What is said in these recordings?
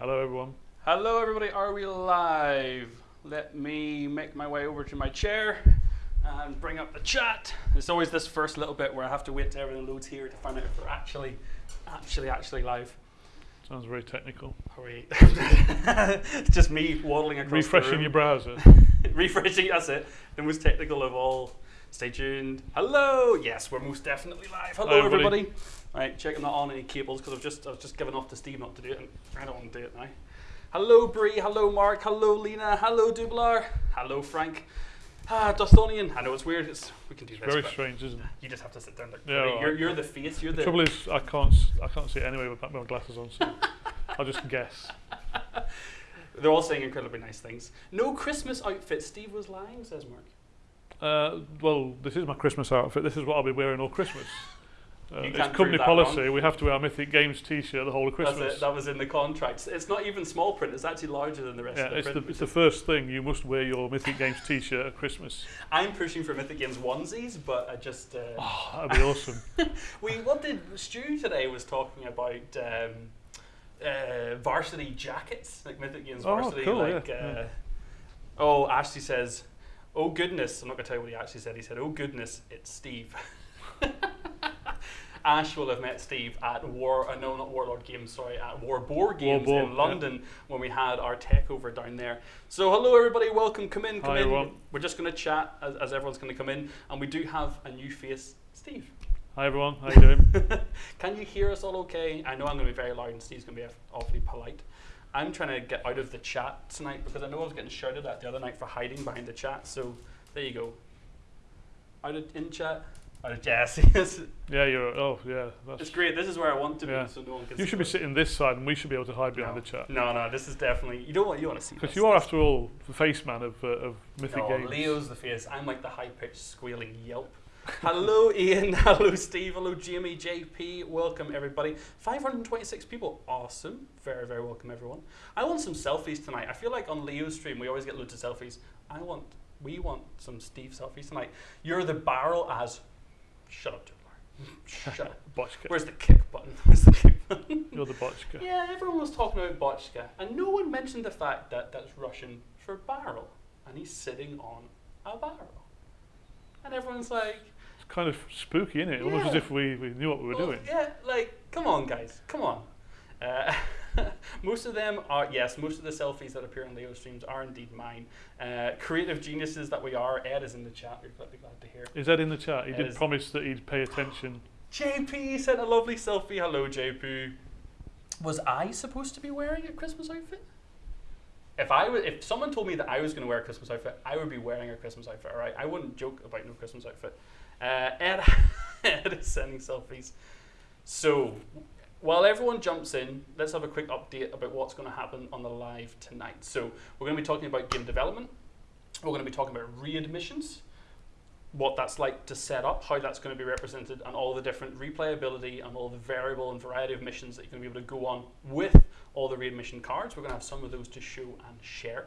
Hello, everyone. Hello, everybody. Are we live? Let me make my way over to my chair and bring up the chat. It's always this first little bit where I have to wait till everything loads here to find out if we're actually, actually, actually live. Sounds very technical. Are we? it's just me waddling across Refreshing the room. your browser. refreshing. That's it. The most technical of all. Stay tuned. Hello. Yes, we're most definitely live. Hello, Hi, everybody. everybody. Right, checking not on any cables because I've just I've just given off to Steve not to do it, and I don't want to do it now. Hello, Bree. Hello, Mark. Hello, Lena. Hello, Dublar. Hello, Frank. Ah, Dustonian. I know it's weird. It's we can do this. Very strange, isn't it? You just have to sit down. Like, Yeah, you're, you're the face. You're The the. trouble is, I can't, I can't see it anyway with my glasses on, so I'll just guess. They're all saying incredibly nice things. No Christmas outfit. Steve was lying, says Mark. Uh, well, this is my Christmas outfit. This is what I'll be wearing all Christmas. Uh, it's company policy. wrong. We have to wear our Mythic Games T-shirt the whole of Christmas. That was in the contract. It's not even small print. It's actually larger than the rest yeah, of the it's the, print. it's the first thing. You must wear your Mythic Games T-shirt at Christmas. I'm pushing for Mythic Games onesies, but I just uh, Oh, that'd be awesome. we what did Stu today was talking about um, uh, varsity jackets, like Mythic Games Oh, varsity. cool, like, yeah, uh, yeah. oh, Ashley says, "Oh goodness," I'm not gonna tell you what he actually said. He said, "Oh goodness, it's Steve." Ash will have met Steve at War, uh, no, not Warlord Games, sorry, at War Boar Games Boar, in yeah. London when we had our tech over down there. So, hello everybody, welcome, come in, come Hi, in. everyone. We're just going to chat as, as everyone's going to come in, and we do have a new face, Steve. Hi everyone, how are you doing? Can you hear us all okay? I know I'm going to be very loud, and Steve's going to be awfully polite. I'm trying to get out of the chat tonight because I know I was getting shouted at the other night for hiding behind the chat. So there you go. Out of in chat. Out of yes, yes. yeah, you're. Oh, yeah. It's great. This is where I want to Yeah. be, so no one can. You should be sitting this side, and we should be able to hide behind no. the chat. No, no, this is definitely you don't want you want to see Because you are, after all, the face man of, uh, of Mythic no, Games. Leo's the face. I'm like the high pitched squealing yelp. Hello, Ian. Hello, Steve. Hello, Jamie, JP. Welcome, everybody. 526 people. Awesome. Very, very welcome, everyone. I want some selfies tonight. I feel like on Leo's stream, we always get loads of selfies. I want, we want some Steve selfies tonight. You're the barrel as. Shut up, Jublar. Shut up. Botchka. Where's the kick button? Where's the kick button? You're the Botchka. Yeah, everyone was talking about Botchka, and no one mentioned the fact that that's Russian for barrel, and he's sitting on a barrel. And everyone's like, It's kind of spooky, isn't it? Almost as if we, we knew what we were well, doing. Yeah, like, come on, guys, come on. Uh, most of them are, yes, most of the selfies that appear on Leo streams are indeed mine. Uh, creative geniuses that we are, Ed is in the chat, we're glad, be glad to hear. Is Ed in the chat? He It did is. promise that he'd pay attention. JP sent a lovely selfie. Hello, JP. Was I supposed to be wearing a Christmas outfit? If I was, if someone told me that I was going to wear a Christmas outfit, I would be wearing a Christmas outfit. All right, I wouldn't joke about no Christmas outfit. Uh, Ed, Ed is sending selfies. So, while everyone jumps in, let's have a quick update about what's going to happen on the live tonight. So, we're going to be talking about game development. We're going to be talking about raid missions what that's like to set up, how that's going to be represented, and all the different replayability and all the variable and variety of missions that you're going to be able to go on with all the raid mission cards. We're going to have some of those to show and share.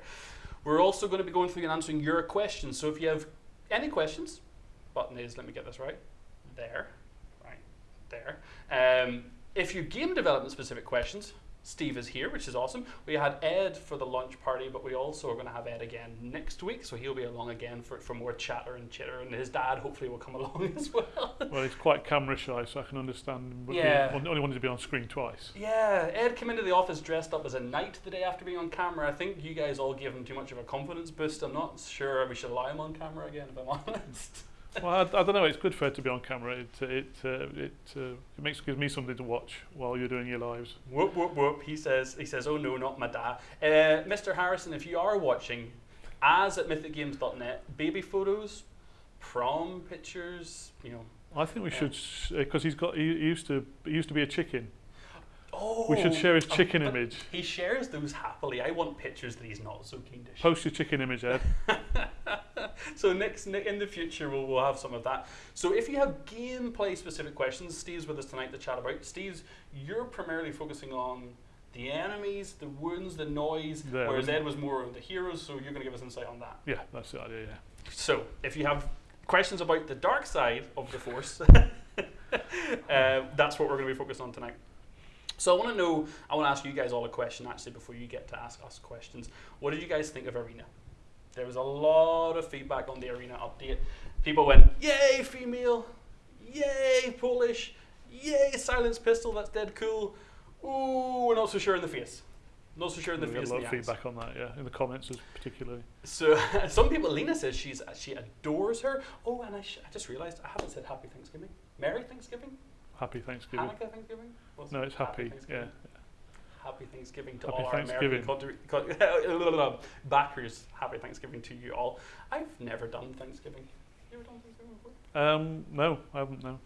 We're also going to be going through and answering your questions. So if you have any questions, button is, let me get this right, there, right, there. Um, if you game development specific questions, Steve is here, which is awesome. We had Ed for the launch party, but we also are going to have Ed again next week, so he'll be along again for, for more chatter and chitter, and his dad hopefully will come along as well. Well, he's quite camera shy, so I can understand. but he Yeah. only wanted to be on screen twice. yeah, Ed came into the office dressed up as a knight the day after being on camera. I think you guys all gave him too much of a confidence boost. I'm not sure we should allow him on camera again, if I'm honest. Well, I, I don't know. It's good for it to be on camera. It uh, it uh, it, uh, it makes gives me something to watch while you're doing your lives. Whoop whoop whoop. He says he says, Oh no, not my dad. Uh, Mr. Harrison, if you are watching, as at mythicgames.net, baby photos, prom pictures, you know. I think we should because he's got he, he used to he used to be a chicken. Oh, We should share his oh, chicken image. He shares those happily. I want pictures that he's not so keen to share. Post your chicken image, Ed. so next in the future we'll, we'll have some of that. So if you have gameplay specific questions, Steve's with us tonight to chat about. Steve's, you're primarily focusing on the enemies, the wounds, the noise, Yeah, whereas Ed was more on the heroes. So you're going to give us insight on that. Yeah, that's the idea. Yeah. So if you have questions about the dark side of the force, uh, that's what we're going to be focused on tonight. So I want to know, I want to ask you guys all a question actually before you get to ask us questions. What did you guys think of Arena? There was a lot of feedback on the Arena update. People went, yay, female, yay, Polish, yay, silence pistol, that's dead cool. Ooh, we're not so sure in the face. Not so sure in the we face. a lot of feedback on that, yeah, in the comments particularly. So some people, Lena says she's she adores her. Oh, and I, sh- I just realised I haven't said Happy Thanksgiving. Merry Thanksgiving. Happy Thanksgiving. Hanukkah Thanksgiving. No, it's happy. Yeah. Happy Thanksgiving to Happy all Thanksgiving. our American country, co- backers. Happy Thanksgiving to you all. I've never done Thanksgiving. You ever done Thanksgiving before? Um, no, I haven't. No.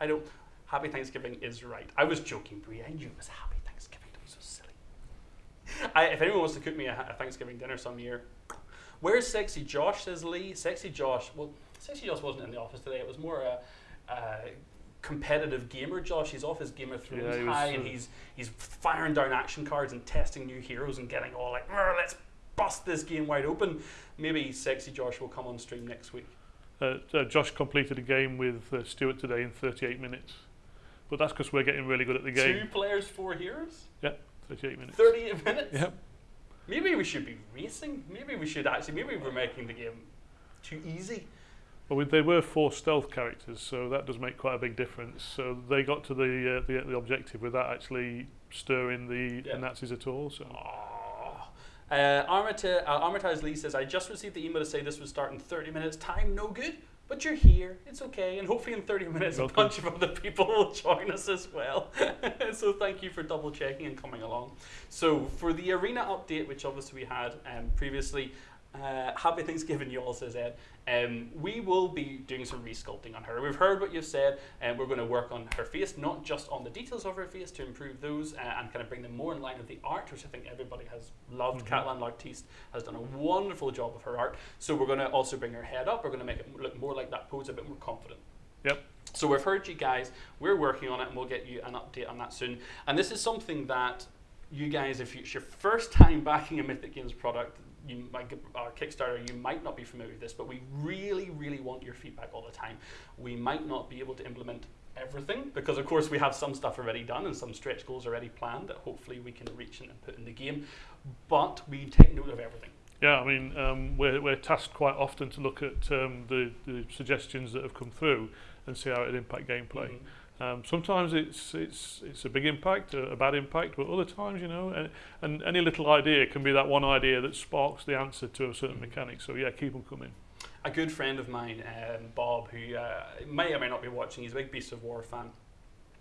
I don't. Happy Thanksgiving is right. I was joking, Brie. I knew it was Happy Thanksgiving. Don't be so silly. I, if anyone wants to cook me a, a Thanksgiving dinner some year, where's Sexy Josh? Says Lee. Sexy Josh. Well, Sexy Josh wasn't in the office today. It was more a, a competitive gamer. Josh. He's off his Game of Thrones Yeah, high, and he's he's firing down action cards and testing new heroes and getting all like, let's bust this game wide open. Maybe Sexy Josh will come on stream next week. Uh, uh, Josh completed a game with uh, Stuart today in 38 minutes, but that's because we're getting really good at the game. Two players, four heroes. 38 minutes. 38 minutes. Yep. Maybe we should be racing. Maybe we should actually. Maybe we're making the game too easy. Well, we, they were four stealth characters, so that does make quite a big difference. So they got to the uh, the, the objective without actually stirring the, Yeah. the Nazis at all. So. Uh, Armita, uh, Lee says, I just received the email to say this would start in 30 minutes. Time no good, but you're here. It's okay. And hopefully in 30 minutes, Welcome. a bunch of other people will join us as well. so thank you for double checking and coming along. So for the arena update, which obviously we had um, previously, uh, happy Thanksgiving, you all, says Ed. Um, we will be doing some resculpting on her. We've heard what you've said, and we're going to work on her face, not just on the details of her face to improve those uh, and kind of bring them more in line with the art, which I think everybody has loved. Mhm. Catalan L'artiste has done a wonderful job of her art. So we're going to also bring her head up. We're going to make it look more like that pose, a bit more confident. Yep. So we've heard you guys. We're working on it, and we'll get you an update on that soon. And this is something that you guys, if it's your first time backing a Mythic Games product, you might our Kickstarter, you might not be familiar with this, but we really, really want your feedback all the time. We might not be able to implement everything because, of course, we have some stuff already done and some stretch goals already planned that hopefully we can reach and put in the game. But we take note of everything. yeah, I mean um, we're we're tasked quite often to look at um, the the suggestions that have come through and see how it impact gameplay. Mhm. Um, sometimes it's it's it's a big impact, a, a bad impact, but other times, you know, and, and any little idea can be that one idea that sparks the answer to a certain mechanic. So yeah, keep them coming. a good friend of mine, um, Bob, who uh, may or may not be watching, he's a big Beast of War fan,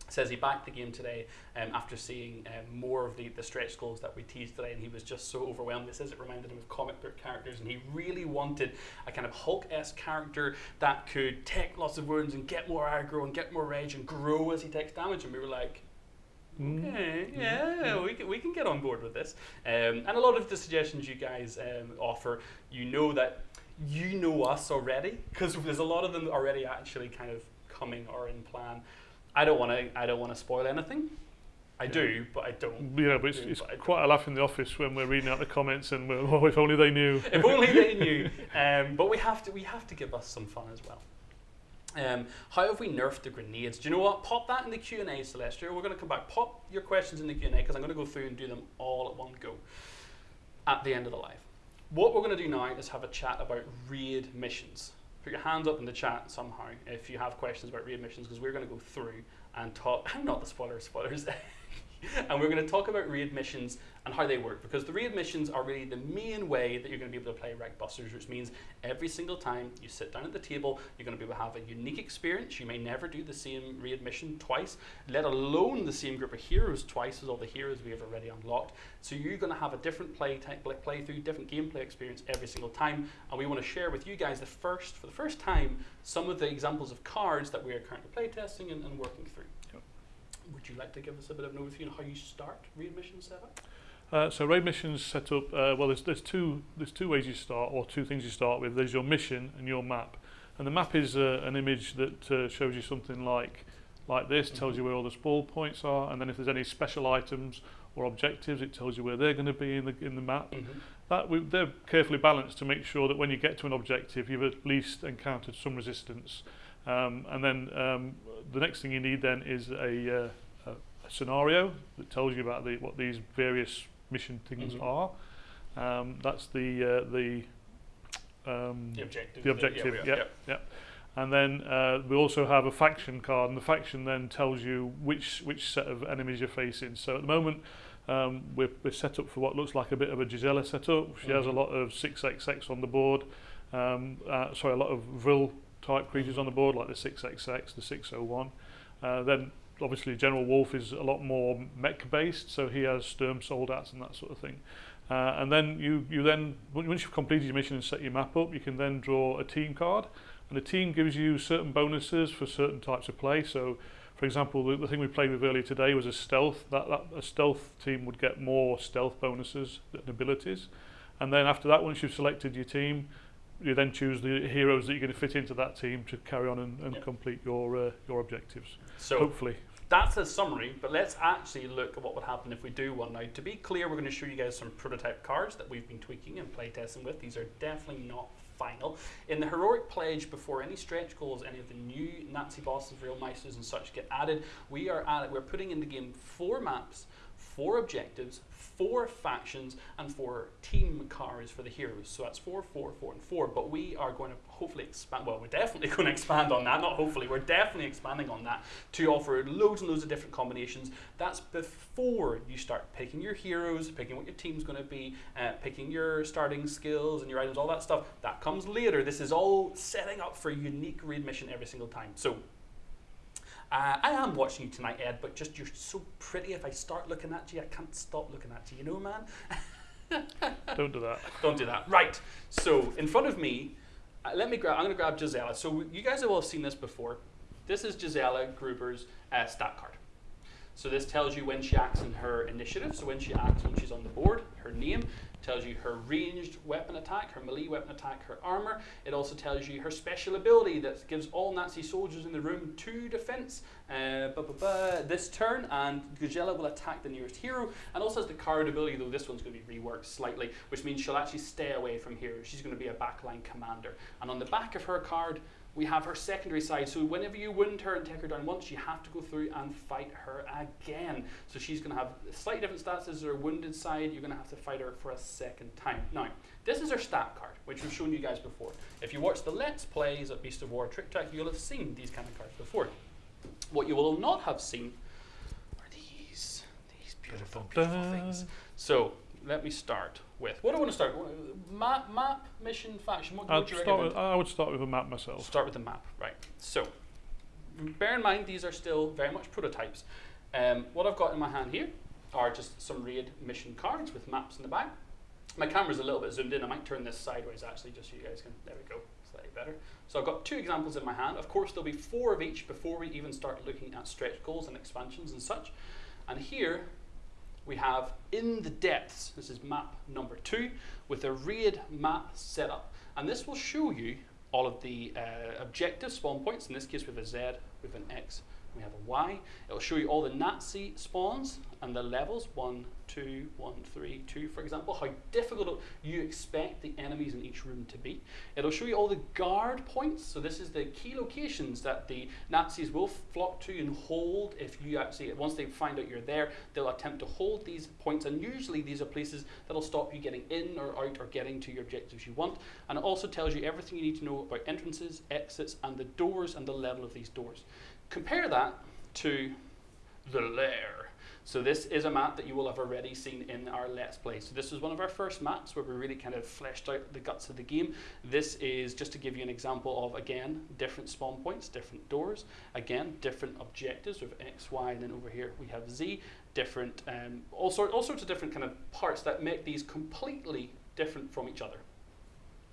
says he backed the game today um, after seeing um, more of the, the stretch goals that we teased today, and he was just so overwhelmed. He says it reminded him of comic book characters, and he really wanted a kind of Hulk esque character that could take lots of wounds and get more aggro and get more rage and grow as he takes damage. And we were like, Mm. Okay, yeah, we can, we can get on board with this. Um, and a lot of the suggestions you guys um, offer, you know that you know us already because there's a lot of them already actually kind of coming or in plan. I don't want to I don't want to spoil anything. I Yeah. do, but I don't. Yeah, but it's, Yeah, it's but quite a laugh in the office when we're reading out the comments and we're, oh, if only they knew. if only they knew. Um, but we have to we have to give us some fun as well. Um, how have we nerfed the grenades? Do you know what? Pop that in the Q and A, Celestial. We're going to come back. Pop your questions in the Q and A because I'm going to go through and do them all at one go at the end of the live. What we're going to do now is have a chat about raid missions. Put your hands up in the chat somehow if you have questions about raid missions because we're going to go through and talk. I'm not the spoiler spoilers. and we're going to talk about raid missions and how they work because the raid missions are really the main way that you're going to be able to play Reichbusters, which means every single time you sit down at the table, you're going to be able to have a unique experience. You may never do the same raid mission twice, let alone the same group of heroes twice as all the heroes we have already unlocked. So you're going to have a different play type, play, play different gameplay experience every single time, and we want to share with you guys the first, for the first time, some of the examples of cards that we are currently playtesting and, and working through. Would you like to give us a bit of an overview on how you start readmission set up? Uh, so readmissions set up, uh, well, there's, there's, two, there's two ways you start, or two things you start with. There's your mission and your map. And the map is uh, an image that uh, shows you something like like this, tells mm-hmm. you where all the spawn points are, and then if there's any special items or objectives, it tells you where they're going to be in the in the map. Mm -hmm. That we, they're carefully balanced to make sure that when you get to an objective, you've at least encountered some resistance. Um, and then um, the next thing you need then is a, uh, a, scenario that tells you about the, what these various mission things Mhm. are. Um, that's the uh, the um, The objective. The objective, yeah, yeah. yeah. and then uh, we also have a faction card, and the faction then tells you which which set of enemies you're facing. So at the moment, um, we're, we're set up for what looks like a bit of a Gisela setup. She has a Mhm. lot of 6XX on the board. Um, uh, sorry, a lot of Vril type creatures on the board, like the 6XX, the 601. Uh, then obviously General Wolf is a lot more mech based, so he has Sturm Soldats and that sort of thing. Uh, and then you, you then once you've completed your mission and set your map up, you can then draw a team card, and the team gives you certain bonuses for certain types of play. So, for example, the, the thing we played with earlier today was a stealth. That, that a stealth team would get more stealth bonuses and abilities, and then after that, once you've selected your team, you then choose the heroes that you're going to fit into that team to carry on and, and Yep. complete your uh, your objectives. So Hopefully, that's a summary, but let's actually look at what would happen if we do one now. To be clear, we're going to show you guys some prototype cards that we've been tweaking and playtesting with. These are definitely not final. In the heroic pledge, before any stretch goals, any of the new Nazi bosses, Vrillmeisters, and such get added, we are at we're putting in the game four maps, four objectives, four factions, and four team cars for the heroes. So that's four, four, four, and four. But we are going to hopefully expand. Well, we're definitely going to expand on that. Not hopefully, we're definitely expanding on that to offer loads and loads of different combinations. That's before you start picking your heroes, picking what your team's going to be, uh, picking your starting skills and your items, all that stuff. That comes later. This is all setting up for unique raid mission every single time. So. Uh, I am watching you tonight, Ed, but just you're so pretty. If I start looking at you, I can't stop looking at you. You know, man. don't do that. Don't do that. Right. So in front of me, uh, let me grab. I'm going to grab Gisela. So you guys have all seen this before. This is Gisela Gruber's uh, stat card. So this tells you when she acts in her initiative. So when she acts when she's on the board, her name tells you her ranged weapon attack, her melee weapon attack, her armor. It also tells you her special ability that gives all Nazi soldiers in the room two defense uh, bu- bu- bu- this turn, and Gisela will attack the nearest hero. And also has the card ability, though this one's going to be reworked slightly, which means she'll actually stay away from heroes. She's going to be a backline commander. And on the back of her card, we have her secondary side. So whenever you wound her and take her down once, you have to go through and fight her again. So she's going to have slightly different stats as her wounded side. You're going to have to fight her for a second time. Now, this is her stat card, which we've shown you guys before. If you watch the Let's Plays at Beast of War Trick Track, you'll have seen these kind of cards before. What you will not have seen are these, these beautiful, beautiful things. So let me start with what do I want to start? Map, map, mission, faction. What, do you start recommend? with, I would start with a map myself. Start with the map, right? So, bear in mind these are still very much prototypes. Um, what I've got in my hand here are just some raid mission cards with maps in the back. My camera's a little bit zoomed in. I might turn this sideways actually, just so you guys can. There we go, slightly better. So I've got two examples in my hand. Of course, there'll be four of each before we even start looking at stretch goals and expansions and such. And here we have in the depths, this is map number two, with a raid map setup. And this will show you all of the uh, objective spawn points. In this case, we have a Z, we have an X, we have a Y. It'll show you all the Nazi spawns and the levels one, two, one, three, two, for example, how difficult you expect the enemies in each room to be. It'll show you all the guard points. So this is the key locations that the Nazis will flock to and hold. If you actually, once they find out you're there, they'll attempt to hold these points. And usually these are places that'll stop you getting in or out or getting to your objectives you want. And it also tells you everything you need to know about entrances, exits, and the doors and the level of these doors. Compare that to the lair. So this is a map that you will have already seen in our Let's Play. So this was one of our first maps where we really kind of fleshed out the guts of the game. This is just to give you an example of, again, different spawn points, different doors, again, different objectives with X, Y, and then over here we have Z, different, um, all, sort, all sorts of different kind of parts that make these completely different from each other.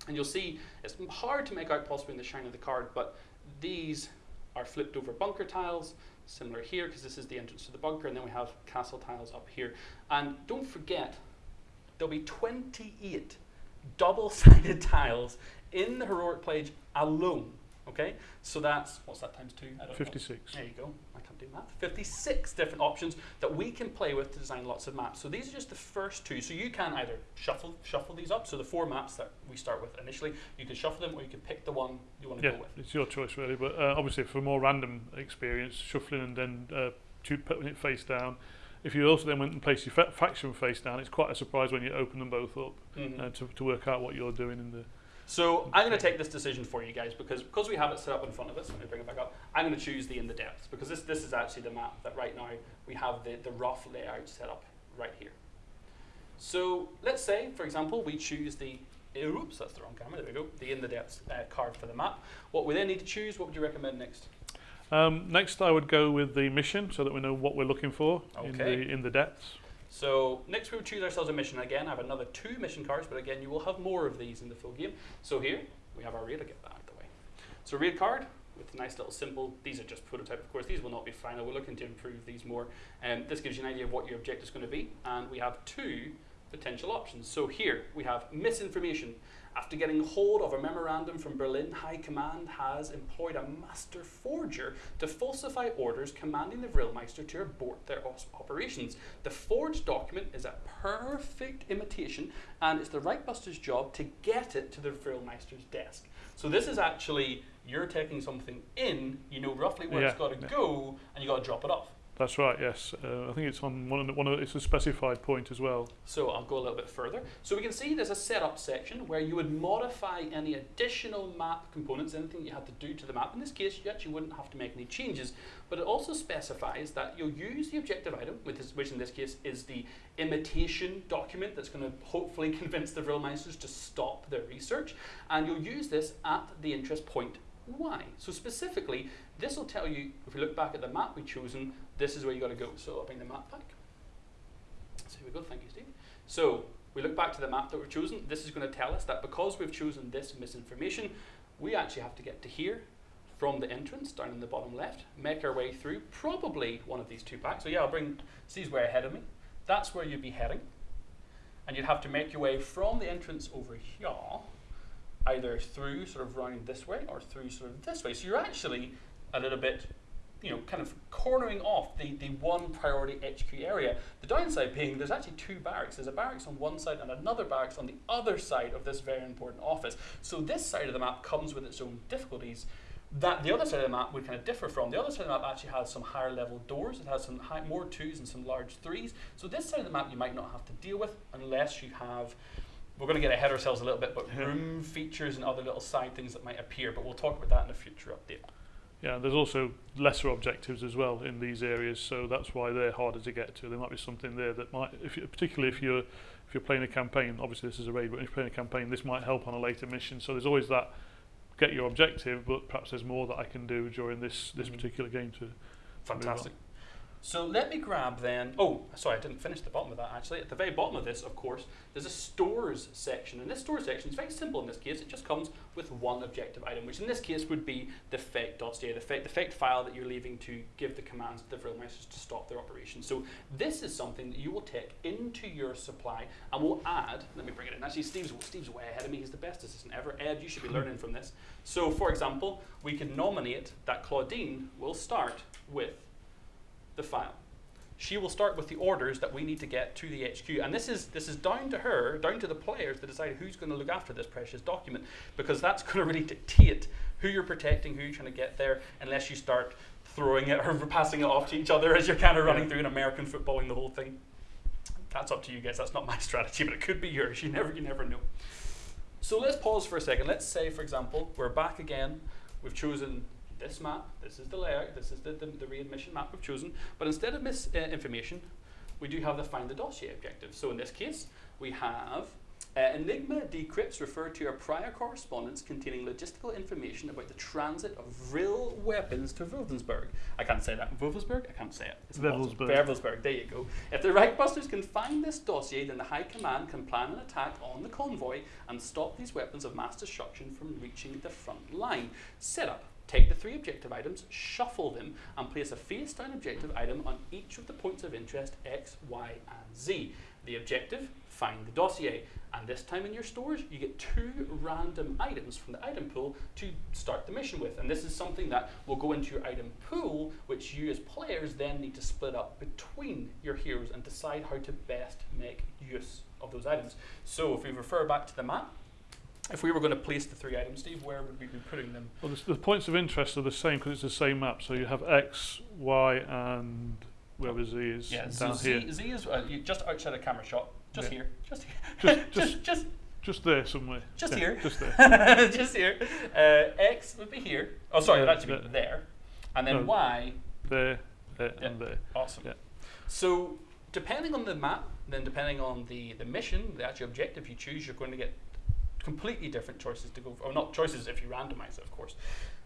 And you'll see it's hard to make out possibly in the shine of the card, but these are flipped over bunker tiles, similar here because this is the entrance to the bunker, and then we have castle tiles up here. And don't forget, there'll be 28 double-sided tiles in the heroic pledge alone. Okay, so that's what's that times two? I don't know. 56. There you go. Do math. 56 different options that we can play with to design lots of maps. So these are just the first two. So you can either shuffle shuffle these up. So the four maps that we start with initially, you can shuffle them, or you can pick the one you want to Yeah, go with. it's your choice really. But uh, obviously, for a more random experience, shuffling and then uh, putting it face down. If you also then went and placed your fa- faction face down, it's quite a surprise when you open them both up Mhm. uh, to, to work out what you're doing in the. So I'm going to take this decision for you guys because because we have it set up in front of us. Let me bring it back up. I'm going to choose the in the depths because this this is actually the map that right now we have the the rough layout set up right here. So let's say, for example, we choose the oops, that's the wrong camera. There we go. The in the depths uh, card for the map. What we then need to choose. What would you recommend next? Um, next, I would go with the mission so that we know what we're looking for in the in the depths. So next we will choose ourselves a mission again. I have another two mission cards, but again you will have more of these in the full game. So here we have our raid. I'll get that out of the way. So raid card with a nice little symbol. These are just prototype, of course. These will not be final. We're looking to improve these more. And this gives you an idea of what your objective is going to be. And we have two potential options. So here we have misinformation. After getting hold of a memorandum from Berlin, High Command has employed a master forger to falsify orders commanding the Vrillmeister to abort their operations. The forged document is a perfect imitation, and it's the Reichbuster's job to get it to the Vrillmeister's desk. So this is actually you're taking something in, you know roughly where it's got to yeah. go, and you got to drop it off. That's right. Yes, uh, I think it's on one of the, one of it's a specified point as well. So I'll go a little bit further. So we can see there's a setup section where you would modify any additional map components, anything you had to do to the map. In this case, you actually wouldn't have to make any changes, but it also specifies that you'll use the objective item, which, which in this case is the imitation document that's going to hopefully convince the Vrillmeisters to stop their research, and you'll use this at the interest point Y. So specifically, this will tell you, if we look back at the map we've chosen, this is where you got to go. So I'll bring the map back. So here we go, thank you, Steve. So we look back to the map that we've chosen. This is going to tell us that because we've chosen this misinformation, we actually have to get to here from the entrance down in the bottom left, make our way through probably one of these two packs. So yeah, I'll bring Steve's way ahead of me. That's where you'd be heading. And you'd have to make your way from the entrance over here, either through sort of round this way or through sort of this way. So you're actually a little bit you know, kind of cornering off the, the one priority HQ area. The downside being there's actually two barracks. There's a barracks on one side and another barracks on the other side of this very important office. So this side of the map comes with its own difficulties. That the other side of the map would kind of differ from. The other side of the map actually has some higher level doors. It has some high, more twos and some large threes. So this side of the map you might not have to deal with unless you have we're going to get ahead of ourselves a little bit, but room features and other little side things that might appear. But we'll talk about that in a future update. Yeah, there's also lesser objectives as well in these areas, so that's why they're harder to get to. There might be something there that might, if you, particularly if you're if you're playing a campaign. Obviously, this is a raid, but if you're playing a campaign, this might help on a later mission. So there's always that get your objective, but perhaps there's more that I can do during this this mm. particular game to. Fantastic. So let me grab then. Oh, sorry, I didn't finish the bottom of that actually. At the very bottom of this, of course, there's a stores section. And this stores section is very simple in this case. It just comes with one objective item, which in this case would be the dossier, the fake, the fake file that you're leaving to give the commands to the real Vrillmeisters to stop their operation. So this is something that you will take into your supply and will add. Let me bring it in. Actually, Steve's Steve's way ahead of me. He's the best assistant ever. Ed, you should be learning from this. So, for example, we could nominate that Claudine will start with the file. She will start with the orders that we need to get to the HQ, and this is this is down to her, down to the players to decide who's going to look after this precious document, because that's going to really dictate who you're protecting, who you're trying to get there, unless you start throwing it or passing it off to each other as you're kind of running through an American footballing the whole thing. That's up to you guys. That's not my strategy, but it could be yours. You never you never know. So let's pause for a second. Let's say, for example, we're back again. We've chosen this map. This is the layout. This is the, the, the raid mission map we've chosen. But instead of misinformation, we do have the find the dossier objective. So in this case, we have uh, Enigma decrypts refer to a prior correspondence containing logistical information about the transit of Vril weapons to Wulfensberg. I can't say that. Wulfensberg? I can't say it. It's. Wewelsburg. Wewelsburg, there you go. If the Reichbusters can find this dossier, then the High Command can plan an attack on the convoy and stop these weapons of mass destruction from reaching the front line. Setup. Take the three objective items, shuffle them, and place a face down objective item on each of the points of interest X, Y, and Z. The objective, find the dossier. And this time in your stores, you get two random items from the item pool to start the mission with. And this is something that will go into your item pool, which you as players then need to split up between your heroes and decide how to best make use of those items. So if we refer back to the map, if we were going to place the three items, Steve, where would we be putting them? Well, the, the points of interest are the same because it's the same map. So you have X, Y, and wherever Z is Yeah, so down Z, here. Z is uh, just outside a camera shot, just Yeah. here, just here, Just- just, just, Just there somewhere. Just Yeah, here. Just there. just here. Uh, X would be here. Oh, sorry, it would Yeah, actually be there. there, and then No. Y There, there, Yeah. and there. Awesome. Yeah. So, depending on the map, then depending on the, the mission, the actual objective you choose, you're going to get completely different choices to go for. Or not choices if you randomize it, of course.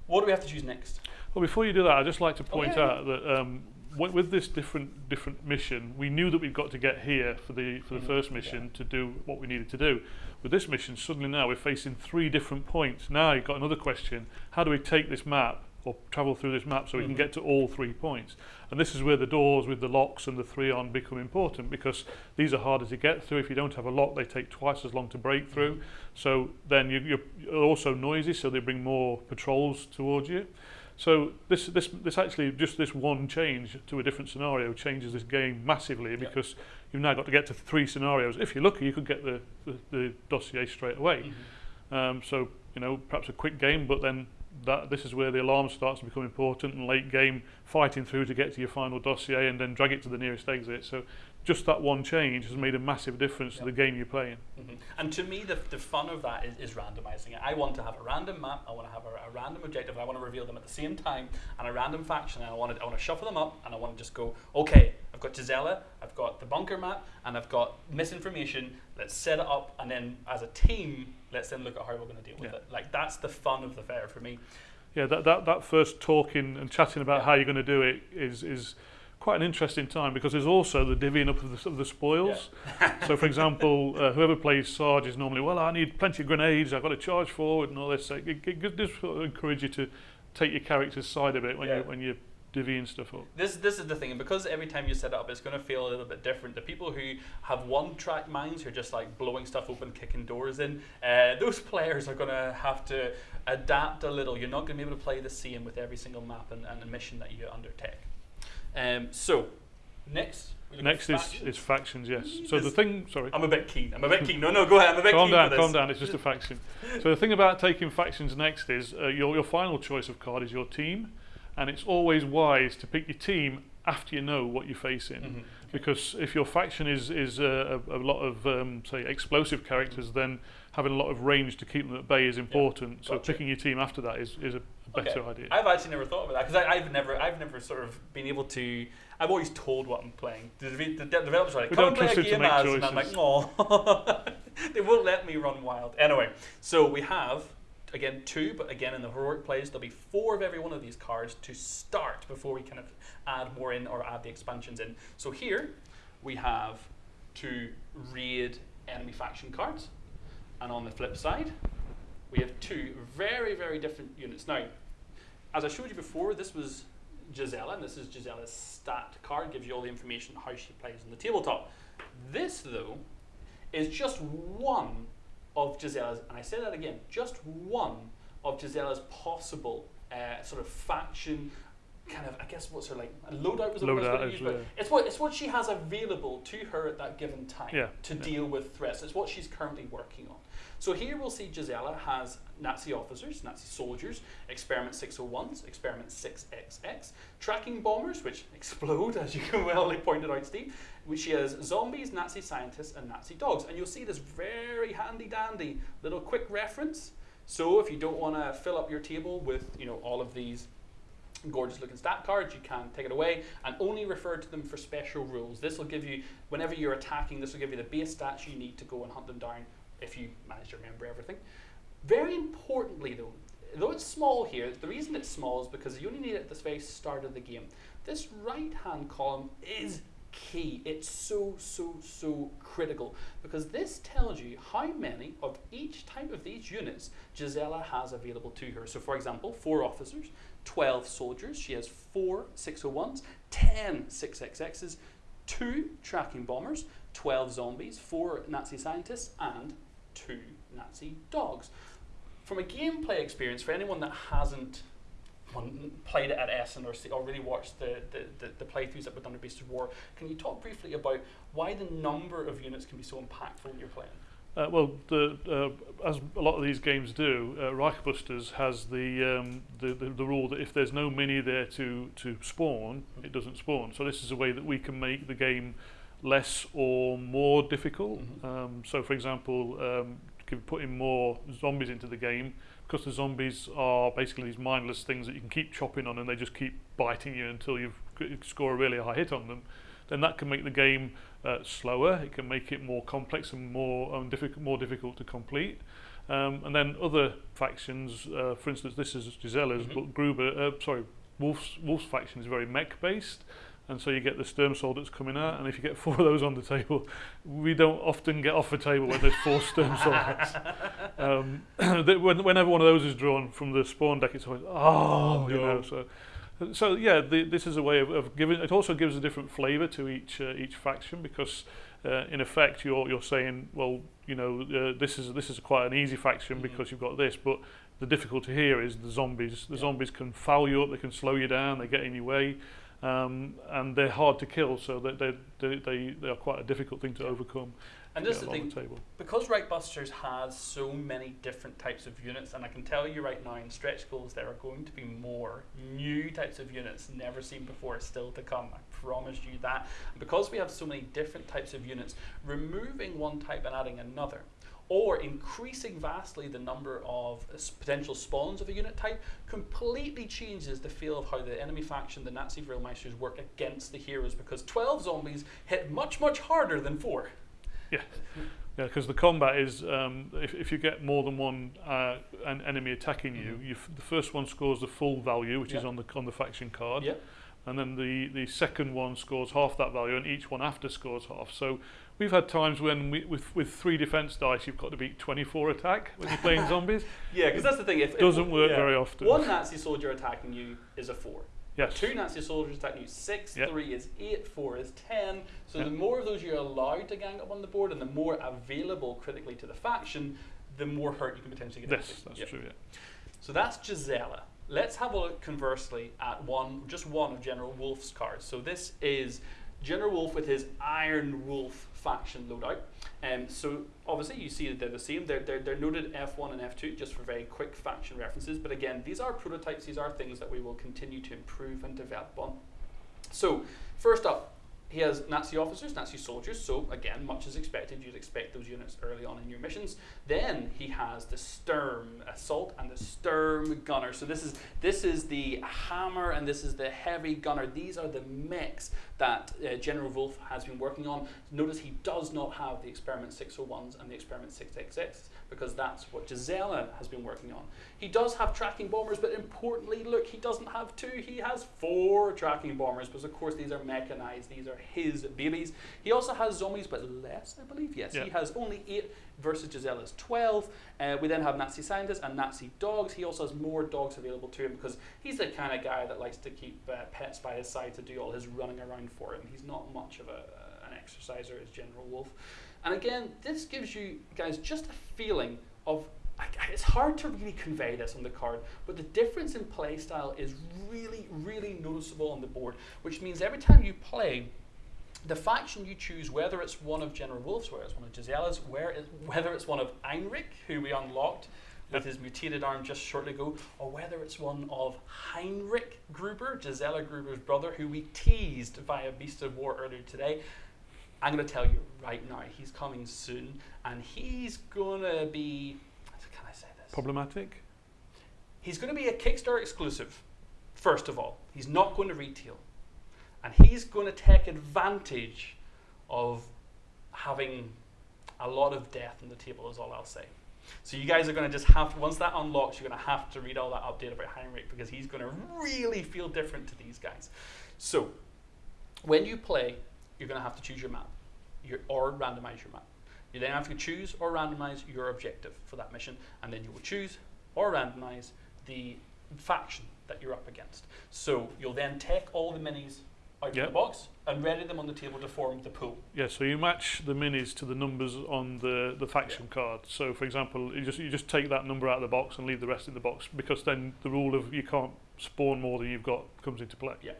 What do we have to choose next? Well, before you do that, I'd just like to point yeah, yeah. out that um, wi- with this different different mission, we knew that we'd got to get here for the for the Mhm, first yeah. mission to do what we needed to do. With this mission, suddenly now we're facing three different points. Now you've got another question: How do we take this map or travel through this map so we Mhm. can get to all three points? And this is where the doors with the locks and the three on become important because these are harder to get through. If you don't have a lock, they take twice as long to break through. So then you, you're also noisy, so they bring more patrols towards you. So this this this actually just this one change to a different scenario changes this game massively because you've now got to get to three scenarios. If you're lucky, you could get the the, the dossier straight away. Um, so you know perhaps a quick game, but then that this is where the alarm starts to become important and late game fighting through to get to your final dossier and then drag it to the nearest exit. So just that one change has made a massive difference to the game you're playing. Mhm. And to me, the, the fun of that is, is randomizing it. I want to have a random map, I want to have a, a random objective, I want to reveal them at the same time, and a random faction, and I want to, I want to shuffle them up, and I want to just go, okay, I've got Gisela, I've got the bunker map, and I've got misinformation, let's set it up, and then as a team, let's then look at how we're going to deal with Yeah. it. Like, that's the fun of the fair for me. Yeah, that, that, that first talking and chatting about Yeah. how you're going to do it is, is quite an interesting time because there's also the divvying up of the, of the spoils. so, for example, uh, whoever plays Sarge is normally, well, I need plenty of grenades, I've got to charge forward and all this. So it, it, it does encourage you to take your character's side a bit when, Yeah. you, when you're stuff up. This this is the thing, and because every time you set it up, it's going to feel a little bit different. The people who have one track minds, who are just like blowing stuff open, kicking doors in, uh, those players are going to have to adapt a little. You're not going to be able to play the same with every single map and, and mission that you undertake. Um, so, next. we look at Next is, factions. is factions, yes. So the thing, sorry. I'm a bit keen. I'm a bit keen. No, no, go ahead. I'm a bit calm keen down, for this. calm down. It's just a faction. So the thing about taking factions next is uh, your your final choice of card is your team, and it's always wise to pick your team after you know what you're facing. Mhm. Because if your faction is is a, a lot of um, say explosive characters, then having a lot of range to keep them at bay is important. So gotcha. picking your team after that is, is a better Okay. idea. I've actually never thought about that because I've never, I've never sort of been able to. I've always told what I'm playing. The, dev- the developers are like, We "Come and play a trust you to game make as," and I'm like, choices. "No." they won't let me run wild. Anyway, so we have again two, but again in the heroic plays there'll be four of every one of these cards to start before we kind of add more in or add the expansions in. So here we have two raid enemy faction cards, and on the flip side we have two very very different units. Now, as I showed you before, this was Gisela, and this is Gisela's stat card, gives you all the information how she plays on the tabletop. This, though, is just one of Gisela's, and I say that again, just one of Gisela's possible uh, sort of faction. Kind of, I guess, what's her like? Loadout was the word Loadout is, use, but it's what it's what she has available to her at that given time Yeah, to yeah. deal with threats. It's what she's currently working on. So here we'll see Gisela has Nazi officers, Nazi soldiers, experiment 601s, experiment 6XX, tracking bombers, which explode, as you can well pointed out, Steve. Which is zombies, Nazi scientists, and Nazi dogs. And you'll see this very handy dandy little quick reference. So if you don't want to fill up your table with you know all of these gorgeous looking stat cards, you can take it away and only refer to them for special rules. This will give you, whenever you're attacking, this will give you the base stats you need to go and hunt them down if you manage to remember everything. Very importantly though, though it's small here, the reason it's small is because you only need it at the very start of the game. This right hand column is key. It's so, so, so critical because this tells you how many of each type of these units Gisela has available to her. So, for example, four officers, 12 soldiers, she has four 601s, 10 6XXs, two tracking bombers, 12 zombies, four Nazi scientists, and two Nazi dogs. From a gameplay experience, for anyone that hasn't one, played it at Essen or, see, or really watched the, the, the, the playthroughs that were done at Beast of War, can you talk briefly about why the number of units can be so impactful when you're playing? Uh, well, the, uh, as a lot of these games do, uh, Reichbusters has the, um, the, the the rule that if there's no mini there to to spawn, it doesn't spawn. So this is a way that we can make the game less or more difficult. Mhm. Um, so, for example, um, putting more zombies into the game because the zombies are basically these mindless things that you can keep chopping on and they just keep biting you until you score a really high hit on them, then that can make the game uh, slower. It can make it more complex and more um, difficult, more difficult to complete. Um, and then other factions, uh, for instance, this is Gisella's, mm -hmm. but Gruber, uh, sorry, Wolf's, Wolf's faction is very mech-based. And so you get the Sturm that's coming out, and if you get four of those on the table, we don't often get off the table when there's four Sturm Soldiers. Um, whenever one of those is drawn from the spawn deck, it's always oh, you no. know. So, so yeah, the, this is a way of, of giving. It also gives a different flavour to each uh, each faction because, uh, in effect, you're you're saying, well, you know, uh, this is this is quite an easy faction Mhm. because you've got this, but the difficulty here is the zombies. The Yeah. zombies can foul you up, they can slow you down, they get in your way. Um, and they're hard to kill, so they, they, they, they, they are quite a difficult thing to Yeah. overcome. And to this is the thing, the because Reichbusters has so many different types of units, and I can tell you right now in stretch goals there are going to be more new types of units never seen before still to come. I promise you that. And because we have so many different types of units, removing one type and adding another, or increasing vastly the number of potential spawns of a unit type, completely changes the feel of how the enemy faction, the Nazi Vrillmeisters, work against the heroes because 12 zombies hit much, much harder than 4. Yeah, because the combat is um, if, if you get more than one uh, an enemy attacking you, Mhm. you f- the first one scores the full value, which is on the on the faction card, Yeah. and then the the second one scores half that value, and each one after scores half. So we've had times when we, with with three defense dice, you've got to beat 24 attack when you're playing zombies. Yeah, because that's the thing. If, if- Doesn't work yeah. very often. One Nazi soldier attacking you is a four. Yes. Two Nazi soldiers attacking you six. Yep. Three is eight. Four is ten. So Yep. the more of those you're allowed to gang up on the board, and the more available critically to the faction, the more hurt you can potentially get. Yes, that's Yep. true. Yeah. So that's Gisela. Let's have a look conversely at one, just one of General Wolf's cards. So this is General Wolf with his Iron Wolf faction loadout. Um, so obviously you see that they're the same. They're, they're, they're noted F1 and F2 just for very quick faction references. But again, these are prototypes. These are things that we will continue to improve and develop on. So first up, he has Nazi officers, Nazi soldiers. So again, much as expected, you'd expect those units early on in your missions. Then he has the Sturm assault and the Sturm gunner. So this is this is the hammer and this is the heavy gunner. These are the mechs that uh, General Wolf has been working on. Notice he does not have the Experiment 601s and the Experiment 6XX because that's what Gisela has been working on. He does have tracking bombers, but importantly, look, he doesn't have two. He has four tracking bombers because, of course, these are mechanized. These are his babies. He also has zombies, but less, I believe. Yes, he has only eight versus Gisela's 12. Uh, we then have Nazi scientists and Nazi dogs. He also has more dogs available to him because he's the kind of guy that likes to keep uh, pets by his side to do all his running around for him. He's not much of a, uh, an exerciser as General Wolf. And again, this gives you guys just a feeling of. It's hard to really convey this on the card, but the difference in play style is really, really noticeable on the board, which means every time you play, the faction you choose, whether it's one of General Wolf's, whether it's one of Gisela's, where it, whether it's one of Einrich, who we unlocked with his mutated arm just shortly ago, or whether it's one of Heinrich Gruber, Gisela Gruber's brother, who we teased via Beast of War earlier today. I'm going to tell you right now, he's coming soon, and he's going to be. Can I say this? Problematic. He's going to be a Kickstarter exclusive, first of all. He's not going to retail. And he's going to take advantage of having a lot of death on the table, is all I'll say. So you guys are going to just have, once that unlocks, you're going to have to read all that update about Heinrich because he's going to really feel different to these guys. So when you play, you're going to have to choose your map your, or randomize your map. You then have to choose or randomize your objective for that mission, and then you will choose or randomize the faction that you're up against. So you'll then take all the minis out of the box and ready them on the table to form the pool. Yeah, so you match the minis to the numbers on the, the faction card. So, for example, you just you just take that number out of the box and leave the rest in the box because then the rule of you can't spawn more than you've got comes into play. Yeah.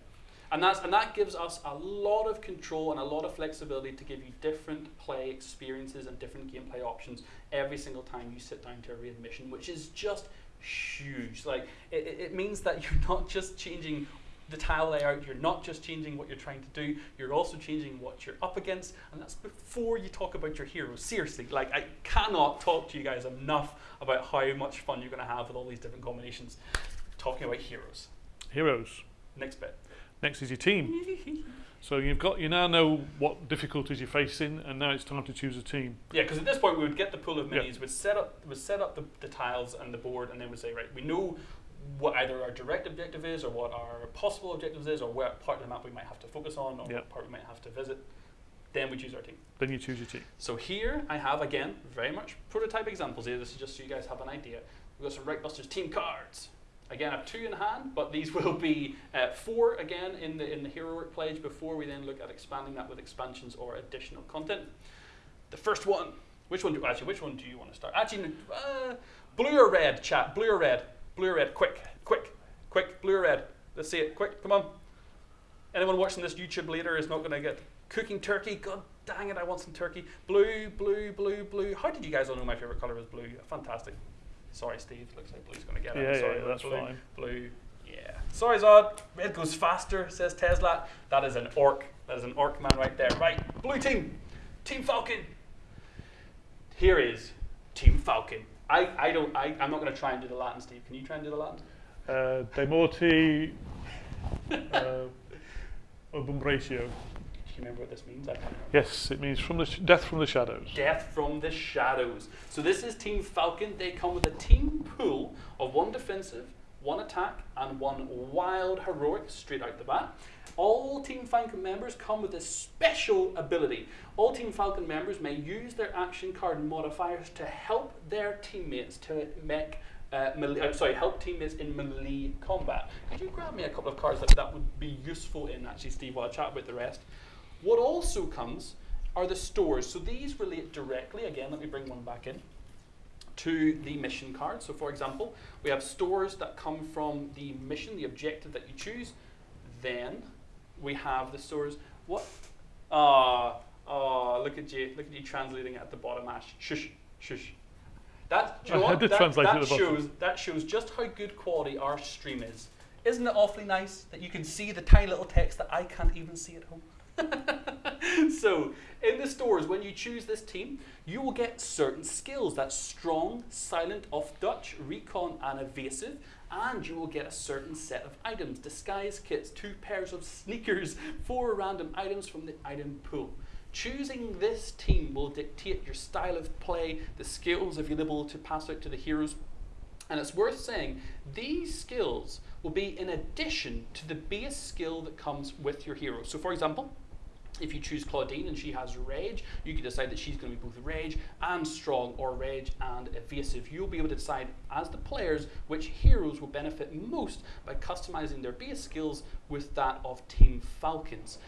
And that's and that gives us a lot of control and a lot of flexibility to give you different play experiences and different gameplay options every single time you sit down to a raid mission, which is just huge. Like it, it means that you're not just changing the tile layout, you're not just changing what you're trying to do, you're also changing what you're up against, and that's before you talk about your heroes. Seriously, like I cannot talk to you guys enough about how much fun you're going to have with all these different combinations. Talking about heroes. Heroes. Next bit. Next is your team. So you've got you now know what difficulties you're facing, and now it's time to choose a team. Yeah, because at this point we would get the pool of Yeah. minis, we'd set up we'd set up the, the tiles and the board, and then we'd say, right, we know what either our direct objective is, or what our possible objectives is, or what part of the map we might have to focus on, or Yeah. what part we might have to visit. Then we choose our team. Then you choose your team. So here I have again very much prototype examples here. This is just so you guys have an idea. We've got some Reichbusters team cards. Again, I have two in hand, but these will be uh, four again in the in the heroic pledge before we then look at expanding that with expansions or additional content. The first one, which one do actually? Which one do you want to start? Actually, uh, blue or red, chat. Blue or red? Blue or red? Quick, quick, quick. Blue or red? Let's see it. Quick, come on. Anyone watching this YouTube later is not going to get cooking turkey. God dang it, I want some turkey. Blue, blue, blue, blue. How did you guys all know my favorite color was blue? Fantastic. Sorry, Steve. Looks like blue's going to get it. Yeah, sorry, yeah, that's blue, fine. Blue. Yeah. Sorry, Zod. Red goes faster, says Tesla. That is an orc. That is an orc man right there. Right. Blue team. Team Falcon. Here is Team Falcon. I, I don't I, I'm not gonna try and do the Latin, Steve. Can you try and do the Latin? Uh, De morti uh, obumbratio. Do you remember what this means? I can't remember. Yes, it means from the death from the shadows. Death from the Shadows. So this is Team Falcon. They come with a team pool of one defensive, one attack, and one wild heroic straight out the bat. All Team Falcon members come with a special ability. All Team Falcon members may use their action card modifiers to help their teammates to make uh, uh, sorry, help teammates in melee combat. Could you grab me a couple of cards that that would be useful in actually, Steve, while I chat about the rest? What also comes are the stores. So these relate directly, again, let me bring one back in, to the mission card. So for example, we have stores that come from the mission, the objective that you choose. Then we have the stores, what? Ah, ah, look at you, look at you translating it at the bottom, Ash. Shush, shush. That, do you know what? that, that at the bottom. shows, that shows just how good quality our stream is. Isn't it awfully nice that you can see the tiny little text that I can't even see at home? so, in the stores, when you choose this team, you will get certain skills. That's strong, silent, off Dutch, recon, and evasive. And you will get a certain set of items disguise kits, two pairs of sneakers, four random items from the item pool. Choosing this team will dictate your style of play, the skills available to pass out to the heroes, and it's worth saying these skills will be in addition to the base skill that comes with your hero. So, for example, if you choose Claudine and she has rage, you can decide that she's going to be both rage and strong, or rage and evasive. You'll be able to decide as the players which heroes will benefit most by customizing their base skills with that of Team Falcons.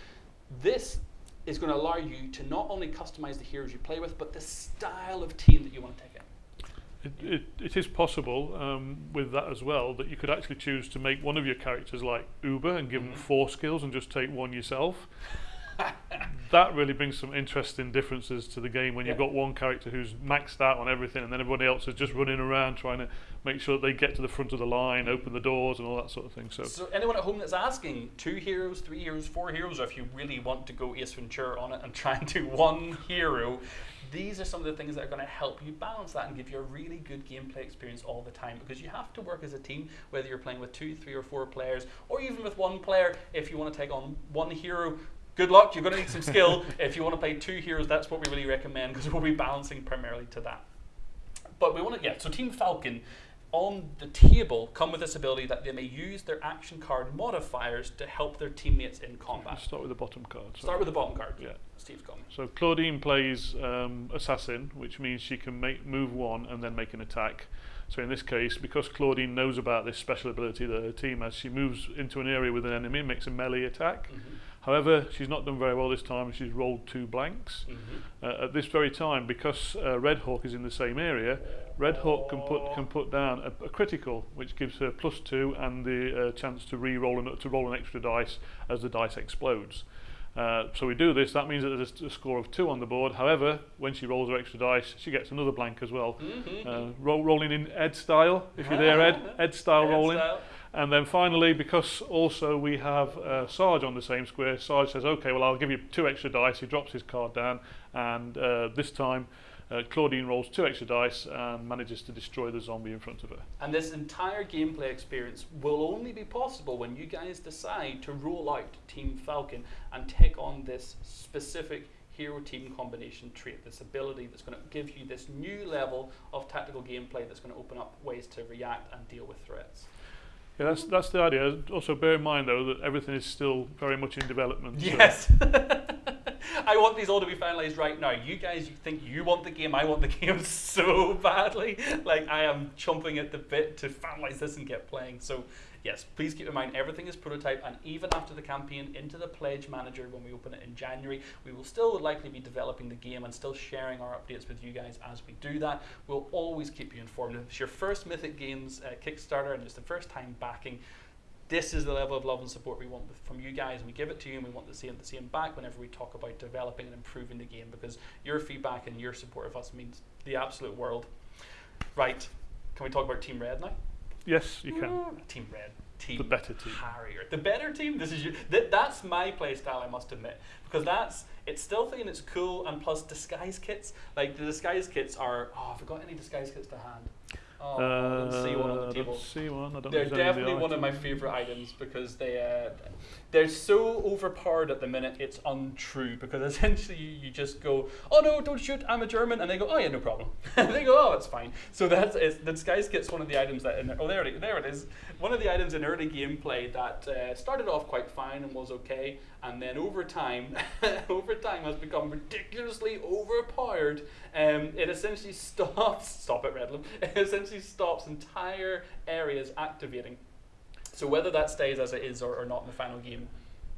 This is going to allow you to not only customize the heroes you play with, but the style of team that you want to take in. It, it, it is possible um, with that as well that you could actually choose to make one of your characters like Uber and give them Mhm. four skills and just take one yourself. that really brings some interesting differences to the game when you've got one character who's maxed out on everything and then everybody else is just running around trying to make sure that they get to the front of the line, open the doors and all that sort of thing. So, So anyone at home that's asking, two heroes, three heroes, four heroes, or if you really want to go Ace Ventura on it and try and do one hero, these are some of the things that are going to help you balance that and give you a really good gameplay experience all the time because you have to work as a team, whether you're playing with two, three, or four players, or even with one player if you want to take on one hero. Good luck, you're going to need some skill. if you want to play two heroes, that's what we really recommend because we'll be balancing primarily to that. But we want to, yeah, so Team Falcon on the table come with this ability that they may use their action card modifiers to help their teammates in combat. let's start with the bottom card. Start with the bottom card. Yeah. Steve's gone. So Claudine plays um, assassin, which means she can make move one and then make an attack. So in this case, because Claudine knows about this special ability that her team has, she moves into an area with an enemy, makes a melee attack. Mm-hmm. However, she's not done very well this time. She's rolled two blanks. Mm -hmm. uh, at this very time, because uh, Red Hawk is in the same area, Red Hawk can put can put down a, a critical, which gives her plus two and the uh, chance to re-roll an, to roll an extra dice as the dice explodes. Uh, so we do this, that means that there's a score of two on the board. However, when she rolls her extra dice, she gets another blank as well. Mm -hmm. uh, roll, rolling in Ed style, if you're there, Ed. Ed style Ed rolling. Style. And then finally, because also we have uh, Sarge on the same square, Sarge says, okay, well, I'll give you two extra dice. He drops his card down, and uh, this time uh, Claudine rolls two extra dice and manages to destroy the zombie in front of her. And this entire gameplay experience will only be possible when you guys decide to roll out Team Falcon and take on this specific hero team combination trait, this ability that's going to give you this new level of tactical gameplay that's going to open up ways to react and deal with threats. Yeah, that's, that's the idea. Also, bear in mind, though, that everything is still very much in development. so- Yes. I want these all to be finalized right now. You guys you think you want the game, I want the game so badly. Like I am chomping at the bit to finalize this and get playing. So yes, please keep in mind everything is prototype and even after the campaign into the pledge manager when we open it in January, we will still likely be developing the game and still sharing our updates with you guys as we do that. We'll always keep you informed. If it's your first Mythic Games uh, Kickstarter and it's the first time backing, this is the level of love and support we want from you guys, and we give it to you, and we want the same, the same back whenever we talk about developing and improving the game, because your feedback and your support of us means the absolute world. Right, can we talk about Team Red now? Yes, you can. Mm. Team Red, Team The better team. Harrier, the better team. This is you. Th- that's my play style, I must admit, because that's it's stealthy and it's cool, and plus disguise kits. Like the disguise kits are. Oh, I forgot any disguise kits to hand. Oh, I see one on Uh, the table. see one. I don't They're know if there's any definitely one of my favorite items because they uh, they're so overpowered at the minute. It's untrue because essentially you, you just go, oh no, don't shoot, I'm a German, and they go, oh yeah, no problem. and they go, oh, it's fine. So that's it's, the disguise kit's one of the items that in, oh there it, there it is. One of the items in early gameplay that uh, started off quite fine and was okay, and then over time, over time has become ridiculously overpowered. Um, it essentially stops. Stop it, Redland. It essentially stops entire areas activating. So whether that stays as it is or, or not in the final game,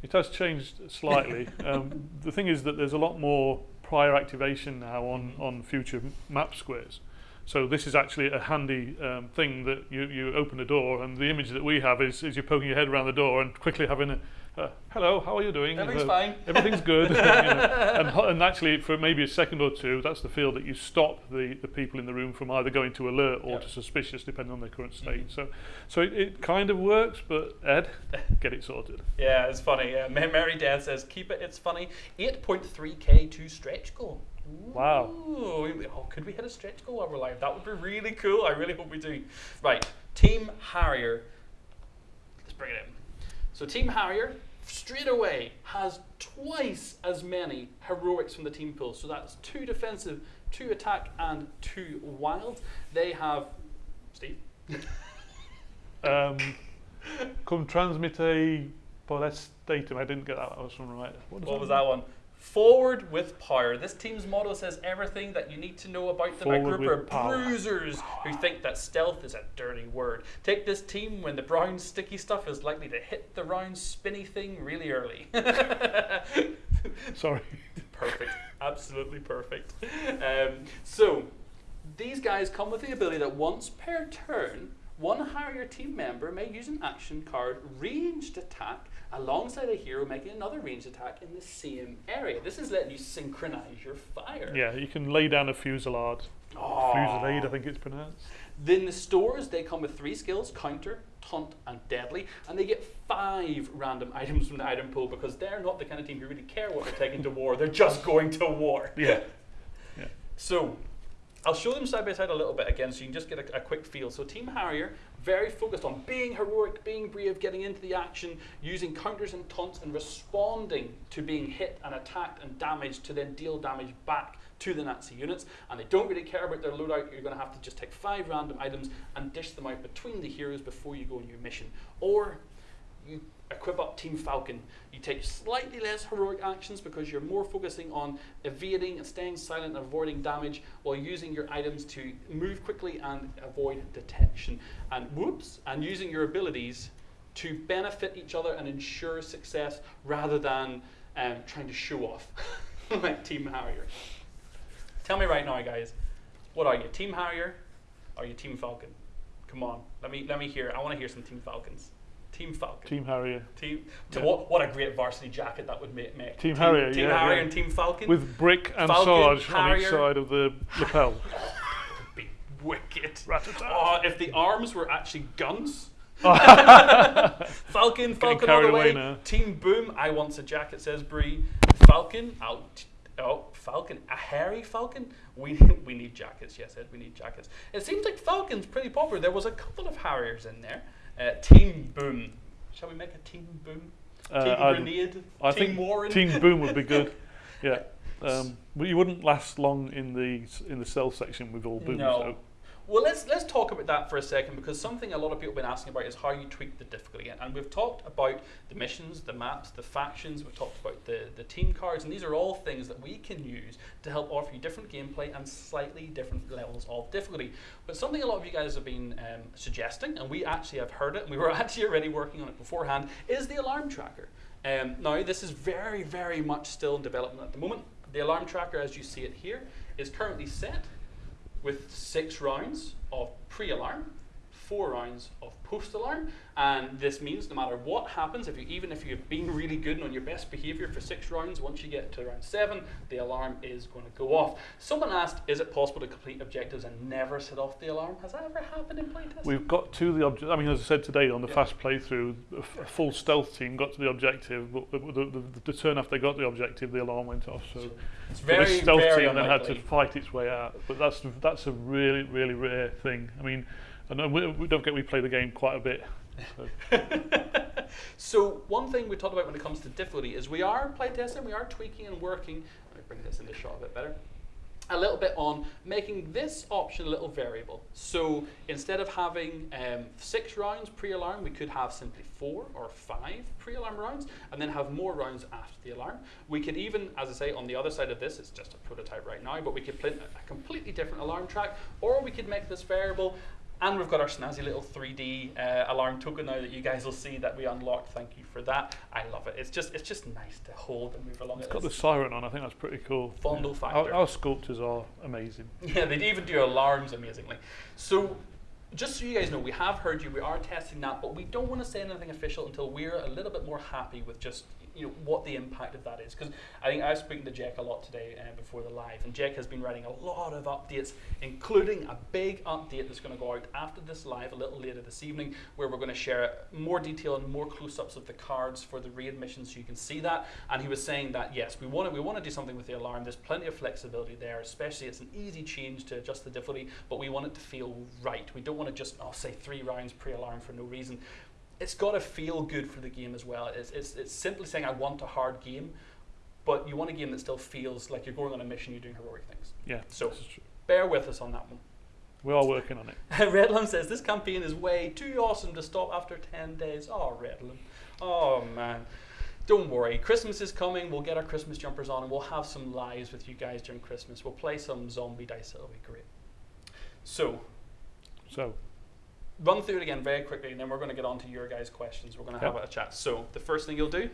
It has changed slightly. um, the thing is that there's a lot more prior activation now on, Mhm. on future map squares. So this is actually a handy um, thing that you, you open the door and the image that we have is, is you poking your head around the door and quickly having a, uh, hello, how are you doing? everything's Uh, fine. Everything's good. you know. and, and actually, for maybe a second or two, that's the feel that you stop the, the people in the room from either going to alert or Yep. to suspicious, depending on their current state. Mhm. So, so it, it kind of works, but Ed, get it sorted. Yeah, it's funny. Uh, Mary Death says, keep it, it's funny. 8.3k to stretch goal. Wow. Ooh, we- oh, could we hit a stretch goal while we're live? That would be really cool. I really hope we do. Right, Team Harrier. Let's bring it in. So, Team Harrier, straight away, has twice as many heroics from the team pool. So, that's two defensive, two attack, and two wild. They have. Steve? Um, come transmite datum. I didn't get that last one right. does What was that one? Forward with power. This team's motto says everything that you need to know about them. A group of power. bruisers who think that stealth is a dirty word. Take this team when the brown sticky stuff is likely to hit the round spinny thing really early. Sorry. perfect. Absolutely perfect. Um, so, these guys come with the ability that once per turn, one Harrier team member may use an action card ranged attack alongside a hero making another ranged attack in the same area. This is letting you synchronize your fire. Yeah, you can lay down a fusillade. Aw. Fusillade, I think it's pronounced. Then the stores, they come with three skills counter, taunt, and deadly. And they get five random items from the item pool because they're not the kind of team who really care what they're taking to war. They're just going to war. Yeah. So, I'll show them side by side a little bit again so you can just get a, a quick feel. So, Team Harrier, very focused on being heroic, being brave, getting into the action, using counters and taunts, and responding to being hit and attacked and damaged to then deal damage back to the Nazi units. And they don't really care about their loadout. You're going to have to just take five random items and dish them out between the heroes before you go on your mission. Or you equip up Team Falcon. You take slightly less heroic actions because you're more focusing on evading and staying silent and avoiding damage while using your items to move quickly and avoid detection. And whoops, and using your abilities to benefit each other and ensure success rather than um, trying to show off like Team Harrier. Tell me right now, guys, what are you, Team Harrier? Or are you Team Falcon? Come on, let me let me hear. I want to hear some Team Falcons. Team Falcon. Team Harrier. Team. To Yeah. what? What a great varsity jacket that would make. make. Team Harrier, Team yeah, Harrier yeah. and Team Falcon. With brick and Falcon, Sarge on each side of the lapel. be wicked. Oh, if the arms were actually guns. Falcon, Falcon all the way. now. Team Boom. I want a jacket. Says Bree. Falcon. Oh, Out. Oh, Falcon. A hairy Falcon. We we need jackets. Yes, Ed. We need jackets. It seems like Falcon's pretty popular. There was a couple of Harriers in there. Uh, team Boom. Shall we make a Team Boom? Uh, team I'd- Grenade. I team think Warren. Team Boom would be good. Yeah. Um, but you wouldn't last long in the in the cell section with all booms. No. though. Well, let's let's talk about that for a second because something a lot of people have been asking about is how you tweak the difficulty. And- we've talked about the missions, the maps, the factions. We've talked about the the team cards, and these are all things that we can use to help offer you different gameplay and slightly different levels of difficulty. But something a lot of you guys have been um, suggesting, and we actually have heard it, and we were actually already working on it beforehand, is the alarm tracker. Um, now, this is very, very much still in development at the moment. The alarm tracker, as you see it here, is currently set with six rounds of pre-alarm, four rounds of post-alarm, and this means no matter what happens, if you even if you've been really good and on your best behaviour for six rounds, once you get to round seven, the alarm is going to go off. Someone asked, is it possible to complete objectives and never set off the alarm? Has that ever happened in playtest? We've got to the object. I mean, as I said today on the Yeah. fast playthrough, a, f- a full stealth team got to the objective, but the, the, the, the turn after they got the objective, the alarm went off. So it's but very, this stealth very team then had to fight its way out. But that's that's a really really rare thing. I mean, I know we, we don't get we play the game quite a bit. So. so one thing we talked about when it comes to difficulty is we are playtesting, we are tweaking and working. Let me bring this into shot a bit better. A little bit on making this option a little variable. So instead of having um, six rounds pre-alarm, we could have simply four or five pre-alarm rounds, and then have more rounds after the alarm. We could even, as I say, on the other side of this, it's just a prototype right now, but we could print a completely different alarm track, or we could make this variable and we've got our snazzy little 3D uh, alarm token now that you guys will see that we unlocked. Thank you for that. I love it. It's just it's just nice to hold and move along. It's it. got the siren on. I think that's pretty cool. Fondle Our, factor. our sculptors are amazing. Yeah, they even do alarms amazingly. So, just so you guys know, we have heard you. We are testing that, but we don't want to say anything official until we're a little bit more happy with just you know what the impact of that is. Because I think I was speaking to Jack a lot today uh, before the live, and Jack has been writing a lot of updates, including a big update that's going to go out after this live a little later this evening, where we're going to share more detail and more close-ups of the cards for the raid missions, so you can see that. And he was saying that yes, we want to we want to do something with the alarm. There's plenty of flexibility there, especially it's an easy change to adjust the difficulty, but we want it to feel right. We don't want to just oh say three rounds pre-alarm for no reason. It's got to feel good for the game as well. It's, it's, it's simply saying I want a hard game, but you want a game that still feels like you're going on a mission, you're doing heroic things. Yeah. So- this is true. Bear with us on that one. we are working on it. Redlam says this campaign is way too awesome to stop after 10 days. Oh, Redlam. Oh, man. Don't worry. Christmas is coming. We'll get our Christmas jumpers on and we'll have some lives with you guys during Christmas. We'll play some zombie dice. It'll be great. So, So run through it again very quickly and then we're going to get on to your guys' questions. We're going to have a chat. So, the first thing you'll do,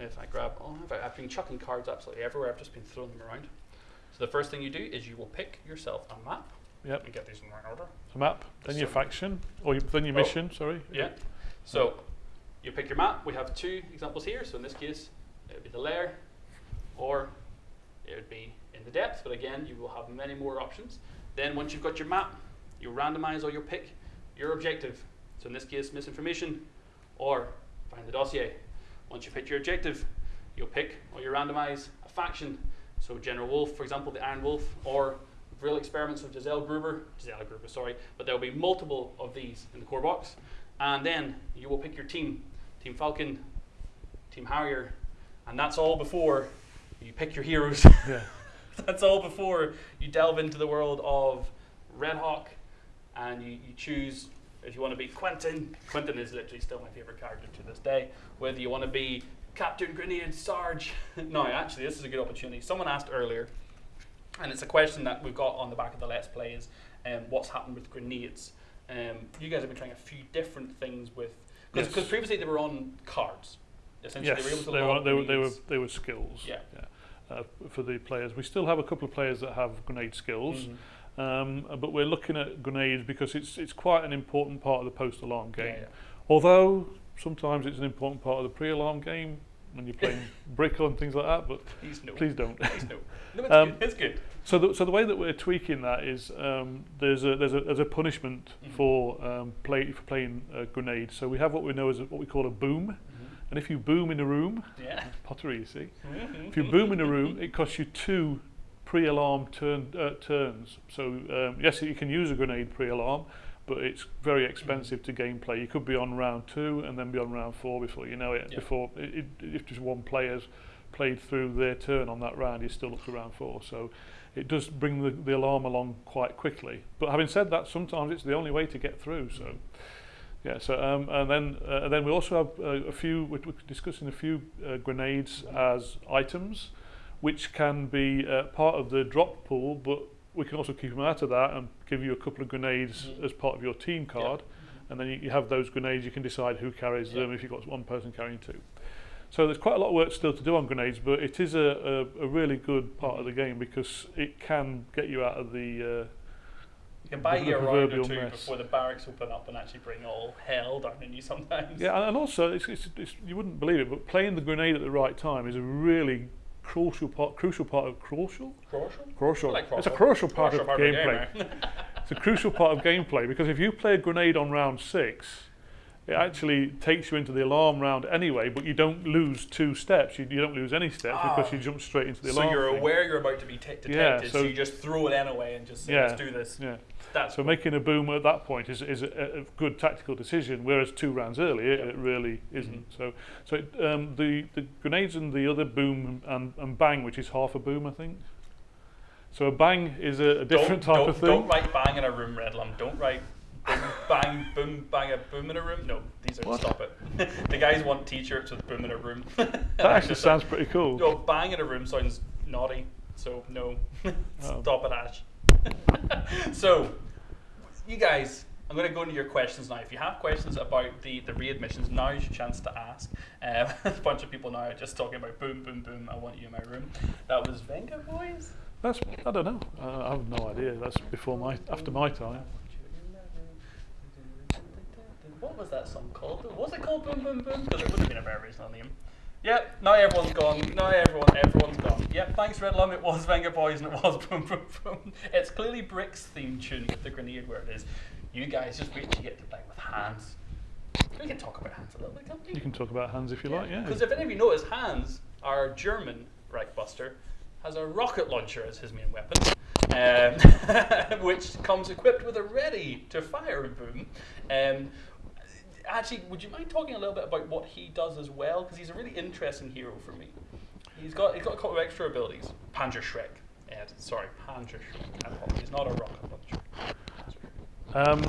if I grab, oh, I've, I've been chucking cards absolutely everywhere. I've just been throwing them around. So, the first thing you do is you will pick yourself a map Yep. and get these in the right order. a map, then your faction, or your, then your Oh. mission. Sorry. Yeah. So you pick your map. We have two examples here. So in this case, it would be the layer, or it would be in the depth. But again, you will have many more options. Then once you've got your map, you randomize or you pick your objective. So in this case, misinformation, or find the dossier. Once you've pick your objective, you'll pick or you randomize a faction. So General Wolf, for example, the Iron Wolf, or Real Experiments of Giselle Gruber, Giselle Gruber, sorry, but there will be multiple of these in the core box. And then you will pick your team Team Falcon, Team Harrier, and that's all before you pick your heroes. Yeah. that's all before you delve into the world of Red Hawk and you, you choose if you want to be Quentin, Quentin is literally still my favorite character to this day. Whether you want to be Captain Grenade Sarge, no, actually, this is a good opportunity. Someone asked earlier, and it's a question that we've got on the back of the Let's Play is, um, what's happened with grenades? Um, you guys have been trying a few different things with because Yes. previously they were on cards. Essentially, Yes, they were able to they were, they were, they were, they were skills. Yeah. Uh, for the players. We still have a couple of players that have grenade skills, Mhm. Um, but we're looking at grenades because it's it's quite an important part of the post-alarm game. yeah. Although sometimes it's an important part of the pre-alarm game when you're playing brick and things like that. But Please no. please don't. Please no. No, it's Um, good. It's good. So the, so the way that we're tweaking that is um, there's a there's a there's a punishment Mhm. for um, play for playing a grenade. So we have what we know as a, what we call a boom, and if you boom in a room, Yeah. pottery, you see. Mhm. If you boom in a room, it costs you two pre-alarm turn uh, turns. So um, yes, you can use a grenade pre-alarm, but it's very expensive to gameplay. You could be on round two and then be on round four before you know it. Yeah. Before it, it, if just one player's played through their turn on that round, you're still up to round four. So it does bring the, the alarm along quite quickly. But having said that, sometimes it's the only way to get through. So. Yeah, so um, and then uh, and then we also have uh, a few. We're, discussing a few uh, grenades as items, which can be uh, part of the drop pool, but we can also keep them out of that and give you a couple of grenades Mhm. as part of your team card, and then you, you have those grenades. You can decide who carries Yeah. them if you've got one person carrying two. So there's quite a lot of work still to do on grenades, but it is a, a, a really good part of the game because it can get you out of the. Uh, You can buy you a round or two mess. before the barracks open up and actually bring all hell down on you sometimes. Yeah, and- and also it's, it's, it's, you wouldn't believe it, but playing the grenade at the right time is a really crucial part. Crucial part of crucial. Crucial? Crucial. Like it's a crucial. part Crucial of part of the gameplay. it's a crucial part of gameplay because if you play a grenade on round six, it actually takes you into the alarm round anyway, but you don't lose two steps. You, you don't lose any steps because Ah. you jump straight into the so alarm. So you're thing. aware you're about to be t- detected, Yeah, so, so- you just throw it anyway and just say, Yeah. let's do this. Yeah. That's So making a boom at that point is, is a, a good tactical decision, whereas two rounds earlier Yeah. it really isn't. Mhm. So, so it, um, the the grenades and the other boom and, and bang, which is half a boom, I think. So a bang is a, a different don't, type don't, of thing. Don't write bang in a room, Redlam. Don't write boom, bang, boom, bang, a boom in a room. No, these are What? stop it. the guys want T-shirts with boom in a room. that actually sounds pretty cool. No, bang in a room sounds naughty. So no, Oh. stop it, Ash. so, you guys, I'm going to go into your questions now. If you have questions about the the raid missions, now is your chance to ask. Um, a bunch of people now are just talking about boom, boom, boom. I want you in my room. That was Vengaboys. That's I don't know. Uh, I have no idea. That's before my after my time. What was that song called? Was it called Boom Boom Boom? Because it would have been a very original name. Yep, now everyone's gone. Now everyone, everyone's gone. Yep, thanks Red Lum. It was Vengaboys and it was Boom Boom Boom. It's clearly Brick's theme tune with the grenade where it is. You guys just wait to get to play with Hans. We can talk about Hans a little bit, can't we? You can talk about hands if you like. Yeah. Because if any of you notice, Hans, our German Reichbuster, has a rocket launcher as his main weapon, um, which comes equipped with a ready-to-fire boom. Um, actually, would you mind talking a little bit about what he does as well? Because he's a really interesting hero for me. He's got he's got a couple of extra abilities. Panzerschreck. Ed, sorry, Panzerschreck. He's not a rocket launcher. Um,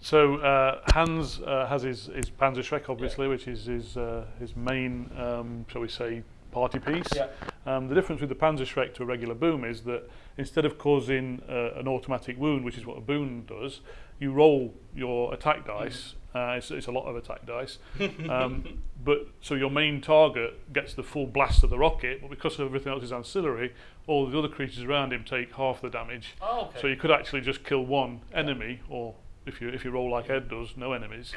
so uh, Hans uh, has his, his Panzerschreck, obviously, which is his uh, his main, um, shall we say, party piece. Yeah. Um, the difference with the Panzerschreck to a regular boom is that instead of causing uh, an automatic wound, which is what a boom does, you roll your attack dice. Uh, it's, it's a lot of attack dice. Um, but so your main target gets the full blast of the rocket, but because everything else is ancillary, all the other creatures around him take half the damage. Oh, okay. So you could actually just kill one enemy, or if you if you roll like Ed does, no enemies.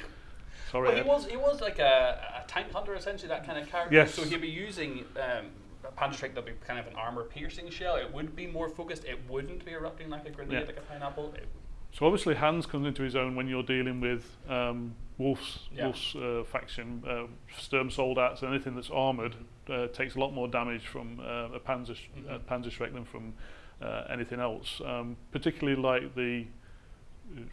Sorry, Well, he Ed. was he was like a, a tank hunter, essentially that kind of character. Yes. So he'd be using um, a punch strike that'd be kind of an armor piercing shell. It would be more focused. It wouldn't be erupting like a grenade, Yeah. like a pineapple. It, So obviously Hans comes into his own when you're dealing with um, Wolf's, yeah. Wolf's uh, faction, uh, Sturm Soldats, anything that's armoured uh, takes a lot more damage from uh, a Panzer, mm -hmm. Panzer Shrek than from uh, anything else. Um, particularly like the,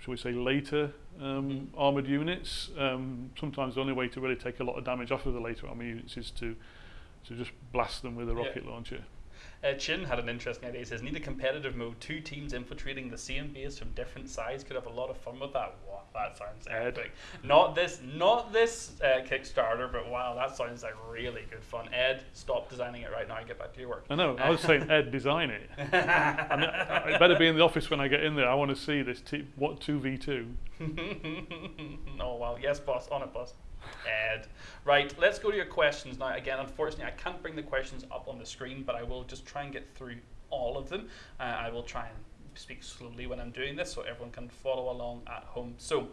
shall we say, later um, mm. armoured units. Um, sometimes the only way to really take a lot of damage off of the later armoured units is to, to just blast them with a rocket yeah. launcher. Uh, Chin had an interesting idea. He says, need a competitive mode. Two teams infiltrating the same base from different sides could have a lot of fun with that. Wow, that sounds epic. Not this, not this uh, Kickstarter, but wow, that sounds like really good fun. Ed, stop designing it right now and get back to your work. I know. I was saying Ed design it. I mean, it better be in the office when I get in there. I want to see this. T- what two v two? oh well, yes, boss, on it, boss. Ed. Right, let's go to your questions now. Again, unfortunately, I can't bring the questions up on the screen, but I will just try and get through all of them. Uh, I will try and speak slowly when I'm doing this so everyone can follow along at home. So,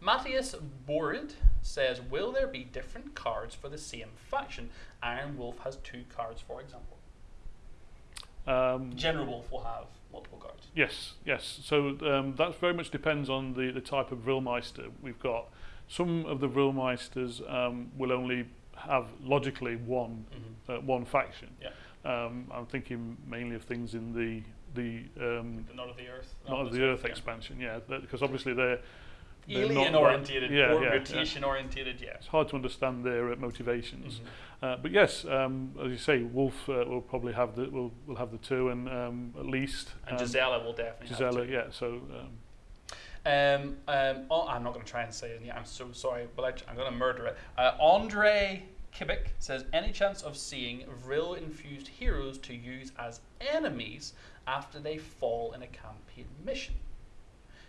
Matthias Borid says, Will there be different cards for the same faction? Iron Wolf has two cards, for example. Um, General Wolf will have multiple cards. Yes, yes. So um, that very much depends on the, the type of Vrillmeister we've got. Some of the Vrillmeisters um, will only have logically one Mm-hmm. uh, one faction. Yeah. Um, I'm thinking mainly of things in the the um, The Not of the Earth. not of the Earth expansion, yeah, because obviously they're they're not Alien orientated, yeah, or yeah, rotation orientated, yeah. it's hard to understand their uh, motivations. Mhm. Uh, but yes, um, as you say, Wolf uh, will probably have the will will have the two, and um, at least And um, Gisela will definitely have Gisela, yeah. So um, Um, oh, I'm not going to try and say it. I'm so sorry, but I, I'm going to murder it. Uh, Andre Kibik says, any chance of seeing Vril-infused heroes to use as enemies after they fall in a campaign mission?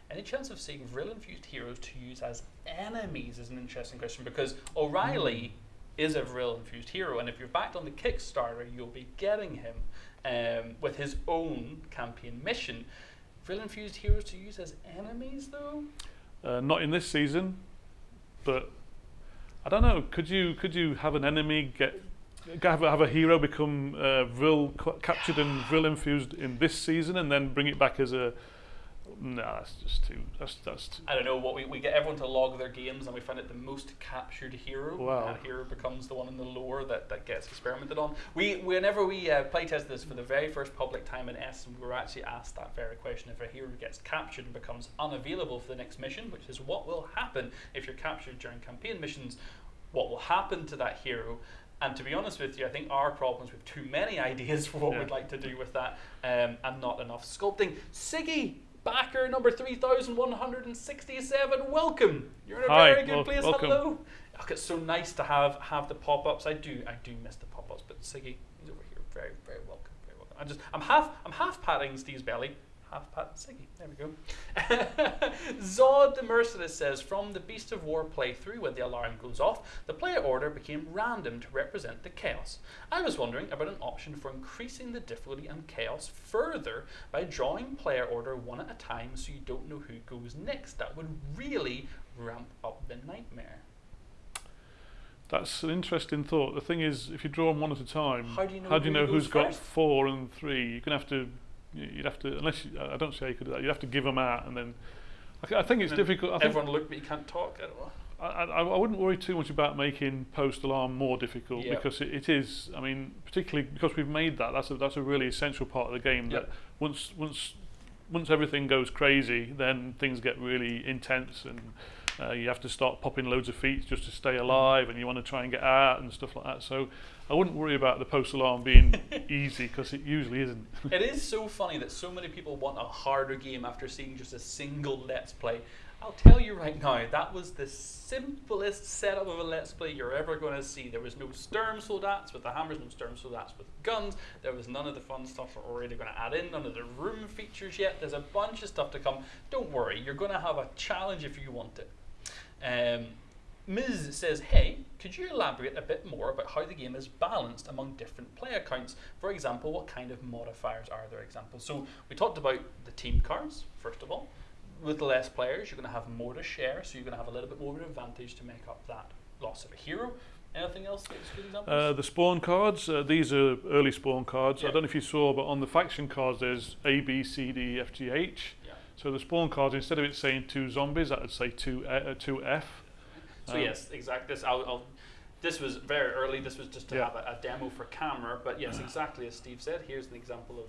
Any chance of seeing Vril-infused heroes to use as enemies is an interesting question because O'Reilly is a Vril-infused hero, and if you're backed on the Kickstarter, you'll be getting him um, with his own campaign mission. Vril-infused heroes to use as enemies, though. uh, not in this season, but I don't know. Could you could you have an enemy get have a, have a hero become uh, captured and Vril infused in this season, and then bring it back as a no, that's just too. That's that's too, I don't know what we, we get everyone to log their games, and we find it the most captured hero. Wow. That hero becomes the one in the lore that, that gets experimented on. We whenever we uh, playtest this for the very first public time in Essen, we were actually asked that very question: if a hero gets captured and becomes unavailable for the next mission, which is what will happen if you're captured during campaign missions, what will happen to that hero? And to be honest with you, I think our problem is we have too many ideas for what Yeah. we'd like to do with that, um, and not enough sculpting. Siggy, backer number three thousand one hundred and sixty-seven. Welcome. You're in a Hi, very good wel- place. welcome. Hello. Look, it's so nice to have have the pop-ups. I do, I do miss the pop-ups, but Siggy, he's over here. Very, very welcome. Very welcome. i'm just, I'm half, I'm half patting Steve's belly. Half patting Siggy. There we go. Zod the Merciless says, from the Beast of War playthrough, when the alarm goes off, the player order became random to represent the chaos. I was wondering about an option for increasing the difficulty and chaos further by drawing player order one at a time so you don't know who goes next. That would really ramp up the nightmare. that's an interesting thought. The thing is, if you draw them one at a time, How do you know how do you know who's got four and three? You're gonna have to. You'd have to, unless you, I don't see how you could do that. You'd have to give them out, and then. I, I think it's difficult. I think Everyone look, but you can't talk. I don't know. I, I, I wouldn't worry too much about making post alarm more difficult Yeah. because it, it is. I mean, particularly because we've made that. That's a that's a really essential part of the game. Yep. That once once once everything goes crazy, then things get really intense, and uh, you have to start popping loads of feet just to stay alive, and you want to try and get out and stuff like that. So I wouldn't worry about the post alarm being easy because it usually isn't. it is so funny that so many people want a harder game after seeing just a single Let's Play. I'll tell you right now, that was the simplest setup of a Let's Play you're ever going to see. There was no Sturm Soldats with the hammers, no Sturm Soldats with guns. There was none of the fun stuff we're already going to add in, none of the room features yet. There's a bunch of stuff to come. Don't worry, you're going to have a challenge if you want it. Um, Ms. says, Hey, could you elaborate a bit more about how the game is balanced among different player counts? For example, what kind of modifiers are there? Examples. So we talked about the team cards, first of all. With less players, you're going to have more to share, so you're going to have a little bit more of an advantage to make up that loss of a hero. Anything else that's good examples? Uh, the spawn cards, uh, these are early spawn cards. Yeah. I don't know if you saw, but on the faction cards, there's A, B, C, D, F, G, H. yeah. So the spawn cards, instead of it saying two zombies, that would say two, uh, two F. So Um, yes, exactly. This, I'll, I'll, this was very early. This was just to Yeah. have a, a demo for camera. But yes, exactly as Steve said. Here's an example of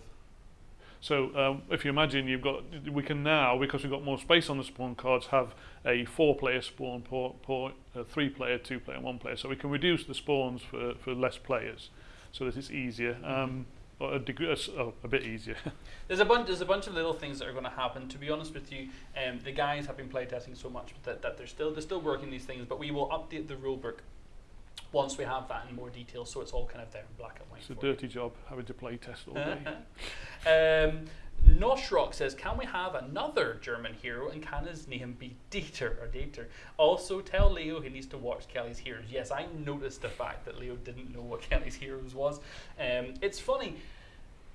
So um, if you imagine, you've got, we can now, because we've got more space on the spawn cards, have a four-player spawn, por, por, a three-player, two-player, one-player. So we can reduce the spawns for, for less players, so that it's easier. Um, a degree, a, oh, a bit easier. There's a bunch. There's a bunch of little things that are going to happen. To be honest with you, um, the guys have been playtesting so much that, that they're still they're still working these things. But we will update the rulebook once we have that in more detail, so it's all kind of there in black and white. it's a for you. dirty job having to play test all day. um, Noshrock says, "Can we have another German hero, and can his name be Dieter or Dieter? Also, tell Leo he needs to watch Kelly's Heroes." Yes, I noticed the fact that Leo didn't know what Kelly's Heroes was. Um, it's funny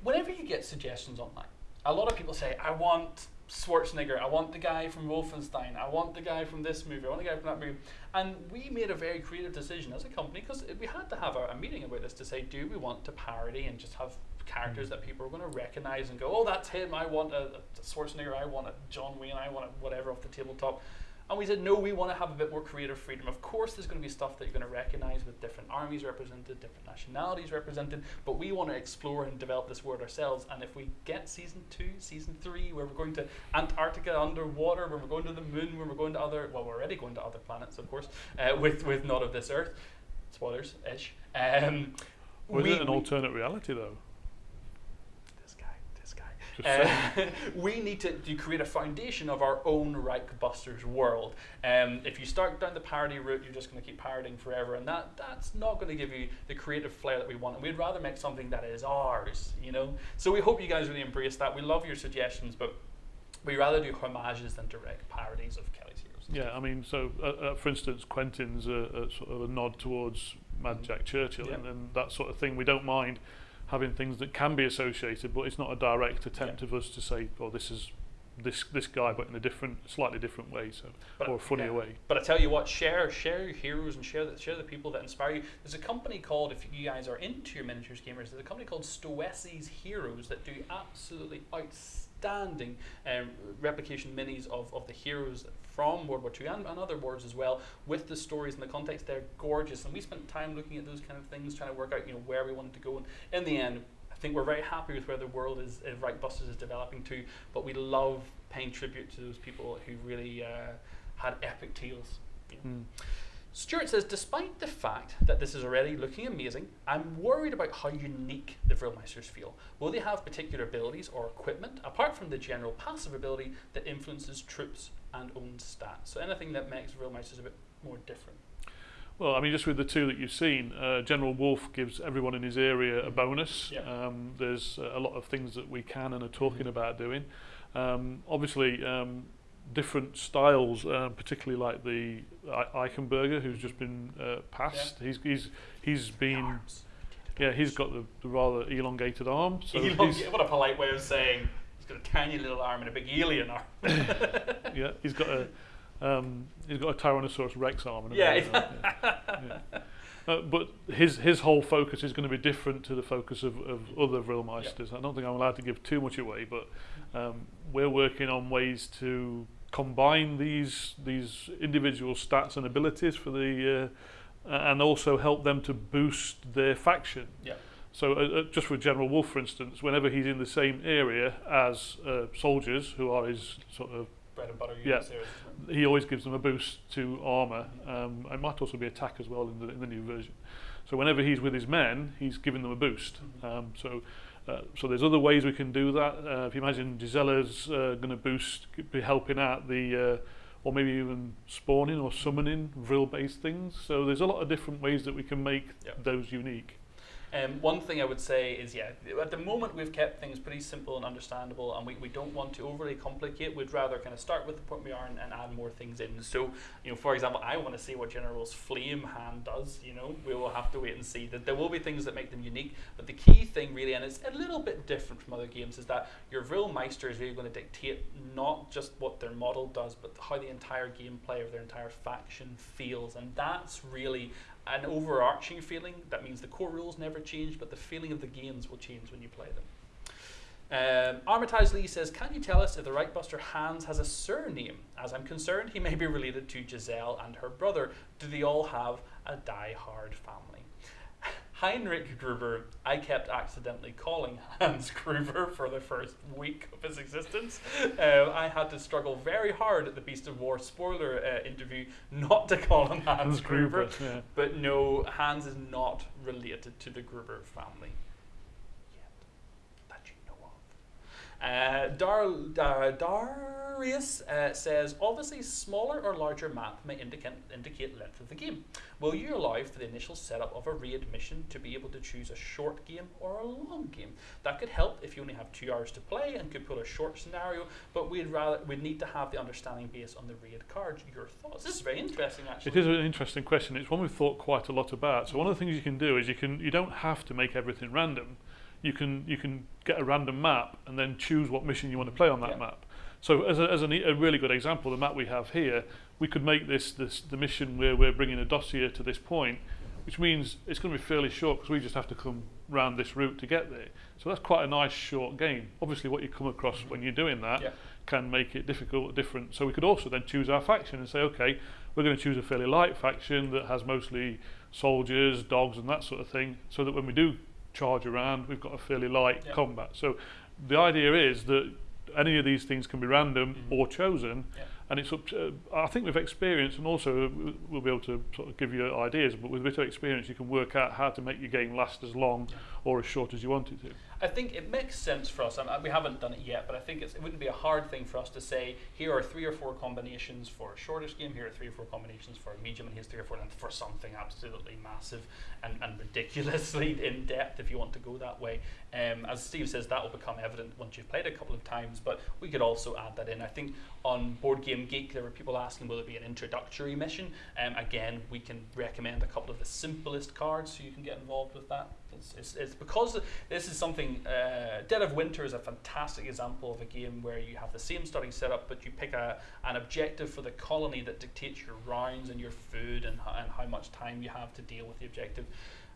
whenever you get suggestions online. A lot of people say, "I want Schwarzenegger. I want the guy from Wolfenstein. I want the guy from this movie. I want the guy from that movie." And we made a very creative decision as a company because we had to have a, a meeting about this to say, do we want to parody and just have characters hmm. that people are going to recognize and go, oh, that's him. I want a, a Schwarzenegger. I want a John Wayne. I want a whatever off the tabletop. And we said, no, we want to have a bit more creative freedom. Of course, there's going to be stuff that you're going to recognize with different armies represented, different nationalities represented, but we want to explore and develop this world ourselves. And if we get season two, season three, where we're going to Antarctica underwater, where we're going to the moon, where we're going to other, well, we're already going to other planets, of course, uh, with, with not of this earth, spoilers ish. Um, Was we- it an alternate reality though? This guy, this guy. Just Uh, we need to, to create a foundation of our own Reichbusters world. Um, if you start down the parody route, you're just going to keep parodying forever, and that that's not going to give you the creative flair that we want. And we'd rather make something that is ours, you know. So we hope you guys really embrace that. We love your suggestions, but we rather do homages than direct parodies of Kelly's Heroes. Yeah, I mean, so uh, uh, for instance, Quentin's a, a sort of a nod towards Mad. Jack Churchill Yeah. and, and that sort of thing. We don't mind having things that can be associated, but it's not a direct attempt of us to say, "Oh, this is this this guy," but in a different, slightly different way, so But, or a funnier yeah. way. But I tell you what, share share your heroes and share the, share the people that inspire you. There's a company called, if you guys are into your miniatures gamers, there's a company called Stoessi's Heroes that do absolutely outstanding um, replication minis of, of the heroes from World War II and, and other wars as well, with the stories and the context. They're gorgeous, and we spent time looking at those kind of things, trying to work out you know where we wanted to go. And in the end, I think we're very happy with where the world is, uh, Reichbusters is developing to, but we love paying tribute to those people who really uh, had epic tales. you know. Mm. Stuart says, despite the fact that this is already looking amazing, I'm worried about how unique the Vrillmeisters feel. Will they have particular abilities or equipment, apart from the general passive ability that influences troops and own stats? So anything that makes Vrillmeisters a bit more different. Well, I mean, just with the two that you've seen, uh, General Wolf gives everyone in his area a bonus. Yeah. Um, there's uh, a lot of things that we can and are talking Mhm. about doing. Um, obviously, um, different styles, um, particularly like the Eichenberger, who's just been uh, passed. He's he's he's been yeah he's got the, the rather elongated arm. So Elong- what a polite way of saying got a tiny little arm and a big alien arm. yeah he's got a um, he's got a Tyrannosaurus Rex arm. And a Yeah, yeah. yeah. Uh, but his his whole focus is going to be different to the focus of, of other Vrillmeisters. I don't think I'm allowed to give too much away, but um, we're working on ways to combine these these individual stats and abilities for the uh, and also help them to boost their faction. Yeah. So uh, uh, just for General Wolf, for instance, whenever he's in the same area as uh, soldiers who are his sort of Bread and butter Yeah. units there, isn't it? he always gives them a boost to armor. Um, it might also be attack as well in the, in the new version. So whenever he's with his men, he's giving them a boost. Um, so uh, so there's other ways we can do that. Uh, if you imagine Gisela's uh, going to boost, be helping out the, uh, or maybe even spawning or summoning Vril-based things. So there's a lot of different ways that we can make Yeah. those unique. Um, one thing I would say is, yeah, at the moment we've kept things pretty simple and understandable, and we, we don't want to overly complicate. We'd rather kind of start with the point we are and, and add more things in. So, you know, for example, I want to see what General's flame hand does. You know, we will have to wait and see. That there will be things that make them unique, but the key thing really, and it's a little bit different from other games, is that your Vrillmeister is really going to dictate not just what their model does, but how the entire gameplay of their entire faction feels, and that's really an overarching feeling. That means the core rules never change, but the feeling of the games will change when you play them. Um, Armitage Lee says, Can you tell us if the Reichbuster Hans has a surname? As I'm concerned, he may be related to Giselle and her brother. Do they all have a die-hard family? Heinrich Gruber, I kept accidentally calling Hans Gruber for the first week of his existence. Uh, I had to struggle very hard at the Beast of War spoiler uh, interview not to call him Hans, Hans Gruber. Gruber, yeah. But no, Hans is not related to the Gruber family. Uh, Dar, Dar, Darius uh, says, obviously, smaller or larger map may indicate, indicate length of the game. Will you allow for the initial setup of a raid mission to be able to choose a short game or a long game? That could help if you only have two hours to play and could pull a short scenario, but we'd rather we'd need to have the understanding based on the raid cards. Your thoughts? This is very interesting, actually. It is an interesting question. It's one we've thought quite a lot about. So one of the things you can do is you can you don't have to make everything random. You can you can get a random map and then choose what mission you want to play on that Yeah. map. So as, a, as an, a really good example, the map we have here, we could make this, this the mission where we're bringing a dossier to this point, which means it's going to be fairly short because we just have to come round this route to get there. So that's quite a nice short game. Obviously, what you come across when you're doing that Yeah. can make it difficult, different. So we could also then choose our faction and say, okay, we're going to choose a fairly light faction that has mostly soldiers, dogs, and that sort of thing, so that when we do charge around, we've got a fairly light yeah. combat. So the idea is that any of these things can be random mm. or chosen. Yeah. And it's up to, uh, I think with experience and also uh, we'll be able to sort of give you ideas, but with a bit of experience you can work out how to make your game last as long or as short as you want it to. I think it makes sense for us. and we haven't done it yet, but I think it wouldn't be a hard thing for us to say here are three or four combinations for a shortest game, here are three or four combinations for a medium, and here's three or four and for something absolutely massive and, and ridiculously in depth if you want to go that way. Um, as Steve says, that will become evident once you've played a couple of times, but we could also add that in. I think on Board Game Geek there were people asking will it be an introductory mission. Um, again, we can recommend a couple of the simplest cards so you can get involved with that. It's, it's, it's because this is something. Uh, Dead of Winter is a fantastic example of a game where you have the same starting setup, but you pick a, an objective for the colony that dictates your rounds and your food and, and how much time you have to deal with the objective.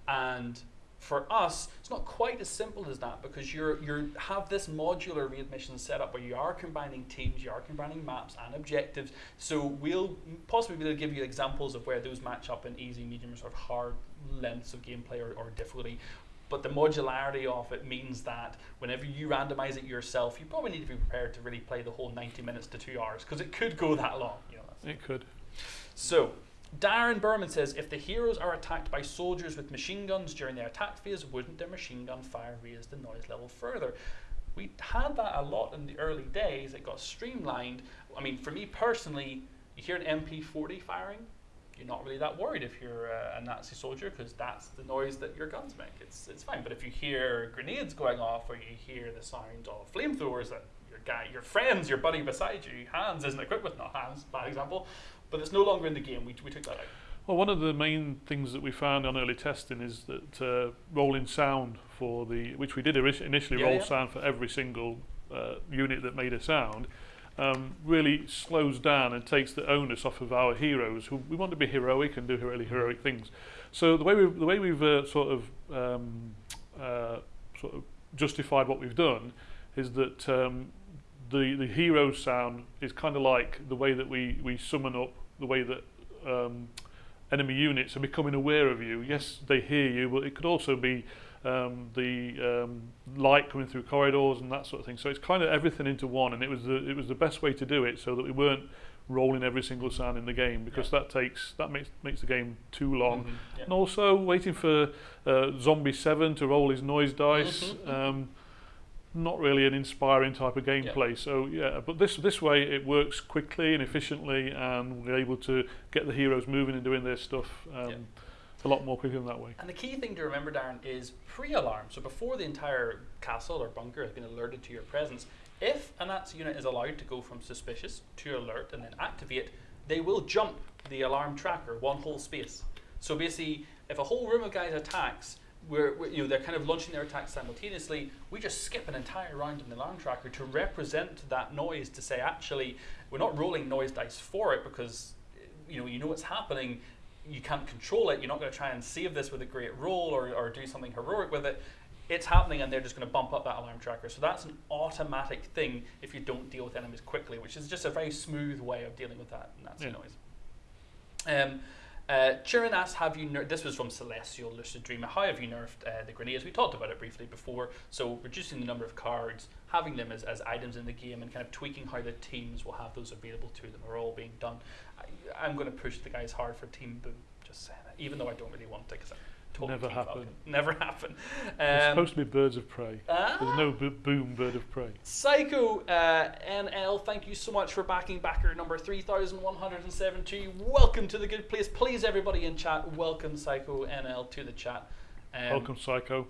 And for us, it's not quite as simple as that because you're you have this modular raid mission setup where you are combining teams, you are combining maps and objectives. So we'll possibly be able to give you examples of where those match up in easy, medium, or sort of hard lengths of gameplay or, or difficulty. But the modularity of it means that whenever you randomize it yourself, you probably need to be prepared to really play the whole 90 minutes to two hours because it could go that long. You know, that's It could. so, Darren Berman says if the heroes are attacked by soldiers with machine guns during their attack phase, wouldn't their machine gun fire raise the noise level further? We had that a lot in the early days. It got streamlined. I mean, for me personally, you hear an MP40 firing, you're not really that worried if you're a Nazi soldier because that's the noise that your guns make. It's it's fine. But if you hear grenades going off or you hear the sound of flamethrowers that your guy, your friends, your buddy beside you, Hans isn't equipped with, not Hans, bad example, but it's no longer in the game. We, we took that out. Well, one of the main things that we found on early testing is that uh, rolling sound for the, which we did initially Yeah, roll yeah. sound for every single uh, unit that made a sound, um, really slows down and takes the onus off of our heroes who we want to be heroic and do really heroic things. So the way we've, the way we've uh, sort of um, uh, sort of justified what we've done is that um, the the hero sound is kind of like the way that we we summon up the way that um, enemy units are becoming aware of you. Yes, they hear you, but it could also be um, the um, light coming through corridors and that sort of thing. So it's kind of everything into one, and it was the it was the best way to do it, so that we weren't rolling every single sound in the game because that takes that makes makes the game too long. Mhm, yeah. And also waiting for uh, Zombie Seven to roll his noise dice. Mhm, mhm. Um, not really an inspiring type of gameplay. So yeah, but this this way it works quickly and efficiently, and we're able to get the heroes moving and doing their stuff um, Yeah. a lot more quickly than that way. And the key thing to remember, Darren, is pre-alarm. So before the entire castle or bunker has been alerted to your presence, if a Nazi unit is allowed to go from suspicious to alert and then activate, they will jump the alarm tracker one whole space. So basically, if a whole room of guys attacks, we're, we're- you know they're kind of launching their attacks simultaneously. We just skip an entire round in the alarm tracker to represent that noise to say actually we're not rolling noise dice for it because you know you know what's happening. You can't control it. You're not going to try and save this with a great roll or, or do something heroic with it. It's happening, and they're just going to bump up that alarm tracker. So that's an automatic thing if you don't deal with enemies quickly, which is just a very smooth way of dealing with that Nazi Yeah. noise. Um, uh, Chirin asks, have you this was from Celestial Lucid Dreamer, how have you nerfed uh, the grenades? We talked about it briefly before, so reducing the number of cards, having them as, as items in the game, and kind of tweaking how the teams will have those available to them are all being done. I, I'm going to push the guys hard for Team Boom, just saying it, even though I don't really want to, because Never happen. Never happen. It's Um, supposed to be birds of prey. ah, There's no boom bird of prey. Psycho uh, NL, thank you so much for backing backer number 3172. Welcome to the good place. Please, everybody in chat, welcome Psycho NL to the chat. Um, Welcome, Psycho.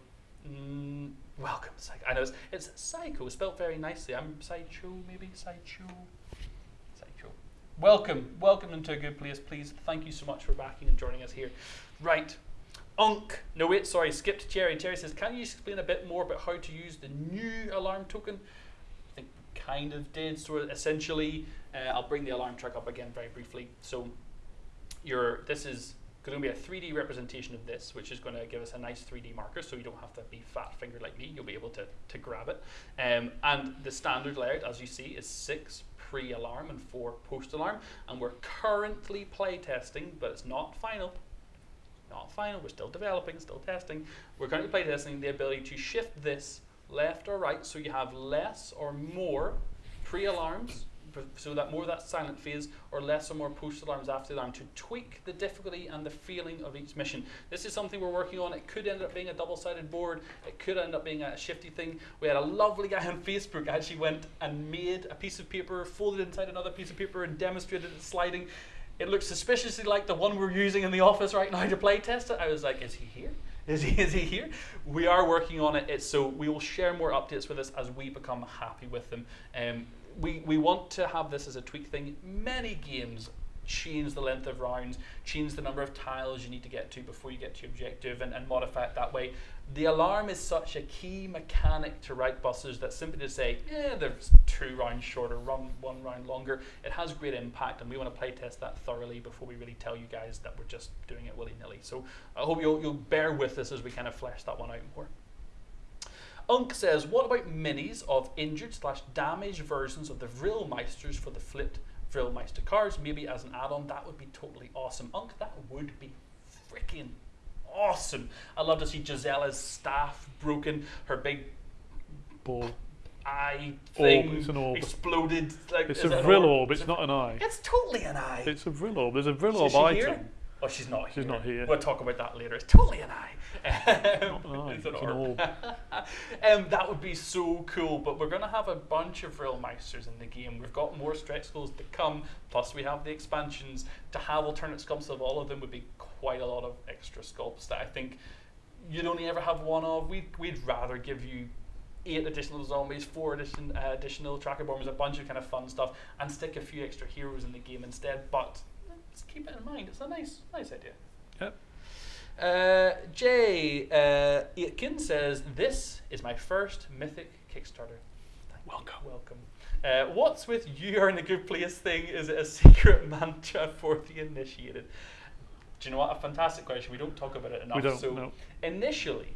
Mm, welcome, Psycho. I know it's, it's Psycho, spelled very nicely. I'm Psycho, maybe? Psycho. Psycho. Welcome, welcome into a good place, please. Thank you so much for backing and joining us here. Right. No, wait, sorry, skipped Jerry. Jerry says, Can you explain a bit more about how to use the new alarm token? I think kind of did. So essentially, uh, I'll bring the alarm track up again very briefly. So your this is going to be a 3D representation of this, which is going to give us a nice 3D marker, so you don't have to be fat fingered like me. You'll be able to, to grab it. Um, and the standard layout, as you see, is six pre-alarm and four post-alarm. And we're currently playtesting, but it's not final. Not final. We're still developing, still testing. We're currently playtesting the ability to shift this left or right, so you have less or more pre-alarms so that more of that silent phase or less or more post alarms after alarm to tweak the difficulty and the feeling of each mission. This is something we're working on. It could end up being a double sided board, it could end up being a shifty thing. We had a lovely guy on Facebook actually went and made a piece of paper, folded inside another piece of paper, and demonstrated it sliding. It looks suspiciously like the one we're using in the office right now to play test it. I was like, is he here? Is he, is he here? We are working on it. It's, so we will share more updates with us as we become happy with them. Um, we, we want to have this as a tweak thing. Many games change the length of rounds, change the number of tiles you need to get to before you get to your objective, and, and modify it that way. The alarm is such a key mechanic to Reichbusters that simply to say, yeah, there's two rounds shorter, run one round longer, it has great impact, and we want to play test that thoroughly before we really tell you guys that we're just doing it willy nilly. So I hope you'll, you'll bear with us as we kind of flesh that one out more. Unk says, what about minis of injured slash damaged versions of the Vrillmeisters for the flipped Vrillmeister cards? Maybe as an add-on, that would be totally awesome. Unk, that would be freaking awesome. I'd love to see Gisela's staff broken, her big Ball. eye Orb, thing it's an orb. exploded. Like, It's a Vril orb, it's Is it- not an eye. It's totally an eye. It's a Vril orb. There's a Vril orb item. here? Oh, she's not here. She's not here. We'll talk about that later. It's totally an eye. Um, an eye, it's an it's an orb. orb. um, that would be so cool. But we're going to have a bunch of Vrillmeisters in the game. We've got more stretch goals to come. Plus, we have the expansions. To have alternate sculpts of all of them would be quite a lot of extra sculpts that I think you'd only ever have one of. We'd, we'd rather give you eight additional zombies, four addition, uh, additional tracker bombers, a bunch of kind of fun stuff, and stick a few extra heroes in the game instead. But let's keep it in mind. It's a nice, nice idea. Yep. Uh, Jay uh, Aitken says, "This is my first Mythic Kickstarter. Thank you. Welcome. welcome. Uh, what's with you are in a good place thing? Is it a secret mantra for the initiated? Do you know what? A fantastic question. We don't talk about it enough. We don't so know. initially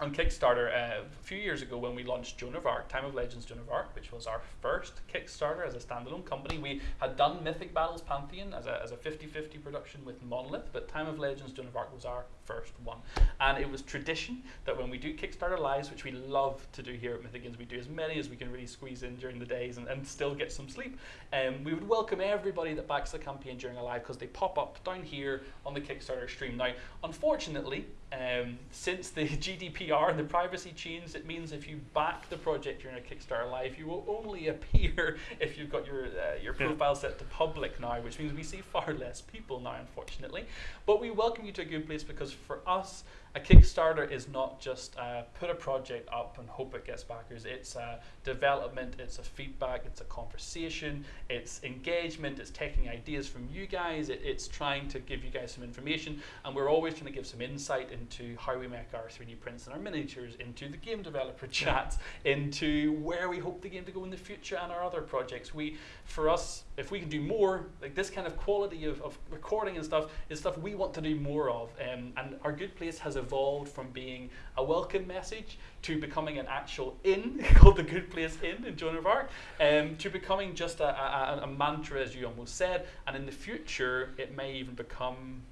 on Kickstarter uh, a few years ago when we launched Joan of Arc, Time of Legends Joan of Arc, which was our first Kickstarter as a standalone company. We had done Mythic Battles Pantheon as a, as a 50-50 production with Monolith, but Time of Legends Joan of Arc was our first one. And it was tradition that when we do Kickstarter lives, which we love to do here at Mythicans, we do as many as we can really squeeze in during the days and, and still get some sleep. Um, we would welcome everybody that backs the campaign during a live because they pop up down here on the Kickstarter stream. Now, unfortunately, um, since the GDPR and the privacy change, it means if you back the project during a Kickstarter live, you will only appear if you've got your uh, your Yeah. profile set to public now, which means we see far less people now, unfortunately. But we welcome you to a good place because for us, a Kickstarter is not just uh, put a project up and hope it gets backers. It's a development, it's a feedback, it's a conversation, it's engagement, it's taking ideas from you guys, it, it's trying to give you guys some information, and we're always trying to give some insight into how we make our 3D prints and our miniatures, into the game developer chats, into where we hope the game to go in the future, and our other projects. We, for us, if we can do more, like this kind of quality of, of recording and stuff, is stuff we want to do more of. Um, and our good place has evolved from being a welcome message to becoming an actual inn called the Good Place Inn in Joan of Arc, um, to becoming just a, a, a mantra, as you almost said. And in the future, it may even become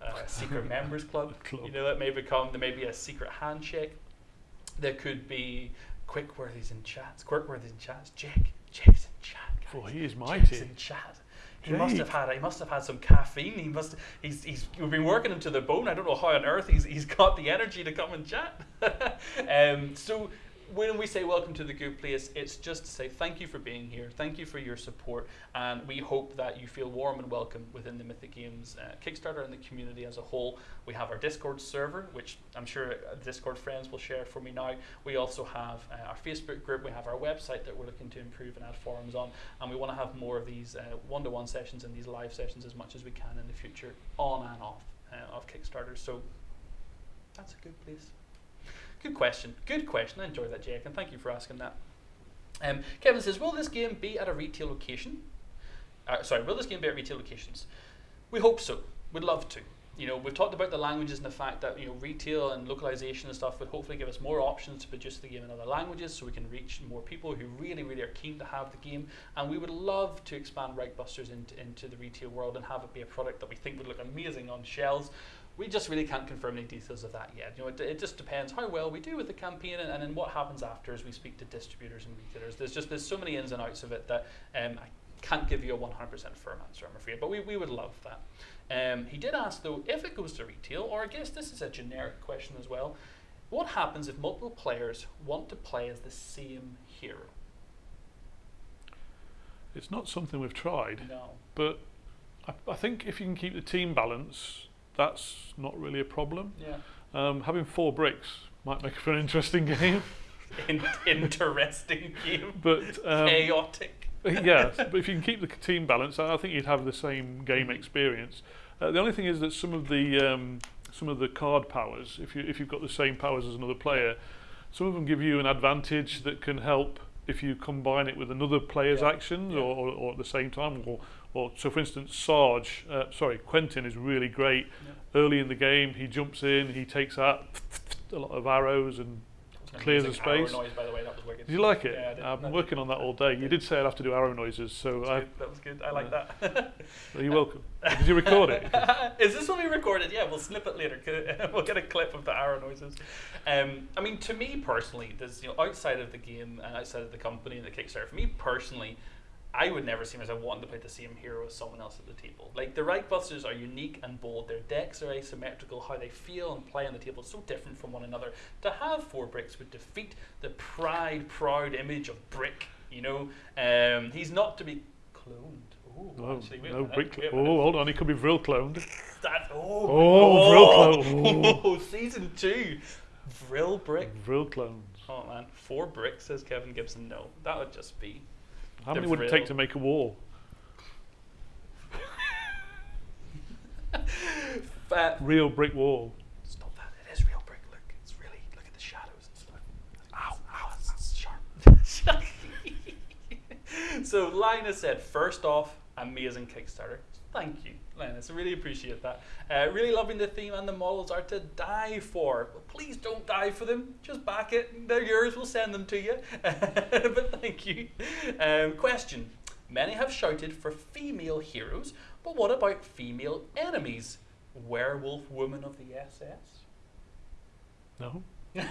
a secret members club. Club. You know, it may become there may be a secret handshake. There could be quick worthies in chats. Quick worthies in chats. Jake, Jake's in chat. Guys. Oh, he is Jake's mighty. in chat. He must have had he must have had some caffeine. He must he's he's we've been working him to the bone. I don't know how on earth he's he's got the energy to come and chat. um, so when we say welcome to the good place, it's just to say thank you for being here, thank you for your support, and we hope that you feel warm and welcome within the Mythic Games uh, Kickstarter and the community as a whole. We have our Discord server, which I'm sure uh, Discord friends will share for me now. We also have uh, our Facebook group, we have our website that we're looking to improve and add forums on, and we want to have more of these uh, one-to-one sessions and these live sessions as much as we can in the future, on and off uh, of Kickstarter. So that's a good place. Good question. Good question. I enjoyed that, Jake, and thank you for asking that. Um, Kevin says, "Will this game be at a retail location? Uh, sorry, will this game be at retail locations? We hope so. We'd love to. You know, we've talked about the languages and the fact that you know retail and localization and stuff would hopefully give us more options to produce the game in other languages, so we can reach more people who really, really are keen to have the game. And we would love to expand Reichbusters into into the retail world and have it be a product that we think would look amazing on shelves." We just really can't confirm any details of that yet. You know, it, it just depends how well we do with the campaign and, and then what happens after as we speak to distributors and retailers. There's just there's so many ins and outs of it that um, I can't give you a 100% firm answer, I'm afraid. But we, we would love that. Um, he did ask though if it goes to retail, or I guess this is a generic question as well. What happens if multiple players want to play as the same hero? It's not something we've tried, No. but I, I think if you can keep the team balance, that's not really a problem. Yeah. Um, having four bricks might make for an interesting game, In- interesting game. but um, Chaotic. yes, but if you can keep the team balance, I think you'd have the same game experience. Uh, the only thing is that some of the um, some of the card powers, if you if you've got the same powers as another player, some of them give you an advantage that can help if you combine it with another player's Yeah, actions yeah. Or, or, or at the same time. Or, or so, for instance, Sarge, uh, sorry, Quentin is really great. Yeah. Early in the game, he jumps in, he takes out a lot of arrows and Clears the space. Noise, by the way, that was. Did you like it? Yeah, did. I've been working on that all day. You did say I'd have to do arrow noises, so That I, was good. That was good. I like Yeah. that. you're welcome. Did you record it? Is this what we recorded? Yeah, we'll snip it later. we'll get a clip of the arrow noises. Um, I mean, to me personally, there's you know outside of the game and outside of the company and the Kickstarter. For me personally, I would never see myself wanting to play the same hero as someone else at the table. Like the Reichbusters are unique and bold. Their decks are asymmetrical. How they feel and play on the table is so different from one another. To have four bricks would defeat the pride, proud image of Brick. You know, um, he's not to be cloned. Ooh, No, actually, no brick. Oh, hold on, he could be Vril cloned. That, oh, Oh, oh, Vril oh, season two, Vril brick. Vril clones. Oh man, four bricks says Kevin Gibson. No, that would just be. How many would it take to make a wall? Fat. Real brick wall. Stop that! It is real brick. Look, it's really look at the shadows and stuff. Ow, ow, ah, it's sharp. so Linus said, first off, amazing Kickstarter. Thank you, Linus. I really appreciate that. Uh, really loving the theme and the models are to die for. But please don't die for them. Just back it. They're yours. We'll send them to you. but thank you. Um, question. Many have shouted for female heroes, but what about female enemies? Werewolf Woman of the SS? No.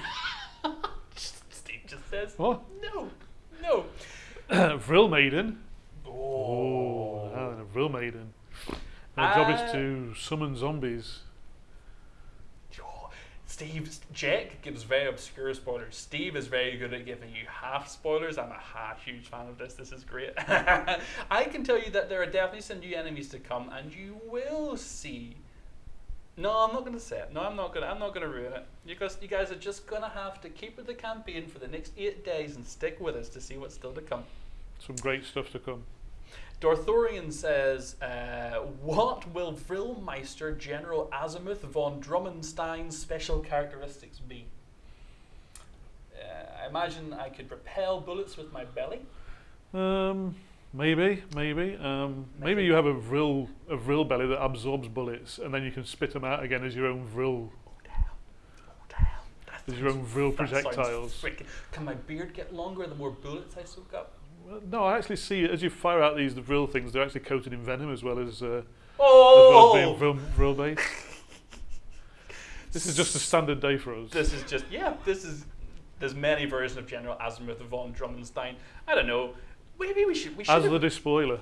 Steve just says, What? no, no. Vril maiden. Oh. Oh, a Vril maiden. My job is to summon zombies. Oh, Steve, Jack gives very obscure spoilers. Steve is very good at giving you half spoilers. I'm a half huge fan of this. This is great. I can tell you that there are definitely some new enemies to come, and you will see. No, I'm not going to say it. No, I'm not going. to I'm not going to ruin it. Because you guys are just going to have to keep with the campaign for the next eight days and stick with us to see what's still to come. Some great stuff to come. Dorthorian says, uh, What will Vrillmeister General Azimuth von Drummenstein's special characteristics be? Uh, I imagine I could repel bullets with my belly. Um, maybe, maybe. Um, maybe Maybe. you have a Vril, a Vril belly that absorbs bullets, and then you can spit them out again as your own Vril, Oh, damn. Oh, damn. As your own Vril projectiles. freaking- Can my beard get longer the more bullets I soak up? Well, no, I actually see as you fire out these the Vril things, they're actually coated in venom as well as, uh, as, well as being Oh! Vril, Vril this is just a standard day for us. This is just yeah. This is there's many versions of General Azimuth von Drummenstein. I don't know. Maybe we should we should As the despoiler.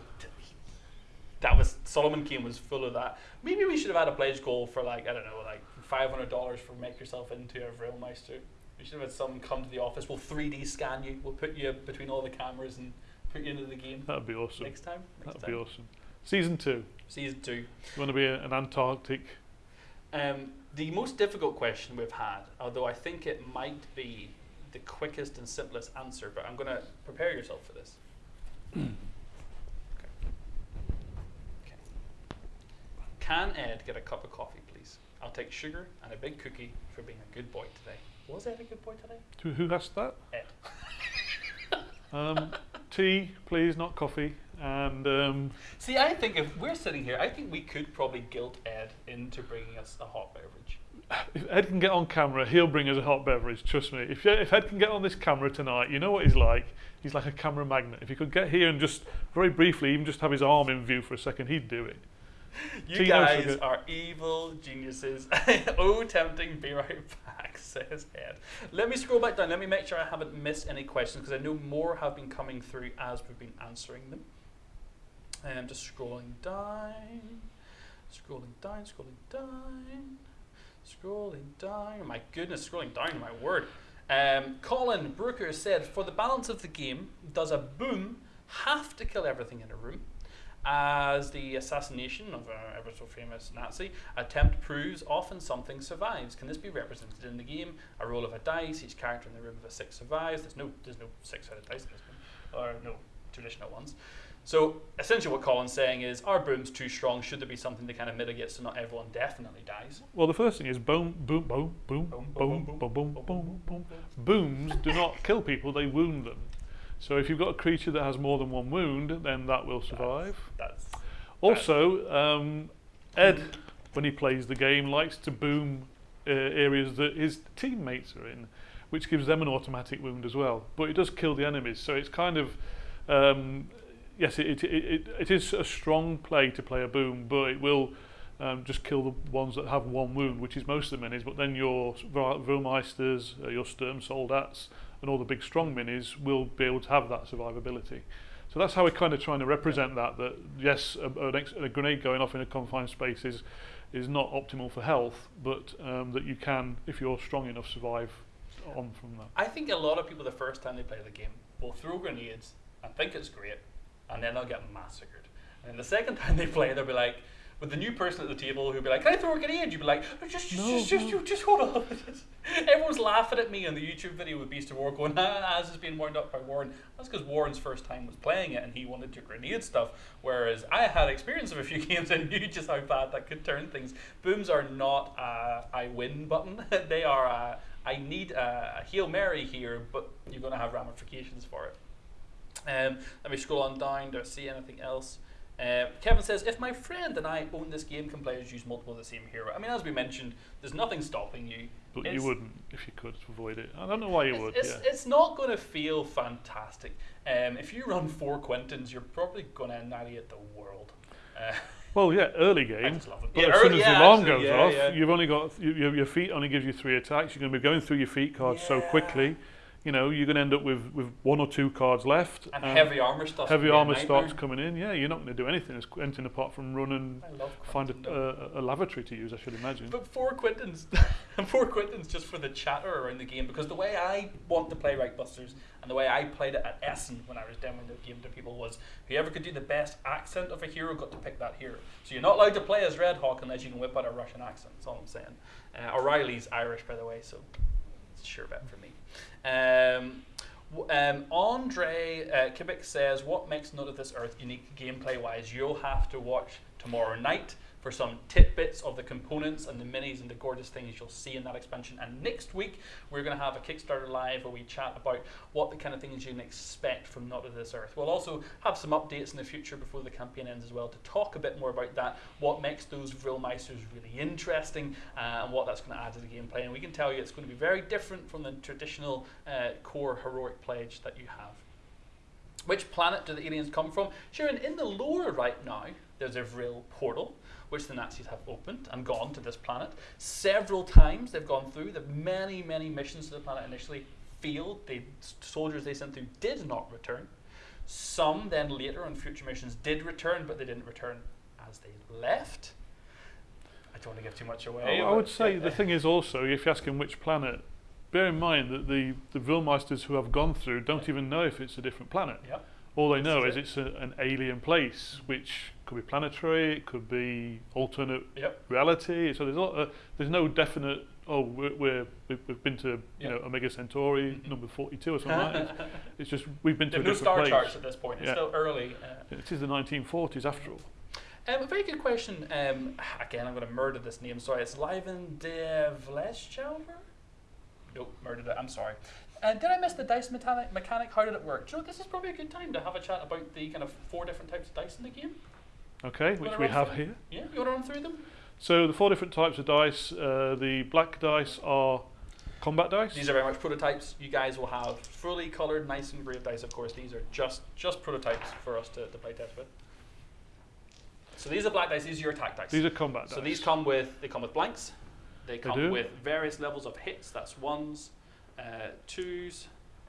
that was Solomon Kane was full of that. Maybe we should have had a pledge goal for like I don't know, like five hundred dollars for make yourself into a Vrillmeister. We should have had someone come to the office. We'll three D scan you. We'll put you between all the cameras and put you into the game That'd be awesome. next time. Next That'd time. be awesome. Season two. Season two. You want to be an Antarctic? Um, the most difficult question we've had, although I think it might be the quickest and simplest answer, but I'm going to prepare yourself for this. okay. Okay. Can Ed get a cup of coffee, please? I'll take sugar and a big cookie for being a good boy today. Was Ed a good boy today? Who, who asked that? Ed. Um, tea, please, not coffee. And um, See, I think if we're sitting here, I think we could probably guilt Ed into bringing us a hot beverage. if Ed can get on camera, he'll bring us a hot beverage. Trust me. If if Ed can get on this camera tonight, you know what he's like. He's like a camera magnet. If he could get here and just very briefly, even just have his arm in view for a second, he'd do it. You guys sugar. are evil geniuses. oh, tempting. Be right back, says Ed. Let me scroll back down. Let me make sure I haven't missed any questions because I know more have been coming through as we've been answering them. Um, just scrolling down, scrolling down, scrolling down, scrolling down. My goodness, scrolling down, my word. Um, Colin Brooker said, for the balance of the game, does a boom have to kill everything in a room? As the assassination of an ever so famous Nazi attempt proves, often something survives. Can this be represented in the game? A roll of a dice, each character in the room of a six survives. There's no, there's no six-sided dice in this game, or no traditional ones. So essentially, what Colin's saying is, are booms too strong? Should there be something that kind of mitigates so not everyone definitely dies? Well, the first thing is boom, Boom, boom, boom, boom, boom, boom, boom, boom. boom. Booms do not kill people; they wound them. So if you've got a creature that has more than one wound, then that will survive. That's Also, um, Ed, when he plays the game, likes to boom uh, areas that his teammates are in, which gives them an automatic wound as well. But it does kill the enemies, so it's kind of um, yes, it, it, it, it is a strong play to play a boom, but it will um, just kill the ones that have one wound, which is most of the minis. But then your Vrillmeisters, uh, your Sturm Soldats, and all the big strong minis will be able to have that survivability. So that's how we're kind of trying to represent that. That yes, a, an ex- a grenade going off in a confined space is is not optimal for health, but um, that you can, if you're strong enough, survive on from that. I think a lot of people the first time they play the game will throw grenades and think it's great, and then they'll get massacred. And the second time they play, they'll be like, with the new person at the table who'd be like, "Can I throw a grenade?" You'd be like, "Just, just, No, just, just, no. you just hold on." Everyone's laughing at me on the YouTube video with Beast of War, going, "Ah, as is being wound up by Warren." That's because Warren's first time was playing it, and he wanted to grenade stuff. Whereas I had experience of a few games and knew just how bad that could turn things. Booms are not a I win button; they are a I need a, a hail mary here, but you're going to have ramifications for it. Um, let me scroll on down. Do I see anything else? Uh, Kevin says, if my friend and I own this game, can players use multiple of the same hero? I mean, as we mentioned, there's nothing stopping you. But It's- you wouldn't if you could avoid it. I don't know why you It's, would. it's, yeah. it's not going to feel fantastic. Um, if you run four Quentins, you're probably going to annihilate the world. Uh, Well, yeah, early game. just love it. But Yeah, as soon as yeah, the alarm actually, goes yeah, off, you've only got you, your, your feet only gives you three attacks. You're going to be going through your feet cards so quickly. You know, you're going to end up with, with one or two cards left. and um, heavy armor stuff. heavy armor starts coming in. Yeah, you're not going to do anything as anything apart from run and find a, a, a lavatory to use. I should imagine. But four Quentins, four Quentins just for the chatter around the game because the way I want to play Reichbusters and the way I played it at Essen when I was demoing the game to people was whoever could do the best accent of a hero got to pick that hero. So you're not allowed to play as Red Hawk unless you can whip out a Russian accent. That's all I'm saying. Uh, O'Reilly's Irish, by the way, so it's a sure bet for me. Um, um, Andre uh, Kibik says, "What makes Not of This Earth unique gameplay-wise? You'll have to watch tomorrow night for some tidbits of the components and the minis and the gorgeous things you'll see in that expansion. And next week we're going to have a Kickstarter live where we chat about what the kind of things you can expect from Not of This Earth. We'll also have some updates in the future before the campaign ends as well to talk a bit more about that, what makes those Vrillmeisters really interesting, uh, and what that's going to add to the gameplay. And we can tell you it's going to be very different from the traditional uh, core heroic pledge that you have. Which planet do the aliens come from? Sharon, in the lore right now, there's a Vril portal, which the Nazis have opened and gone to this planet. Several times they've gone through. The many, many missions to the planet initially failed. The soldiers they sent through did not return. Some then later on future missions did return, but they didn't return as they left. I don't want to give too much away. I, I would say the thing is also, if you ask him which planet, bear in mind that the, the Vrillmeisters who have gone through don't even know if it's a different planet. Yep. All they know is it's a, an alien place, which could be planetary, it could be alternate Yep. reality. So there's a lot, uh, there's no definite. Oh, we're, we're we've, we've been to you Yep. know Omega Centauri number 42 or something like that. It's, it's just we've been to no star place. charts at this point. It's Yeah. still early. Uh, It is the 1940s after all. Um, a very good question. Um, again, I'm going to murder this name. Sorry, it's Liven de Vleschalver? Nope, murdered it. I'm sorry. Uh, did I miss the dice mechanic? Mechanic? How did it work? Joe, this is probably a good time to have a chat about the kind of four different types of dice in the game. Okay, which we have through? here. Yeah, you want to run through them? So the four different types of dice. Uh, the black dice are combat dice. These are very much prototypes. You guys will have fully coloured, nice and engraved dice. Of course, these are just just prototypes for us to, to play test with. So these are black dice. These are your attack dice. These are combat So dice. So these come with they come with blanks. They come do. with various levels of hits. That's ones, uh, twos,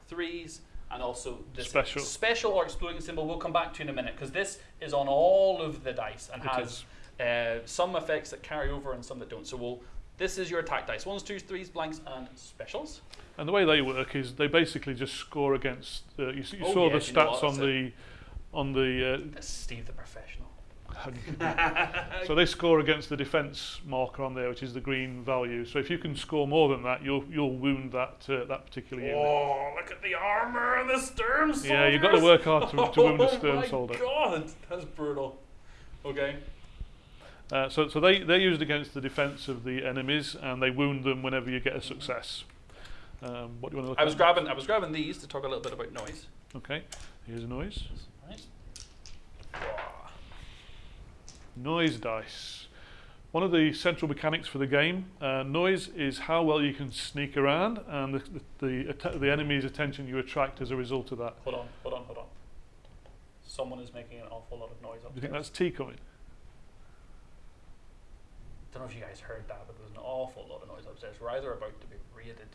threes, and also this Special. special or exploding symbol. We'll come back to in a minute because this is on all of the dice and It has uh, some effects that carry over and some that don't. So we'll. This is your attack dice: ones, twos, threes, blanks, and specials. And the way they work is they basically just score against. Uh, you, you Oh, saw yeah, the you know stats on the on the. That's Steve the professional. So they score against the defence marker on there, which is the green value. So if you can score more than that, you'll you'll wound that uh, that particular unit. Oh, look at the armor and the Sturm soldiers. Yeah, you've got to work hard to, to wound a Sturm oh my soldier. god, that's brutal. Okay. Uh, so so they they're used against the defence of the enemies, and they wound them whenever you get a success. Um, what do you want to look I was at? grabbing I was grabbing these to talk a little bit about noise. Okay, here's a noise. Right. Noise dice. One of the central mechanics for the game, uh, noise is how well you can sneak around and the, the, the, the enemy's attention you attract as a result of that. Hold on, hold on, hold on. Someone is making an awful lot of noise Do up you think that's tea coming? I don't know if you guys heard that, but there's an awful lot of noise upstairs. We're either about to be raided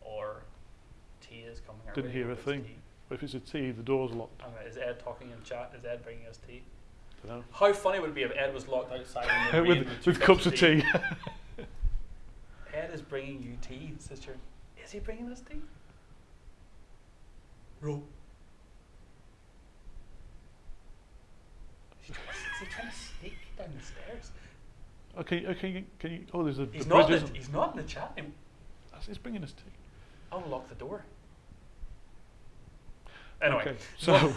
or tea is coming Didn't hear a thing. tea. If it's a tea, the door's locked. Is Ed talking in chat? Is Ed bringing us tea? Dunno. How funny would it be if Ed was locked outside with with cups of tea. Ed is bringing you tea, sister. Is he bringing us tea? Ro. Is he trying to- is he trying to sneak down the stairs? Oh, okay, okay, oh, can you? Oh, there's a, He's a not. In the, he's not in the chat. room. It's bringing us tea. I'll lock the door. Anyway, Okay, so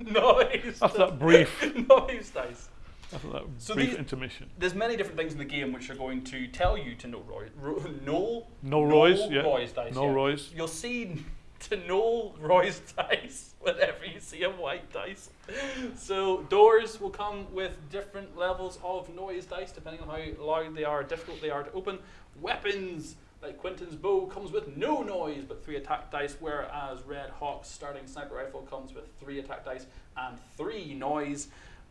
noise. after that brief, noise dice. after that So brief these- intermission, There's many different things in the game which are going to tell you to know Roy. Ro, no. no Roy's, no yeah, Roy's dice. no yeah. Roy's. You'll see to know Roy's dice whenever you see a white dice. So doors will come with different levels of noise dice depending on how loud they are, difficult they are to open. Weapons like Quentin's bow comes with no noise but three attack dice, whereas Red Hawk's starting sniper rifle comes with three attack dice and three noise.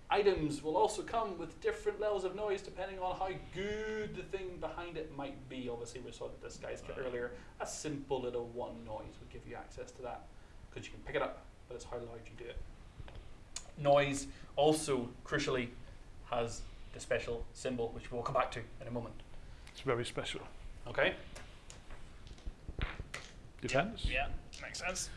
Items will also come with different levels of noise depending on how good the thing behind it might be. Obviously, we saw that this guy's kit earlier. A simple little one noise would give you access to that because you can pick it up, but it's how loud you do it. Noise also, crucially, has the special symbol, which we'll come back to in a moment. It's very special. Okay? Depends. Yeah, makes sense.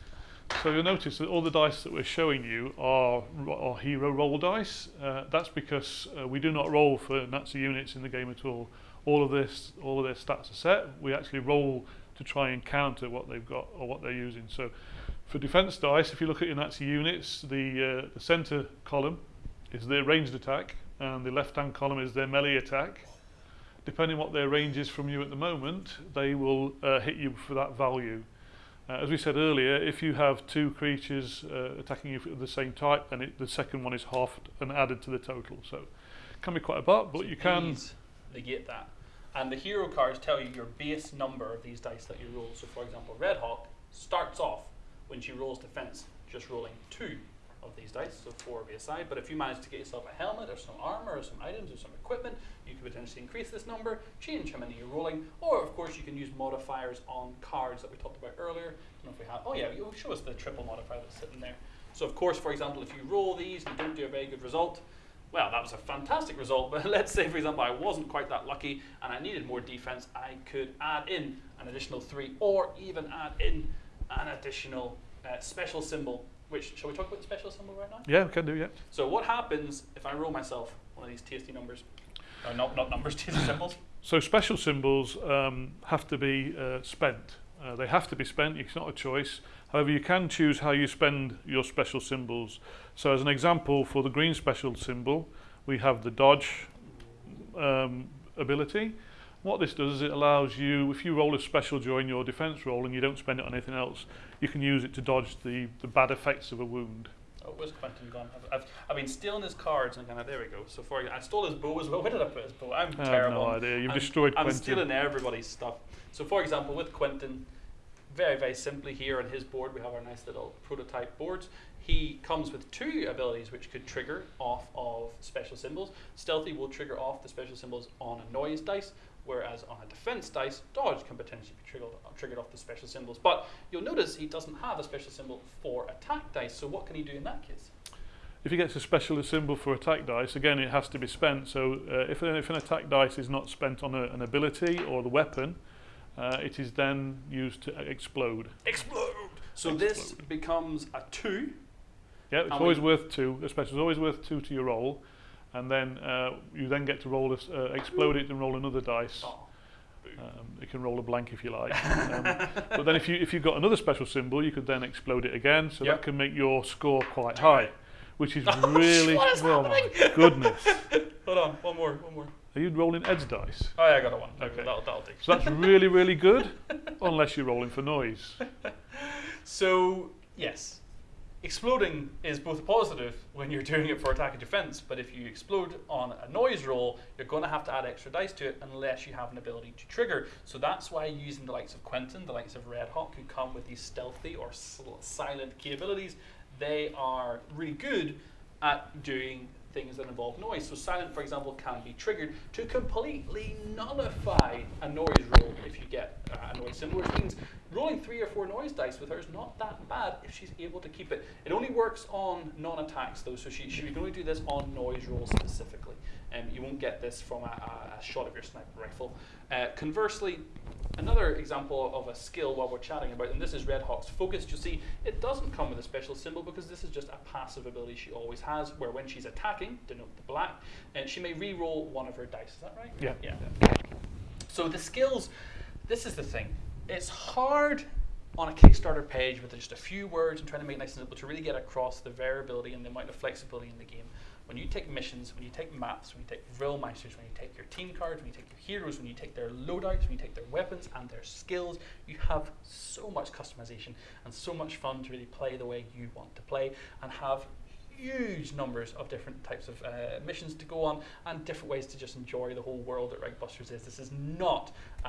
So you'll notice that all the dice that we're showing you are, are hero roll dice. Uh, that's because uh, we do not roll for Nazi units in the game at all. All of this, all of their stats are set. We actually roll to try and counter what they've got or what they're using. So for defense dice, if you look at your Nazi units, the uh, the center column is their ranged attack, and the left-hand column is their melee attack. Depending what their range is from you at the moment, they will uh, hit you for that value. Uh, as we said earlier, if you have two creatures uh, attacking you of the same type, then it, the second one is halved and added to the total. So it can be quite a lot, but So you can. negate that. And the hero cards tell you your base number of these dice that you roll. So, for example, Red Hawk starts off when she rolls defense just rolling two of these dice, so four will be aside. But if you manage to get yourself a helmet or some armor or some items or some equipment, you could potentially increase this number, change how many you're rolling, or of course you can use modifiers on cards that we talked about earlier. I don't know if we have. Oh yeah, you show us the triple modifier that's sitting there. So of course, for example, if you roll these and you don't do a very good result, well, that was a fantastic result, but let's say, for example, I wasn't quite that lucky and I needed more defense, I could add in an additional three or even add in an additional uh, special symbol, which, shall we talk about the special symbol right now? Yeah, we can do, yeah. So what happens if I roll myself one of these tasty numbers? Not, not numbers, tasty symbols. So special symbols um, have to be uh, spent. Uh, they have to be spent, it's not a choice. However, you can choose how you spend your special symbols. So as an example, for the green special symbol, we have the dodge um, ability. What this does is it allows you, if you roll a special during your defense roll and you don't spend it on anything else, you can use it to dodge the, the bad effects of a wound. Oh, where's Quentin gone? I've, I've, I've been stealing his cards and kind of, there we go. So for I stole his bow as well. Where did I put his bow? I'm I have terrible. no idea. You've I'm, destroyed I'm Quentin. stealing everybody's stuff. So for example, with Quentin, very, very simply here on his board, we have our nice little prototype boards. He comes with two abilities which could trigger off of special symbols. Stealthy will trigger off the special symbols on a noise dice, whereas on a defense dice, dodge can potentially be triggered, triggered off the special symbols. But you'll notice he doesn't have a special symbol for attack dice, so what can he do in that case? If he gets a special symbol for attack dice, again it has to be spent. So uh, if, an, if an attack dice is not spent on a, an ability or the weapon, uh, it is then used to explode. Explode! So this becomes a two. Yeah, it's always worth two. A special is always worth two to your roll, and then uh, you then get to roll a uh, explode it and roll another dice. Oh. Um, you can roll a blank if you like. um, but then if you if you've got another special symbol, you could then explode it again, so Yep. that can make your score quite high, which is Oh, really what is oh my goodness. Hold on, one more, one more. Are you rolling Ed's dice? Oh yeah, I got a one. Okay. Okay. That'll, that'll do. So that's really really good, unless you're rolling for noise. So yes, exploding is both positive when you're doing it for attack and defense, but if you explode on a noise roll, you're going to have to add extra dice to it unless you have an ability to trigger. So that's why using the likes of Quentin, the likes of Red Hawk, who come with these stealthy or silent key abilities, they are really good at doing things that involve noise. So silent, for example, can be triggered to completely nullify a noise roll if you get uh, a noise symbol, which means rolling three or four noise dice with her is not that bad if she's able to keep it. It only works on non-attacks though, so she, she can only do this on noise rolls specifically. And you won't get this from a, a, a shot of your sniper rifle. Uh, conversely, another example of a skill while we're chatting about, and this is Red Hawk's focus. You'll see it doesn't come with a special symbol because this is just a passive ability she always has, where when she's attacking, denote the black, and she may re-roll one of her dice. Is that right? Yeah. Yeah. So the skills, this is the thing. It's hard on a Kickstarter page with just a few words and trying to make it nice and simple to really get across the variability and the amount of flexibility in the game. When you take missions, when you take maps, when you take Vrillmeisters, when you take your team cards, when you take your heroes, when you take their loadouts, when you take their weapons and their skills, you have so much customization and so much fun to really play the way you want to play and have huge numbers of different types of uh, missions to go on and different ways to just enjoy the whole world that Reichbusters is. This is not uh,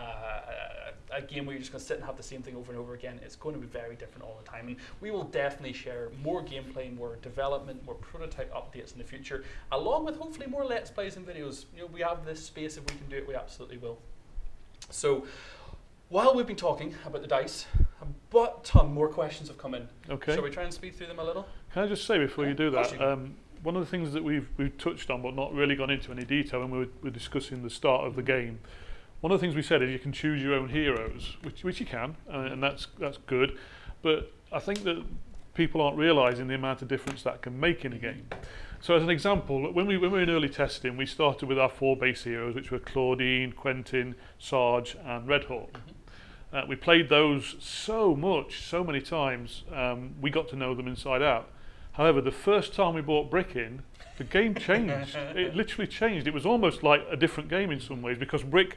a, a game where you're just going to sit and have the same thing over and over again. It's going to be very different all the time. And we will definitely share more gameplay, more development, more prototype updates in the future, along with hopefully more Let's Plays and videos. You know, we have this space. If we can do it, we absolutely will. So, while we've been talking about the dice, a butt ton more questions have come in. Okay. Shall we try and speed through them a little? Can I just say before you do that, um, one of the things that we've we've touched on but not really gone into any detail when we were, were discussing the start of the game. One of the things we said is you can choose your own heroes, which which you can, uh, and that's that's good. But I think that people aren't realising the amount of difference that can make in a game. So as an example, when we when we were in early testing, we started with our four base heroes, which were Claudine, Quentin, Sarge, and Red Hawk. Uh, we played those so much, so many times, um, we got to know them inside out. However, the first time we brought Brick in, the game changed. it literally changed. It was almost like a different game in some ways because Brick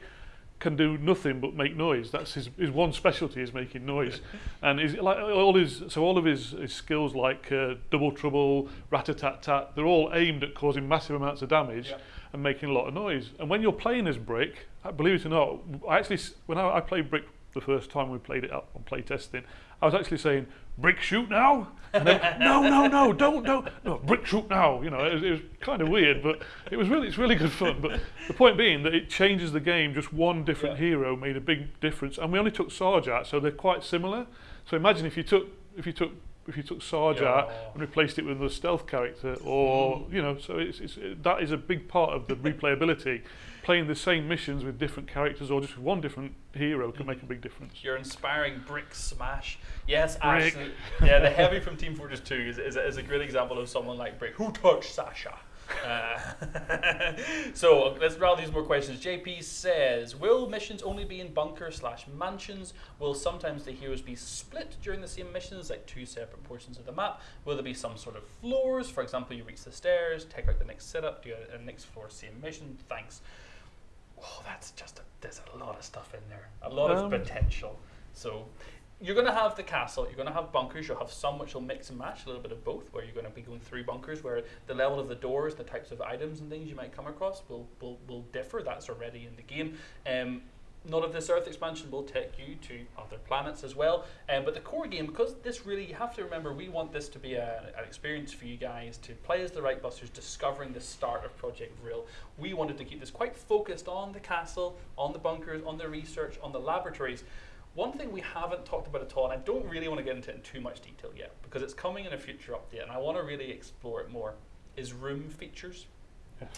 can do nothing but make noise. That's his, his one specialty is making noise, and is like all his so all of his, his skills like uh, double trouble, rat a tat tat, they're all aimed at causing massive amounts of damage Yeah. and making a lot of noise. And when you're playing as Brick, uh, believe it or not, I actually when I, I played Brick the first time we played it up on play testing, I was actually saying Brick shoot now, and then no no no don't don't no Brick shoot now. You know it was, it was kind of weird, but it was really it's really good fun. But the point being that it changes the game. Just one different Yeah. hero made a big difference, and we only took Sarge out, so they're quite similar. So imagine if you took if you took if you took Sarge Yeah. out and replaced it with a stealth character, or Mm. you know, so it's, it's it, that is a big part of the replayability. Playing the same missions with different characters or just with one different hero can make a big difference. You're inspiring Brick Smash. Yes, Brick. actually. Yeah, the Heavy from Team Fortress 2 is, is, a, is a great example of someone like Brick. Who touched Sasha? Uh, so let's round these more questions. JP says, will missions only be in bunkers slash mansions? Will sometimes the heroes be split during the same missions, like two separate portions of the map? Will there be some sort of floors? For example, you reach the stairs, take out the next setup, do a, a next floor same mission. Thanks. Oh, that's just a, there's a lot of stuff in there, a lot Um, of potential. So you're going to have the castle, you're going to have bunkers, you'll have some which will mix and match, a little bit of both, where you're going to be going through bunkers, where the level of the doors, the types of items and things you might come across will, will, will differ. That's already in the game. Um, Not of This Earth expansion will take you to other planets as well. Um, but the core game, because this really, you have to remember, we want this to be a, an experience for you guys to play as the Reichbusters, discovering the start of Project Vril. We wanted to keep this quite focused on the castle, on the bunkers, on the research, on the laboratories. One thing we haven't talked about at all, and I don't really want to get into it in too much detail yet, because it's coming in a future update, and I want to really explore it more, is room features.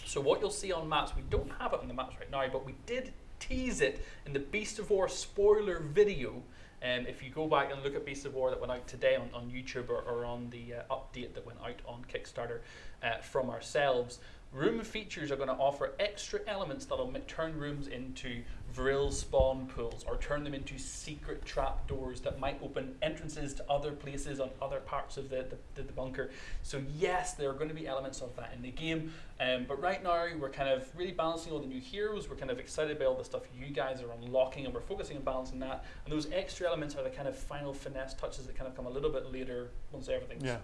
So what you'll see on maps, we don't have it on the maps right now, but we did tease it in the Beast of War spoiler video. Um, if you go back and look at Beast of War that went out today on, on YouTube or, or on the uh, update that went out on Kickstarter uh, from ourselves, room features are going to offer extra elements that'll turn rooms into Vril spawn pools or turn them into secret trap doors that might open entrances to other places on other parts of the, the, the bunker. So yes, there are going to be elements of that in the game. Um, but right now, we're kind of really balancing all the new heroes. We're kind of excited by all the stuff you guys are unlocking, and we're focusing on balancing that. And those extra elements are the kind of final finesse touches that kind of come a little bit later once everything's Yeah.